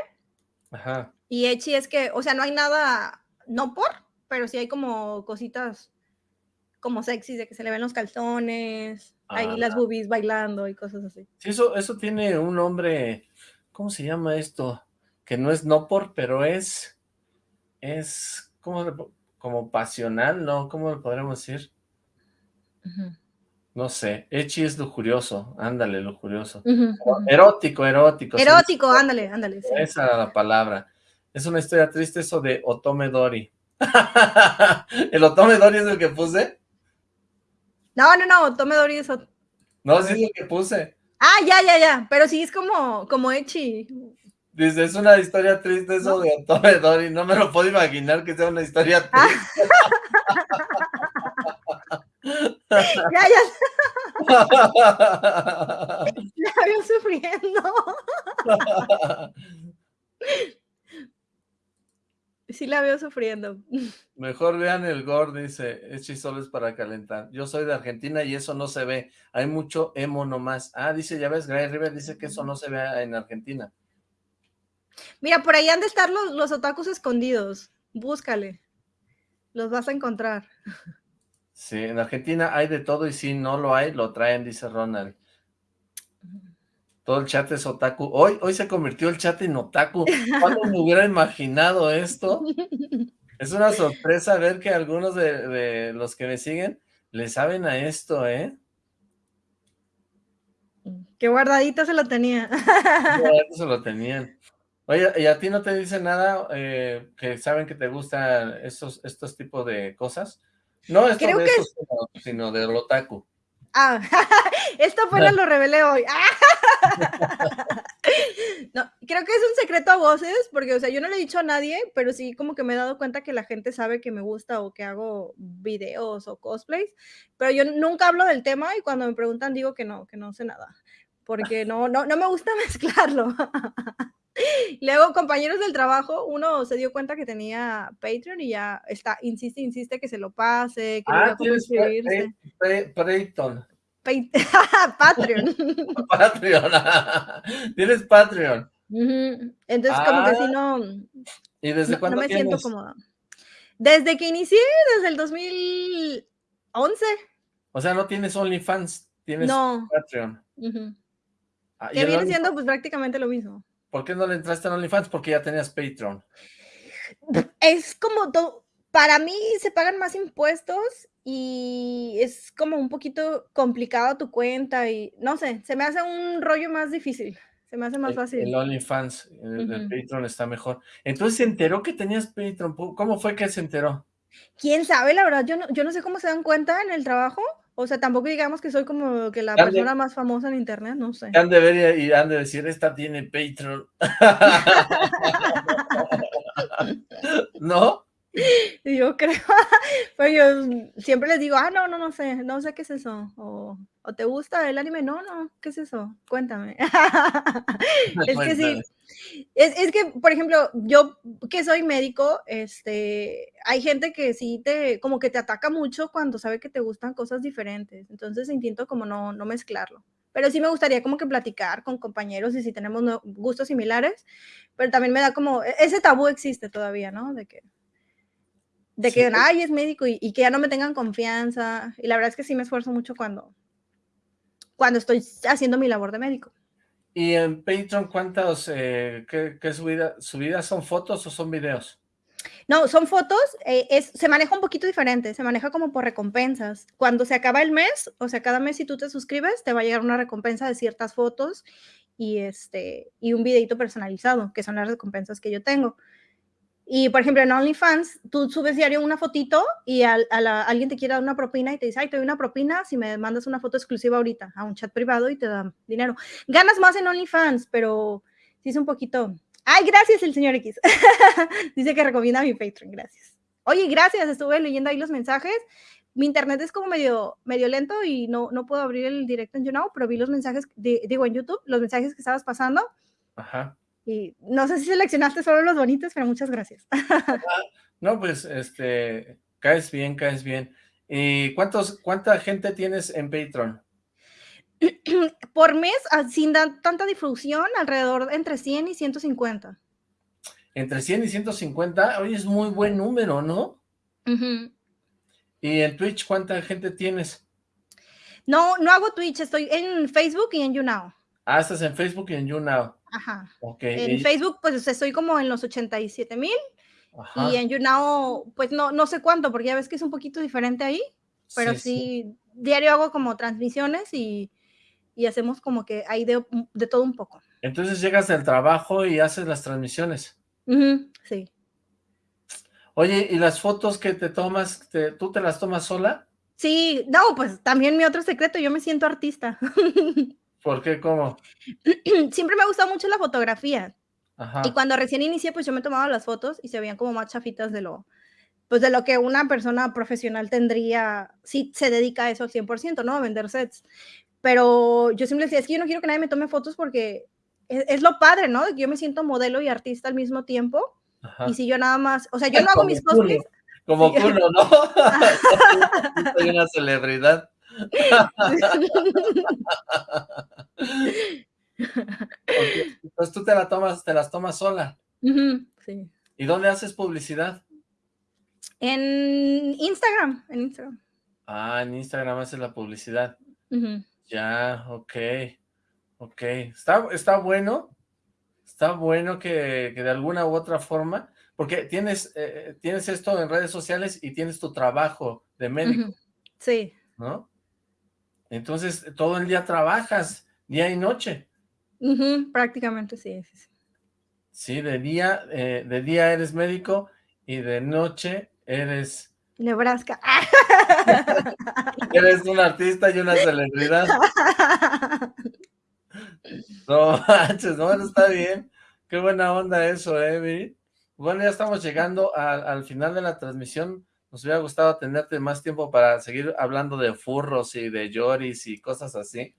Ajá. Y Echi es que, o sea, no hay nada, no por, pero sí hay como cositas como sexy, de que se le ven los calzones, ahí ah, las boobies bailando y cosas así. Sí, eso, eso tiene un nombre, ¿cómo se llama esto? Que no es no por, pero es, es, ¿cómo, como pasional, ¿no? ¿Cómo lo podríamos decir? No sé, Echi es lujurioso, ándale, lujurioso. Erótico, erótico. Erótico, ándale, ándale. Esa era la palabra. Es una historia triste eso de Otome Dori. ¿El Otome Dori es el que puse? No, no, no, Tome Dori es otro. No, sí es lo que puse. Ah, ya, ya, ya, pero sí es como, como Echi. Dice, es una historia triste eso de Tome Dori, no me lo puedo imaginar que sea una historia ah. ya, ya. La veo sufriendo. Sí la veo sufriendo. Mejor vean el gore, dice, es es para calentar. Yo soy de Argentina y eso no se ve. Hay mucho emo nomás. Ah, dice, ya ves, Gray River dice que eso no se ve en Argentina. Mira, por ahí han de estar los, los otakus escondidos. Búscale. Los vas a encontrar. Sí, en Argentina hay de todo y si no lo hay, lo traen, dice Ronald. Todo el chat es otaku. Hoy, hoy se convirtió el chat en otaku. ¿Cuándo me hubiera imaginado esto? Es una sorpresa ver que algunos de, los que me siguen le saben a esto, ¿eh? Qué guardadito se lo tenía. Qué se lo tenían. Oye, ¿y a ti no te dicen nada eh, que saben que te gustan estos, estos tipos de cosas? No esto de que... sino del otaku. Ah, esto apenas lo revelé hoy. no, creo que es un secreto a voces, porque, o sea, yo no le he dicho a nadie, pero sí como que me he dado cuenta que la gente sabe que me gusta o que hago videos o cosplays, pero yo nunca hablo del tema y cuando me preguntan digo que no, que no sé nada, porque no, no, no me gusta mezclarlo. Luego, compañeros del trabajo, uno se dio cuenta que tenía Patreon y ya está, insiste, insiste que se lo pase, que ah, no inscribirse. Patreon. Patreon. Patreon. Tienes Patreon. Entonces, como que si no. ¿Y desde cuándo No me siento cómoda. Desde que inicié, desde el 2011. O sea, no tienes OnlyFans, tienes Patreon. Ah, que viene siendo pues prácticamente lo mismo. ¿Por qué no le entraste en OnlyFans? Porque ya tenías Patreon. Es como todo, para mí se pagan más impuestos y es como un poquito complicado tu cuenta y no sé, se me hace un rollo más difícil. Se me hace más fácil. El OnlyFans, el, Patreon está mejor. Entonces se enteró que tenías Patreon. ¿Cómo fue que se enteró? ¿Quién sabe? La verdad, yo no, yo no sé cómo se dan cuenta en el trabajo. O sea, tampoco digamos que soy como que la persona más famosa en internet, no sé. Han de ver y han de decir, esta tiene Patreon. ¿No? Yo creo, pues yo siempre les digo, ah, no, no, no sé, no sé qué es eso. O, te gusta el anime, no, no, ¿qué es eso? Cuéntame. es que sí. Es, es, que, por ejemplo, yo que soy médico, este, hay gente que sí te, como que te ataca mucho cuando sabe que te gustan cosas diferentes. Entonces intento como no, no mezclarlo. Pero sí me gustaría como que platicar con compañeros y si tenemos gustos similares, pero también me da como, e, ese tabú existe todavía, ¿no? De que de que, ay, es médico y, que ya no me tengan confianza. Y la verdad es que sí me esfuerzo mucho cuando, cuando estoy haciendo mi labor de médico. ¿Y en Patreon cuántas, eh, qué, qué subidas son fotos o son videos? No, son fotos, eh, es, se maneja un poquito diferente, se maneja como por recompensas. Cuando se acaba el mes, o sea, cada mes si tú te suscribes, te va a llegar una recompensa de ciertas fotos y, este, y un videito personalizado, que son las recompensas que yo tengo. Y, por ejemplo, en OnlyFans, tú subes diario una fotito y a, alguien te quiere dar una propina y te dice, ay, te doy una propina si me mandas una foto exclusiva ahorita a un chat privado y te dan dinero. Ganas más en OnlyFans, pero sí es un poquito Ay, gracias el señor X. Dice que recomienda mi Patreon, gracias. Oye, gracias, estuve leyendo ahí los mensajes. Mi internet es como medio, medio lento y no, no puedo abrir el directo en YouNow, pero vi los mensajes, digo en YouTube, los mensajes que estabas pasando. Ajá. Y no sé si seleccionaste solo los bonitos, pero muchas gracias. no, pues, este, caes bien, caes bien. ¿Y cuántos, cuánta gente tienes en Patreon? Por mes, ah, sin tanta difusión, alrededor entre 100 y 150. Entre 100 y 150, hoy es muy buen número, ¿no? ¿Y en Twitch cuánta gente tienes? No, no hago Twitch, estoy en Facebook y en YouNow. Ah, estás en Facebook y en YouNow. Ajá. En Facebook, pues estoy como en los 87 mil. Y en YouNow, pues no, no sé cuánto, porque ya ves que es un poquito diferente ahí. Pero sí, diario hago como transmisiones y, hacemos como que hay de, todo un poco. Entonces llegas del trabajo y haces las transmisiones. sí. Oye, ¿y las fotos que te tomas, tú te las tomas sola? Sí, no, pues también mi otro secreto, yo me siento artista. ¿Por qué? ¿Cómo? Siempre me ha gustado mucho la fotografía. Y cuando recién inicié, pues yo me tomaba las fotos y se veían como más chafitas de lo, pues de lo que una persona profesional tendría si se dedica a eso al 100%, ¿no? A vender sets. Pero yo siempre decía, es que yo no quiero que nadie me tome fotos porque es, lo padre, ¿no? Yo me siento modelo y artista al mismo tiempo. Y si yo nada más, o sea, yo no hago mis cosplays. Como culo, ¿no? Soy una celebridad. Pues tú te la tomas, te las tomas sola. sí. ¿Y dónde haces publicidad? En Instagram, en Instagram. Ah, en Instagram haces la publicidad. Ya, ok, ok. Está, está bueno, está bueno que, de alguna u otra forma, porque tienes, eh, tienes esto en redes sociales y tienes tu trabajo de médico. Sí. ¿No? Entonces, todo el día trabajas, día y noche. prácticamente sí, sí. de día, eh, de día eres médico y de noche eres... Nebraska. eres un artista y una celebridad. No manches, no, está bien. Qué buena onda eso, eh, Bueno, ya estamos llegando al final de la transmisión. Nos hubiera gustado tenerte más tiempo para seguir hablando de furros y de lloris y cosas así.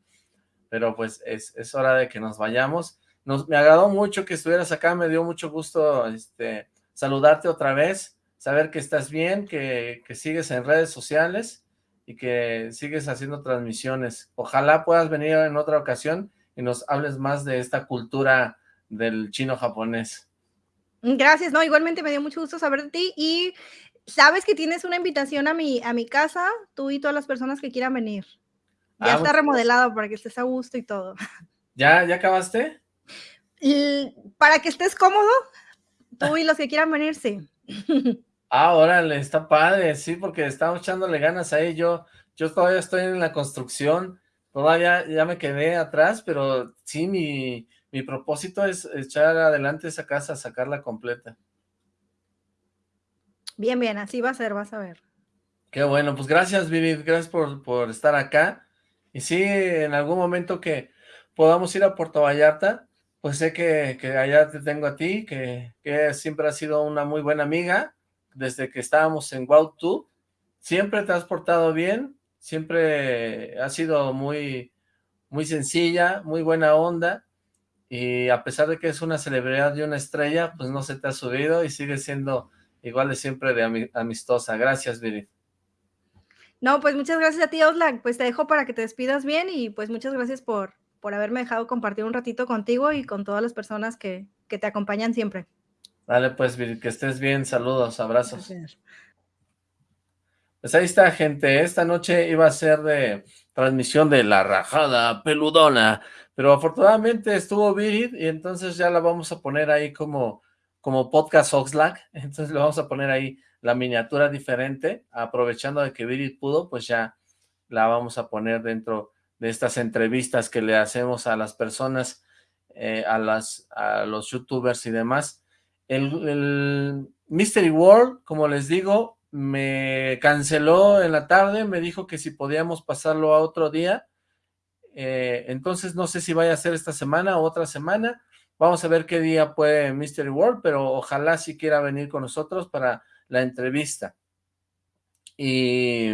Pero pues es, es hora de que nos vayamos. Nos, me agradó mucho que estuvieras acá, me dio mucho gusto este, saludarte otra vez, saber que estás bien, que, que sigues en redes sociales y que sigues haciendo transmisiones. Ojalá puedas venir en otra ocasión y nos hables más de esta cultura del chino japonés. Gracias, no, igualmente me dio mucho gusto saber de ti y sabes que tienes una invitación a mi, a mi casa, tú y todas las personas que quieran venir. Ya ah, está remodelado para que estés a gusto y todo. ¿Ya, ya acabaste? para que estés cómodo, tú y los que quieran venir, sí. Ah, órale, está padre, sí, porque estamos echándole ganas ahí. Yo, yo todavía estoy en la construcción, todavía ya me quedé atrás, pero sí, mi, mi propósito es echar adelante esa casa, sacarla completa. Bien, bien, así va a ser, vas a ver. Qué bueno, pues gracias Vivid, gracias por, por estar acá. Y sí, en algún momento que podamos ir a Puerto Vallarta, pues sé que, que allá te tengo a ti, que, que, siempre has sido una muy buena amiga, desde que estábamos en Wow Siempre te has portado bien, siempre has sido muy, muy sencilla, muy buena onda, y a pesar de que es una celebridad y una estrella, pues no se te ha subido y sigue siendo igual de siempre de amistosa. Gracias, Viri. No, pues muchas gracias a ti, Oslak. Pues te dejo para que te despidas bien y pues muchas gracias por, por haberme dejado compartir un ratito contigo y con todas las personas que, que te acompañan siempre. Dale, pues, Viri, que estés bien. Saludos, abrazos. Pues ahí está, gente. Esta noche iba a ser de transmisión de La Rajada Peludona, pero afortunadamente estuvo Virid y entonces ya la vamos a poner ahí como como podcast Oxlack, entonces le vamos a poner ahí la miniatura diferente, aprovechando de que Virid pudo, pues ya la vamos a poner dentro de estas entrevistas que le hacemos a las personas, eh, a, las, a los youtubers y demás. El, Mystery World, como les digo, me canceló en la tarde, me dijo que si podíamos pasarlo a otro día, eh, entonces no sé si vaya a ser esta semana o otra semana, Vamos a ver qué día puede Mystery World, pero ojalá si quiera venir con nosotros para la entrevista. Y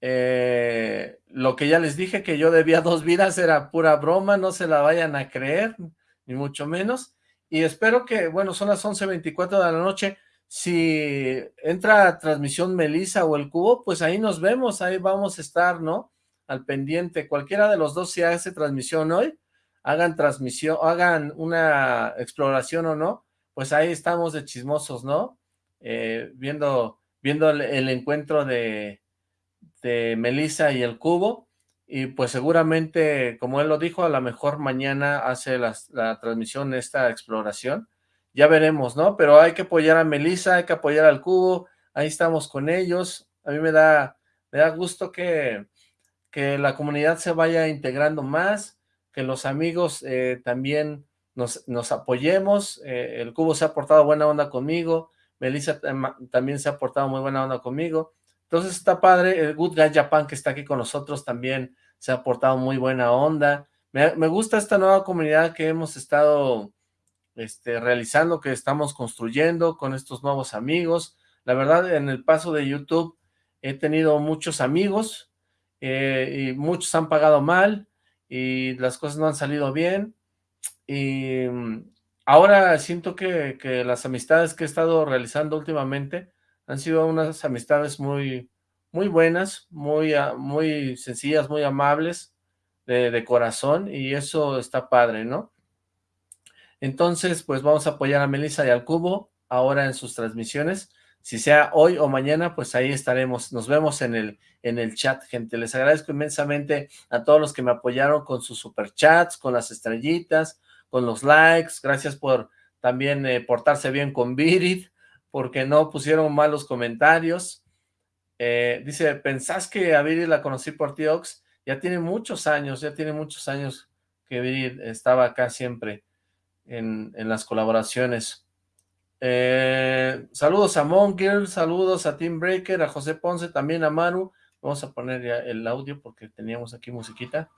eh, lo que ya les dije, que yo debía dos vidas, era pura broma, no se la vayan a creer, ni mucho menos. Y espero que, bueno, son las 11.24 de la noche, si entra transmisión Melissa o el Cubo, pues ahí nos vemos, ahí vamos a estar, ¿no? Al pendiente, cualquiera de los dos si hace transmisión hoy, hagan transmisión, hagan una exploración o no, pues ahí estamos de chismosos, ¿no? Eh, viendo, viendo el, encuentro de, de Melissa y el Cubo, y pues seguramente, como él lo dijo, a lo mejor mañana hace la, la transmisión, esta exploración, ya veremos, ¿no? Pero hay que apoyar a Melissa, hay que apoyar al Cubo, ahí estamos con ellos, a mí me da, me da gusto que, que la comunidad se vaya integrando más, que los amigos eh, también nos, apoyemos, eh, el Cubo se ha portado buena onda conmigo, Melissa también se ha portado muy buena onda conmigo, entonces está padre, el Good Guy Japan que está aquí con nosotros también se ha portado muy buena onda, me, me gusta esta nueva comunidad que hemos estado este, realizando, que estamos construyendo con estos nuevos amigos, la verdad en el paso de YouTube he tenido muchos amigos, eh, y muchos han pagado mal, y las cosas no han salido bien, y mm, ahora siento que, que, las amistades que he estado realizando últimamente han sido unas amistades muy, muy buenas, muy, ah, muy sencillas, muy amables, de, de corazón, y eso está padre, ¿no? Entonces, pues vamos a apoyar a Melissa y al Cubo ahora en sus transmisiones, si sea hoy o mañana, pues ahí estaremos. Nos vemos en el, en el chat, gente. Les agradezco inmensamente a todos los que me apoyaron con sus superchats, con las estrellitas, con los likes. Gracias por también eh, portarse bien con Virid, porque no pusieron malos comentarios. Eh, dice, ¿pensás que a Virid la conocí por Tiox? Ya tiene muchos años, ya tiene muchos años que Virid estaba acá siempre en, en las colaboraciones. Eh, saludos a Monger, saludos a Team Breaker, a José Ponce, también a Maru. Vamos a poner ya el audio porque teníamos aquí musiquita.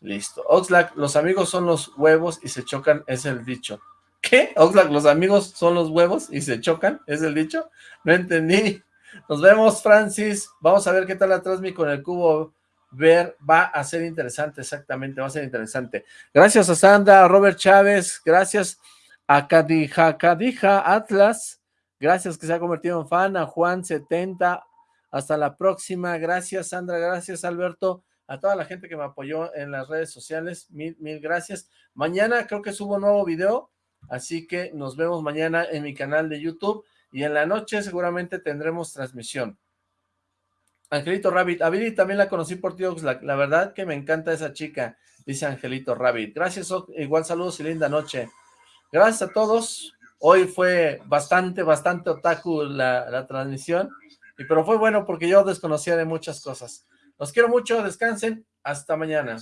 Listo. Oxlack, los amigos son los huevos y se chocan, es el dicho. ¿Qué? Oxlack, los amigos son los huevos y se chocan, es el dicho. No entendí. Nos vemos, Francis. Vamos a ver qué tal la transmi con el cubo. Ver, va a ser interesante, exactamente, va a ser interesante. Gracias a Sandra, a Robert Chávez, gracias a Cadija, Cadija Atlas, gracias que se ha convertido en fan, a Juan70, hasta la próxima, gracias Sandra, gracias Alberto, a toda la gente que me apoyó en las redes sociales, mil, mil gracias. Mañana creo que subo un nuevo video, así que nos vemos mañana en mi canal de YouTube, y en la noche seguramente tendremos transmisión. Angelito Rabbit, a también la conocí por ti, la, la verdad que me encanta esa chica, dice Angelito Rabbit. Gracias, igual saludos y linda noche. Gracias a todos. Hoy fue bastante, bastante otaku la, la transmisión, y, pero fue bueno porque yo desconocía de muchas cosas. Los quiero mucho, descansen, hasta mañana.